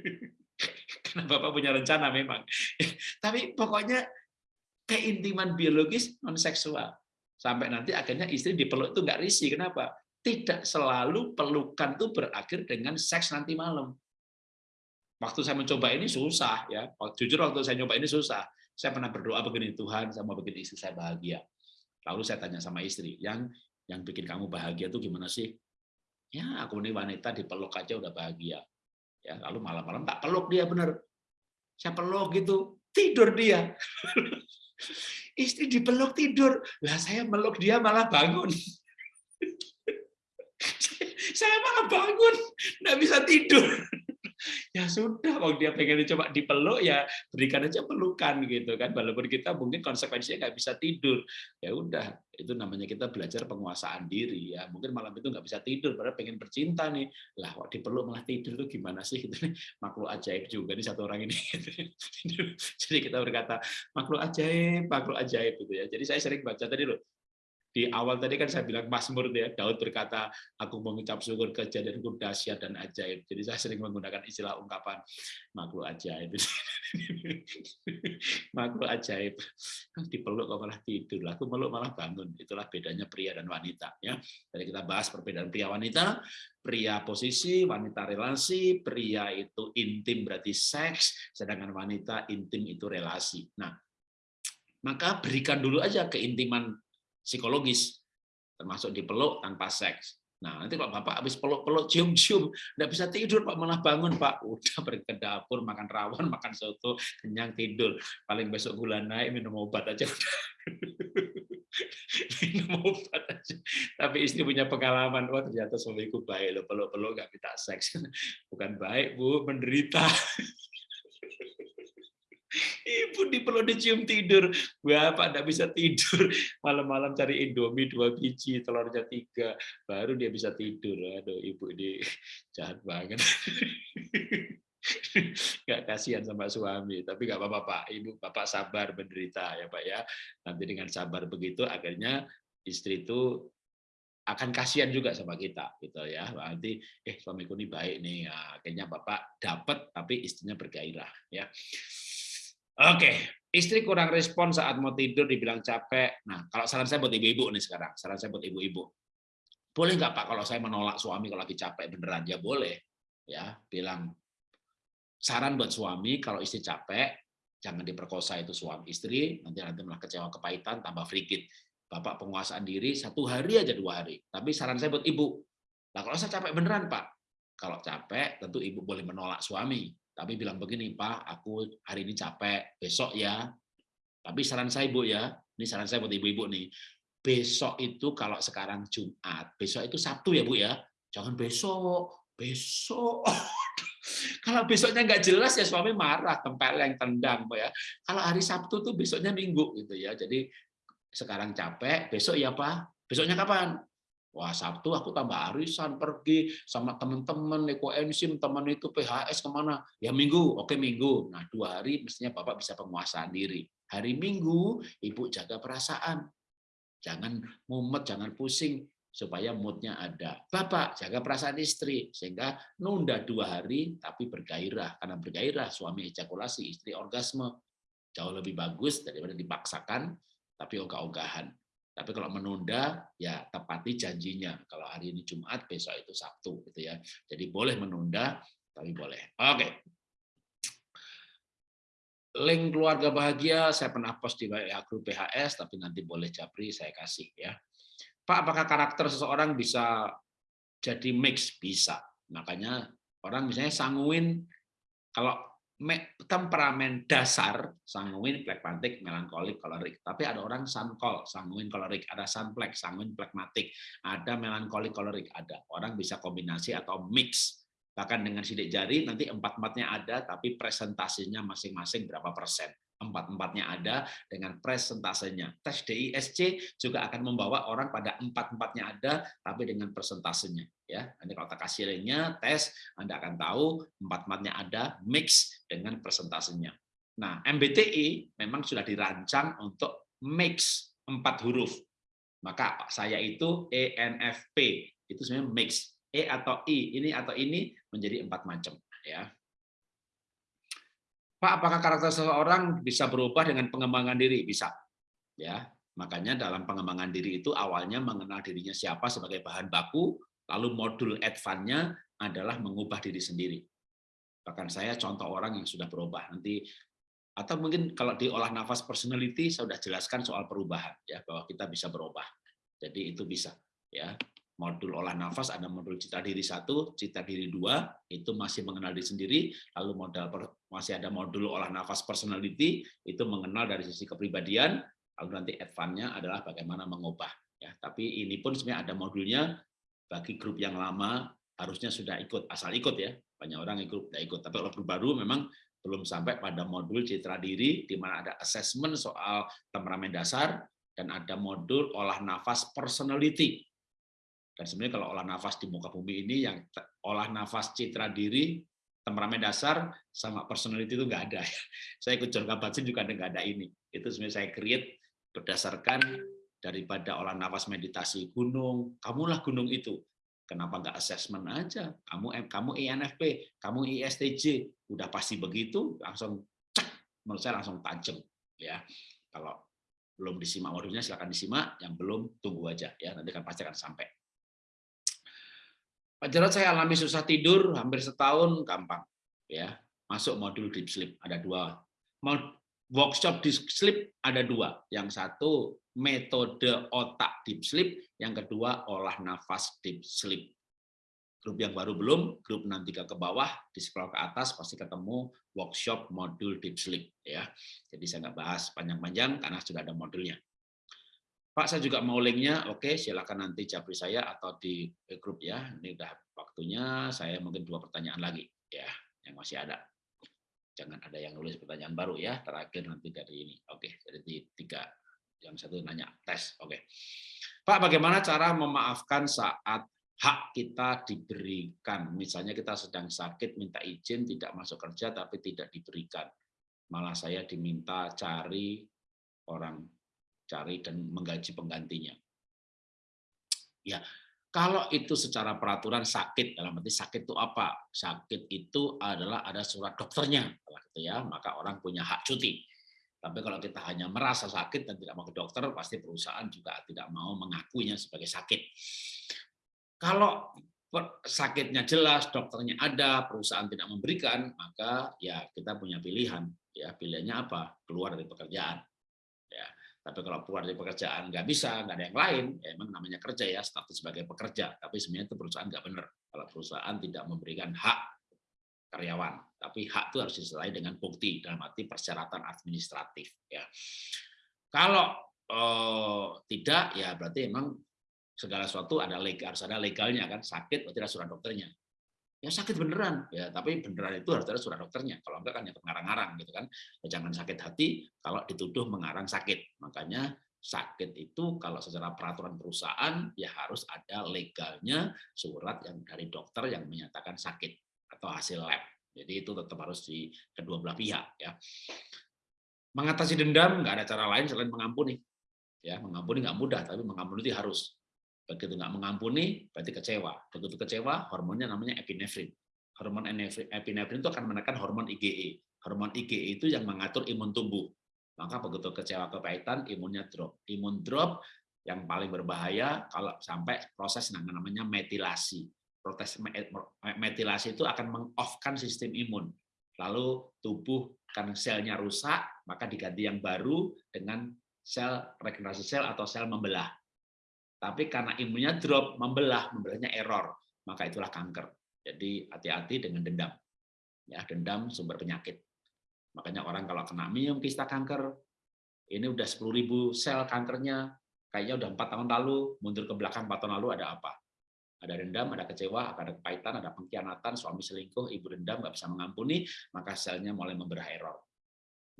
Karena Bapak punya rencana memang. Tapi pokoknya keintiman biologis non seksual sampai nanti akhirnya istri dipeluk itu nggak risih. Kenapa? Tidak selalu pelukan itu berakhir dengan seks nanti malam. Waktu saya mencoba ini susah ya. Jujur waktu saya nyoba ini susah. Saya pernah berdoa begini Tuhan saya mau bikin istri saya bahagia. Lalu saya tanya sama istri yang yang bikin kamu bahagia itu gimana sih? Ya aku ini wanita dipeluk aja udah bahagia. Ya lalu malam-malam tak peluk dia bener. Saya peluk gitu tidur dia Istri dipeluk tidur. Lah saya meluk dia malah bangun. saya malah bangun, nggak bisa tidur ya sudah kalau dia pengen coba dipeluk ya berikan aja pelukan gitu kan. Walaupun kita mungkin konsekuensinya nggak bisa tidur. Ya udah itu namanya kita belajar penguasaan diri ya. Mungkin malam itu nggak bisa tidur padahal pengen bercinta nih. Lah kok dipeluk malah tidur tuh gimana sih? Gitu makhluk ajaib juga nih satu orang ini. Jadi kita berkata makhluk ajaib makhluk ajaib gitu ya. Jadi saya sering baca tadi loh di awal tadi kan saya bilang Mazmur ya Daud berkata aku mengucap syukur kejadianku dahsyat dan ajaib. Jadi saya sering menggunakan istilah ungkapan makhluk ajaib. Makhluk ajaib. Dipeluk kok malah tidur? Aku meluk malah bangun. Itulah bedanya pria dan wanita ya. Jadi kita bahas perbedaan pria wanita pria posisi wanita relasi pria itu intim berarti seks sedangkan wanita intim itu relasi. Nah maka berikan dulu aja keintiman psikologis, termasuk dipeluk tanpa seks. Nah, nanti Pak Bapak habis peluk-peluk, cium-cium, nggak bisa tidur, Pak, malah bangun, Pak. Udah pergi ke dapur, makan rawon, makan soto, kenyang tidur. Paling besok gula naik, minum obat aja. minum obat aja. Tapi istri punya pengalaman, wah ternyata suamiku baik, lo peluk-peluk nggak minta seks. Bukan baik, Bu, menderita. Ibu di perlu dicium tidur. Bapak tidak bisa tidur. Malam-malam cari Indomie dua biji, telurnya tiga. Baru dia bisa tidur. Aduh, ibu ini jahat banget. Gak kasihan sama suami. Tapi gak apa-apa, Pak. Ibu, Bapak sabar menderita ya, Pak ya. Nanti dengan sabar begitu, akhirnya istri itu akan kasihan juga sama kita gitu ya nanti eh suamiku ini baik nih ya, akhirnya bapak dapat tapi istrinya bergairah ya Oke, istri kurang respon saat mau tidur, dibilang capek. Nah, kalau saran saya buat ibu-ibu nih sekarang, saran saya buat ibu-ibu. Boleh nggak Pak kalau saya menolak suami kalau lagi capek beneran? Ya boleh. Ya, bilang saran buat suami kalau istri capek, jangan diperkosa itu suami istri, nanti nanti malah kecewa kepahitan, tambah frigid. Bapak penguasaan diri satu hari aja dua hari. Tapi saran saya buat ibu, nah kalau saya capek beneran Pak, kalau capek tentu ibu boleh menolak suami tapi bilang begini, Pak, aku hari ini capek, besok ya. Tapi saran saya Ibu ya, ini saran saya buat ibu-ibu nih. Besok itu kalau sekarang Jumat, besok itu Sabtu ya Bu ya. Jangan besok, besok. kalau besoknya nggak jelas ya suami marah, tempeleng, tendang, Bu ya. Kalau hari Sabtu tuh besoknya Minggu gitu ya. Jadi sekarang capek, besok ya Pak. Besoknya kapan? Wah Sabtu aku tambah arisan pergi sama teman-teman ekoenzim teman itu PHS ke mana? Ya Minggu, oke Minggu. Nah dua hari mestinya Bapak bisa penguasaan diri. Hari Minggu Ibu jaga perasaan, jangan mumet, jangan pusing supaya moodnya ada. Bapak jaga perasaan istri sehingga nunda dua hari tapi bergairah karena bergairah suami ejakulasi istri orgasme jauh lebih bagus daripada dipaksakan tapi ogah-ogahan. Tapi kalau menunda, ya tepati janjinya. Kalau hari ini Jumat, besok itu Sabtu, gitu ya. Jadi boleh menunda, tapi boleh. Oke. Link keluarga bahagia saya pernah post di WA grup PHS, tapi nanti boleh Japri saya kasih ya. Pak, apakah karakter seseorang bisa jadi mix? Bisa. Makanya orang misalnya sanguin, kalau temperamen dasar sanguin, plekmatik, melankolik, kolerik. Tapi ada orang sankol, sanguin, kolerik, ada sanplek, sanguin, plekmatik, ada melankolik, kolerik, ada. Orang bisa kombinasi atau mix. Bahkan dengan sidik jari nanti empat-empatnya ada, tapi presentasinya masing-masing berapa persen. Empat-empatnya ada dengan presentasenya. Tes DISC juga akan membawa orang pada empat-empatnya ada, tapi dengan presentasenya. Ya, nanti kalau tak kasih linknya, tes, Anda akan tahu empat-empatnya ada, mix dengan presentasenya. Nah, MBTI memang sudah dirancang untuk mix empat huruf. Maka saya itu ENFP, itu sebenarnya mix. E atau I, ini atau ini menjadi empat macam. ya Pak, apakah karakter seseorang bisa berubah dengan pengembangan diri? Bisa. Ya, makanya dalam pengembangan diri itu awalnya mengenal dirinya siapa sebagai bahan baku, lalu modul advance-nya adalah mengubah diri sendiri. Bahkan saya contoh orang yang sudah berubah. Nanti atau mungkin kalau di olah nafas personality saya sudah jelaskan soal perubahan ya bahwa kita bisa berubah. Jadi itu bisa ya modul olah nafas ada modul cita diri satu, cita diri dua, itu masih mengenal diri sendiri, lalu modal masih ada modul olah nafas personality, itu mengenal dari sisi kepribadian, lalu nanti advance-nya adalah bagaimana mengubah. Ya, tapi ini pun sebenarnya ada modulnya. Bagi grup yang lama harusnya sudah ikut, asal ikut ya, banyak orang ikut, tidak ikut. Tapi kalau grup baru memang belum sampai pada modul citra diri, di mana ada assessment soal temperamen dasar, dan ada modul olah nafas personality, dan sebenarnya kalau olah nafas di muka bumi ini yang olah nafas citra diri, temperamen dasar sama personality itu nggak ada. Saya ikut Jorga Batsin juga nggak ada ini. Itu sebenarnya saya create berdasarkan daripada olah nafas meditasi gunung. Kamulah gunung itu. Kenapa nggak assessment aja? Kamu kamu INFP, kamu ISTJ, udah pasti begitu, langsung cek, menurut saya langsung tajam ya. Kalau belum disimak modulnya silakan disimak, yang belum tunggu aja ya, nanti kan pasti akan sampai. Pak Jarod saya alami susah tidur hampir setahun gampang ya. Masuk modul deep sleep ada dua. Workshop deep sleep ada dua. Yang satu metode otak deep sleep yang kedua olah nafas deep sleep. Grup yang baru belum grup nanti ke bawah di scroll ke atas pasti ketemu workshop modul deep sleep ya. Jadi saya nggak bahas panjang-panjang karena sudah ada modulnya Pak, saya juga mau linknya. Oke, silakan nanti japri saya atau di grup ya. Ini udah waktunya. Saya mungkin dua pertanyaan lagi ya, yang masih ada. Jangan ada yang nulis pertanyaan baru ya. Terakhir nanti dari ini. Oke, jadi tiga. Yang satu nanya tes. Oke, Pak, bagaimana cara memaafkan saat hak kita diberikan? Misalnya kita sedang sakit, minta izin, tidak masuk kerja, tapi tidak diberikan. Malah saya diminta cari orang cari dan menggaji penggantinya. Ya, kalau itu secara peraturan sakit dalam arti sakit itu apa? Sakit itu adalah ada surat dokternya, gitu ya, maka orang punya hak cuti. Tapi kalau kita hanya merasa sakit dan tidak mau ke dokter, pasti perusahaan juga tidak mau mengakuinya sebagai sakit. Kalau sakitnya jelas, dokternya ada, perusahaan tidak memberikan, maka ya kita punya pilihan. Ya pilihannya apa? Keluar dari pekerjaan. Tapi kalau keluar dari pekerjaan nggak bisa, nggak ada yang lain, ya emang namanya kerja ya, status sebagai pekerja. Tapi sebenarnya itu perusahaan nggak benar. Kalau perusahaan tidak memberikan hak karyawan, tapi hak itu harus disertai dengan bukti dalam arti persyaratan administratif. Ya. Kalau eh, tidak, ya berarti emang segala sesuatu ada legal, harus ada legalnya kan, sakit berarti ada surat dokternya ya sakit beneran. Ya tapi beneran itu harus ada surat dokternya. Kalau enggak kan ya pengarang-arang gitu kan. Ya, jangan sakit hati kalau dituduh mengarang sakit. Makanya sakit itu kalau secara peraturan perusahaan ya harus ada legalnya surat yang dari dokter yang menyatakan sakit atau hasil lab. Jadi itu tetap harus di kedua belah pihak ya. Mengatasi dendam nggak ada cara lain selain mengampuni. Ya mengampuni nggak mudah tapi mengampuni itu harus Begitu nggak mengampuni, berarti kecewa. Begitu kecewa, hormonnya namanya epinefrin. Hormon epinefrin itu akan menekan hormon IgE. Hormon IgE itu yang mengatur imun tubuh. Maka begitu kecewa kepahitan, imunnya drop. Imun drop yang paling berbahaya kalau sampai proses namanya metilasi. Proses metilasi itu akan mengoffkan sistem imun. Lalu tubuh kan selnya rusak, maka diganti yang baru dengan sel regenerasi sel atau sel membelah tapi karena imunnya drop, membelah, membelahnya error, maka itulah kanker. Jadi hati-hati dengan dendam. Ya, dendam sumber penyakit. Makanya orang kalau kena minum kista kanker, ini udah 10.000 sel kankernya, kayaknya udah empat tahun lalu, mundur ke belakang empat tahun lalu ada apa? Ada dendam, ada kecewa, ada kepahitan, ada pengkhianatan, suami selingkuh, ibu dendam, nggak bisa mengampuni, maka selnya mulai memberah error.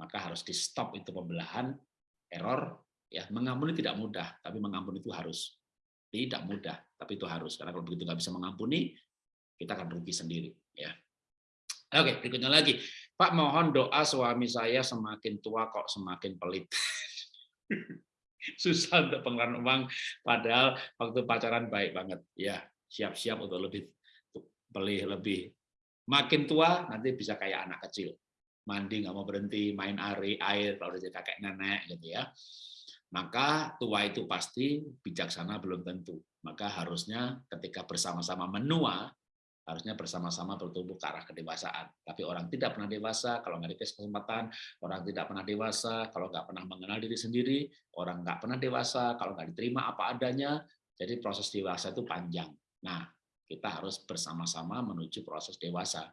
maka harus di stop itu pembelahan error ya mengampuni tidak mudah tapi mengampuni itu harus. Tidak mudah tapi itu harus. Karena kalau begitu nggak bisa mengampuni kita akan rugi sendiri ya. Oke berikutnya lagi. Pak mohon doa suami saya semakin tua kok semakin pelit. Susah untuk pengeluaran uang padahal waktu pacaran baik banget. Ya siap-siap untuk lebih beli lebih. Makin tua nanti bisa kayak anak kecil. Mandi nggak mau berhenti main air air kalau udah jadi kakek nenek gitu ya maka tua itu pasti bijaksana belum tentu. Maka harusnya ketika bersama-sama menua, harusnya bersama-sama bertumbuh ke arah kedewasaan. Tapi orang tidak pernah dewasa, kalau nggak dikasih kesempatan, orang tidak pernah dewasa, kalau nggak pernah mengenal diri sendiri, orang nggak pernah dewasa, kalau nggak diterima apa adanya, jadi proses dewasa itu panjang. Nah, kita harus bersama-sama menuju proses dewasa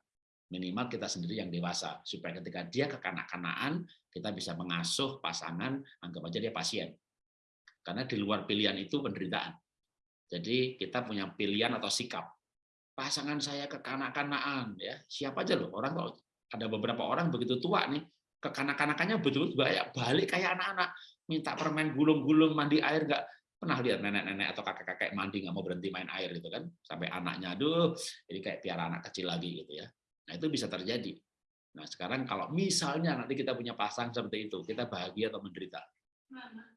minimal kita sendiri yang dewasa supaya ketika dia kekanak-kanaan kita bisa mengasuh pasangan anggap aja dia pasien. Karena di luar pilihan itu penderitaan. Jadi kita punya pilihan atau sikap. Pasangan saya kekanak-kanaan ya. Siapa aja loh orang kalau ada beberapa orang begitu tua nih kekanak-kanakannya betul betul banyak. Balik kayak anak-anak minta permen gulung-gulung mandi air nggak pernah lihat nenek-nenek atau kakek-kakek mandi nggak mau berhenti main air gitu kan. Sampai anaknya aduh jadi kayak piara anak kecil lagi gitu ya Nah, itu bisa terjadi. Nah, sekarang kalau misalnya nanti kita punya pasang seperti itu, kita bahagia atau menderita?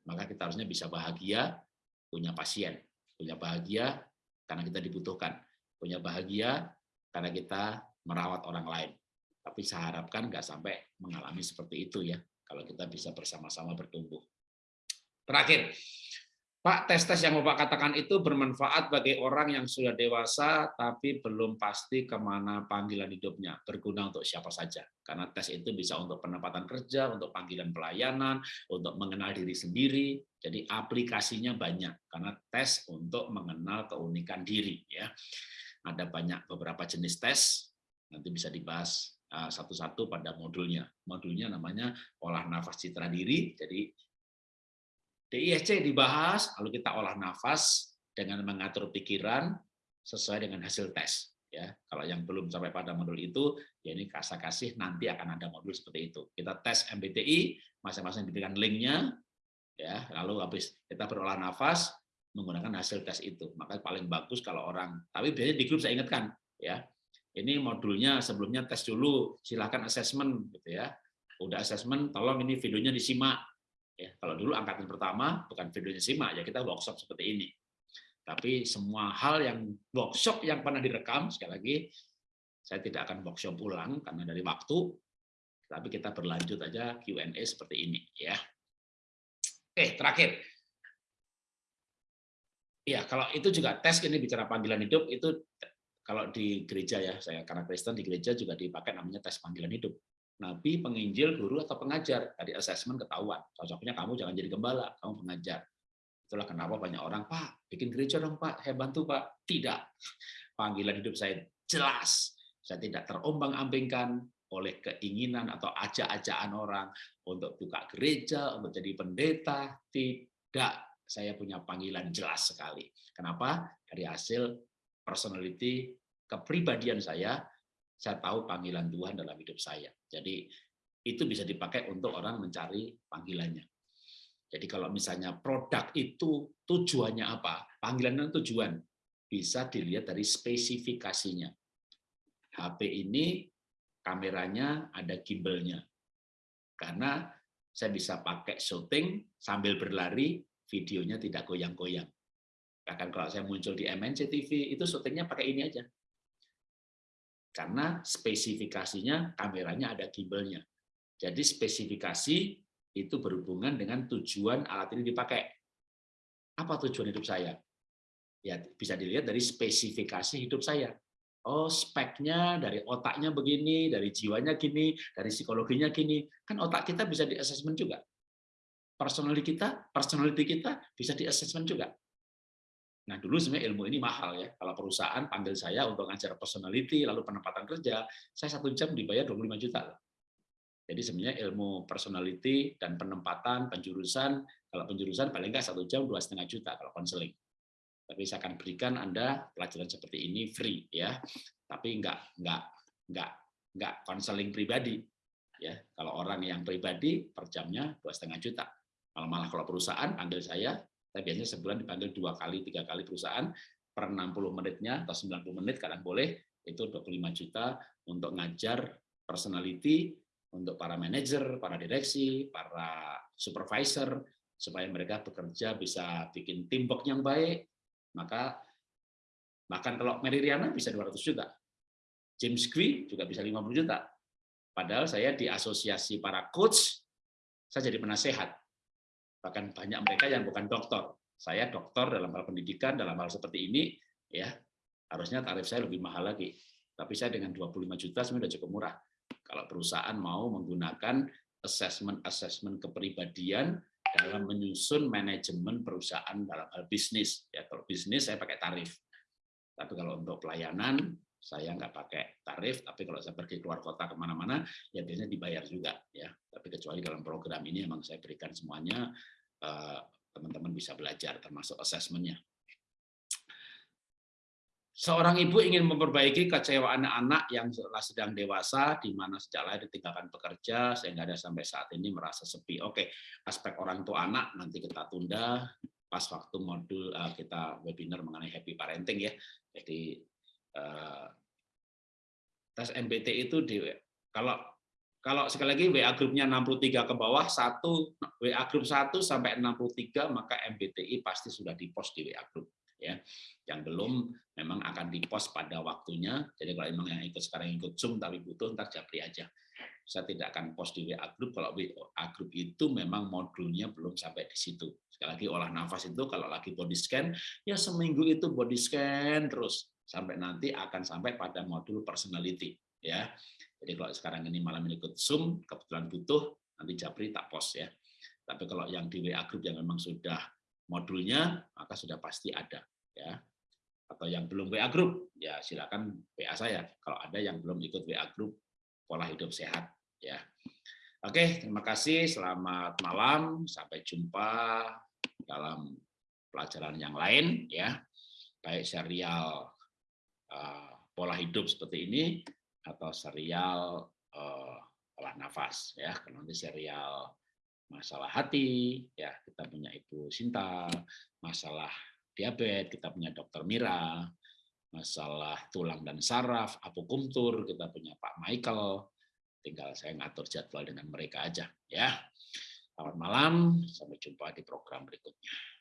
Maka kita harusnya bisa bahagia, punya pasien. Punya bahagia karena kita dibutuhkan. Punya bahagia karena kita merawat orang lain. Tapi saya harapkan nggak sampai mengalami seperti itu ya, kalau kita bisa bersama-sama bertumbuh. Terakhir, Pak, tes-tes yang Bapak katakan itu bermanfaat bagi orang yang sudah dewasa tapi belum pasti ke mana panggilan hidupnya, berguna untuk siapa saja. Karena tes itu bisa untuk penempatan kerja, untuk panggilan pelayanan, untuk mengenal diri sendiri. Jadi aplikasinya banyak, karena tes untuk mengenal keunikan diri. ya. Ada banyak beberapa jenis tes, nanti bisa dibahas eh, satu-satu pada modulnya. Modulnya namanya olah nafas citra diri, jadi DISC dibahas, lalu kita olah nafas dengan mengatur pikiran sesuai dengan hasil tes. Ya, kalau yang belum sampai pada modul itu, ya ini kasih kasih nanti akan ada modul seperti itu. Kita tes MBTI, masing-masing diberikan linknya, ya, lalu habis kita berolah nafas menggunakan hasil tes itu. Maka paling bagus kalau orang, tapi biasanya di grup saya ingatkan, ya, ini modulnya sebelumnya tes dulu, silahkan assessment, gitu ya. Udah assessment, tolong ini videonya disimak, Ya, kalau dulu angkatan pertama bukan videonya simak ya kita workshop seperti ini. Tapi semua hal yang workshop yang pernah direkam sekali lagi saya tidak akan workshop ulang karena dari waktu. Tapi kita berlanjut aja Q&A seperti ini ya. Oke, terakhir. Ya, kalau itu juga tes ini bicara panggilan hidup itu kalau di gereja ya, saya karena Kristen di gereja juga dipakai namanya tes panggilan hidup nabi, penginjil, guru, atau pengajar. Tadi assessment ketahuan. Cocoknya kamu jangan jadi gembala, kamu pengajar. Itulah kenapa banyak orang, Pak, bikin gereja dong Pak, saya bantu Pak. Tidak. Panggilan hidup saya jelas. Saya tidak terombang-ambingkan oleh keinginan atau ajak-ajakan orang untuk buka gereja, untuk jadi pendeta. Tidak. Saya punya panggilan jelas sekali. Kenapa? Dari hasil personality, kepribadian saya, saya tahu panggilan Tuhan dalam hidup saya. Jadi itu bisa dipakai untuk orang mencari panggilannya. Jadi kalau misalnya produk itu tujuannya apa? Panggilan itu tujuan bisa dilihat dari spesifikasinya. HP ini kameranya ada gimbalnya. Karena saya bisa pakai syuting sambil berlari, videonya tidak goyang-goyang. Bahkan kalau saya muncul di MNC TV, itu syutingnya pakai ini aja karena spesifikasinya kameranya ada gimbalnya. Jadi spesifikasi itu berhubungan dengan tujuan alat ini dipakai. Apa tujuan hidup saya? Ya bisa dilihat dari spesifikasi hidup saya. Oh, speknya dari otaknya begini, dari jiwanya gini, dari psikologinya gini. Kan otak kita bisa di assessment juga. Personality kita, personality kita bisa di assessment juga. Nah, dulu sebenarnya ilmu ini mahal ya. Kalau perusahaan panggil saya untuk ngajar personality, lalu penempatan kerja, saya satu jam dibayar 25 juta. Jadi sebenarnya ilmu personality dan penempatan, penjurusan, kalau penjurusan paling nggak satu jam dua setengah juta kalau konseling. Tapi saya akan berikan Anda pelajaran seperti ini free ya, tapi nggak nggak nggak nggak konseling pribadi. Ya, kalau orang yang pribadi per jamnya dua setengah juta. Malah malah kalau perusahaan panggil saya, saya biasanya sebulan dipanggil dua kali, tiga kali perusahaan per 60 menitnya atau 90 menit kadang boleh itu 25 juta untuk ngajar personality untuk para manajer, para direksi, para supervisor supaya mereka bekerja bisa bikin teamwork yang baik. Maka bahkan kalau Mary Riana bisa 200 juta. James Gui juga bisa 50 juta. Padahal saya di asosiasi para coach, saya jadi penasehat. Bahkan banyak mereka yang bukan dokter. Saya dokter dalam hal pendidikan, dalam hal seperti ini, ya harusnya tarif saya lebih mahal lagi. Tapi saya dengan 25 juta sebenarnya sudah cukup murah. Kalau perusahaan mau menggunakan assessment-assessment kepribadian dalam menyusun manajemen perusahaan dalam hal bisnis. Ya, kalau bisnis saya pakai tarif. Tapi kalau untuk pelayanan, saya nggak pakai tarif, tapi kalau saya pergi keluar kota ke mana-mana, ya biasanya dibayar juga. ya. Tapi kecuali dalam program ini memang saya berikan semuanya, eh, teman-teman bisa belajar, termasuk assessment-nya. Seorang ibu ingin memperbaiki kecewaan anak yang sedang dewasa, di mana sejak lahir ditinggalkan bekerja, sehingga ada sampai saat ini merasa sepi. Oke, aspek orang tua anak nanti kita tunda pas waktu modul eh, kita webinar mengenai happy parenting ya. Jadi tes MBT itu di kalau kalau sekali lagi WA grupnya 63 ke bawah, satu WA grup 1 sampai 63 maka MBTI pasti sudah di-post di WA grup ya. Yang belum memang akan di-post pada waktunya. Jadi kalau memang yang ikut sekarang ikut Zoom tapi butuh ntar japri aja. Saya tidak akan post di WA grup kalau WA grup itu memang modulnya belum sampai di situ. Sekali lagi olah nafas itu kalau lagi body scan ya seminggu itu body scan terus sampai nanti akan sampai pada modul personality ya. Jadi kalau sekarang ini malam ini ikut Zoom, kebetulan butuh, nanti Japri tak post ya. Tapi kalau yang di WA group yang memang sudah modulnya, maka sudah pasti ada ya. Atau yang belum WA group, ya silakan WA saya. Kalau ada yang belum ikut WA group pola hidup sehat ya. Oke, terima kasih. Selamat malam. Sampai jumpa dalam pelajaran yang lain ya. Baik serial pola hidup seperti ini atau serial uh, olah nafas ya. Nanti serial masalah hati ya kita punya ibu Sinta masalah diabetes kita punya dokter Mira masalah tulang dan saraf apokumtur kita punya Pak Michael. Tinggal saya ngatur jadwal dengan mereka aja ya. Selamat malam sampai jumpa di program berikutnya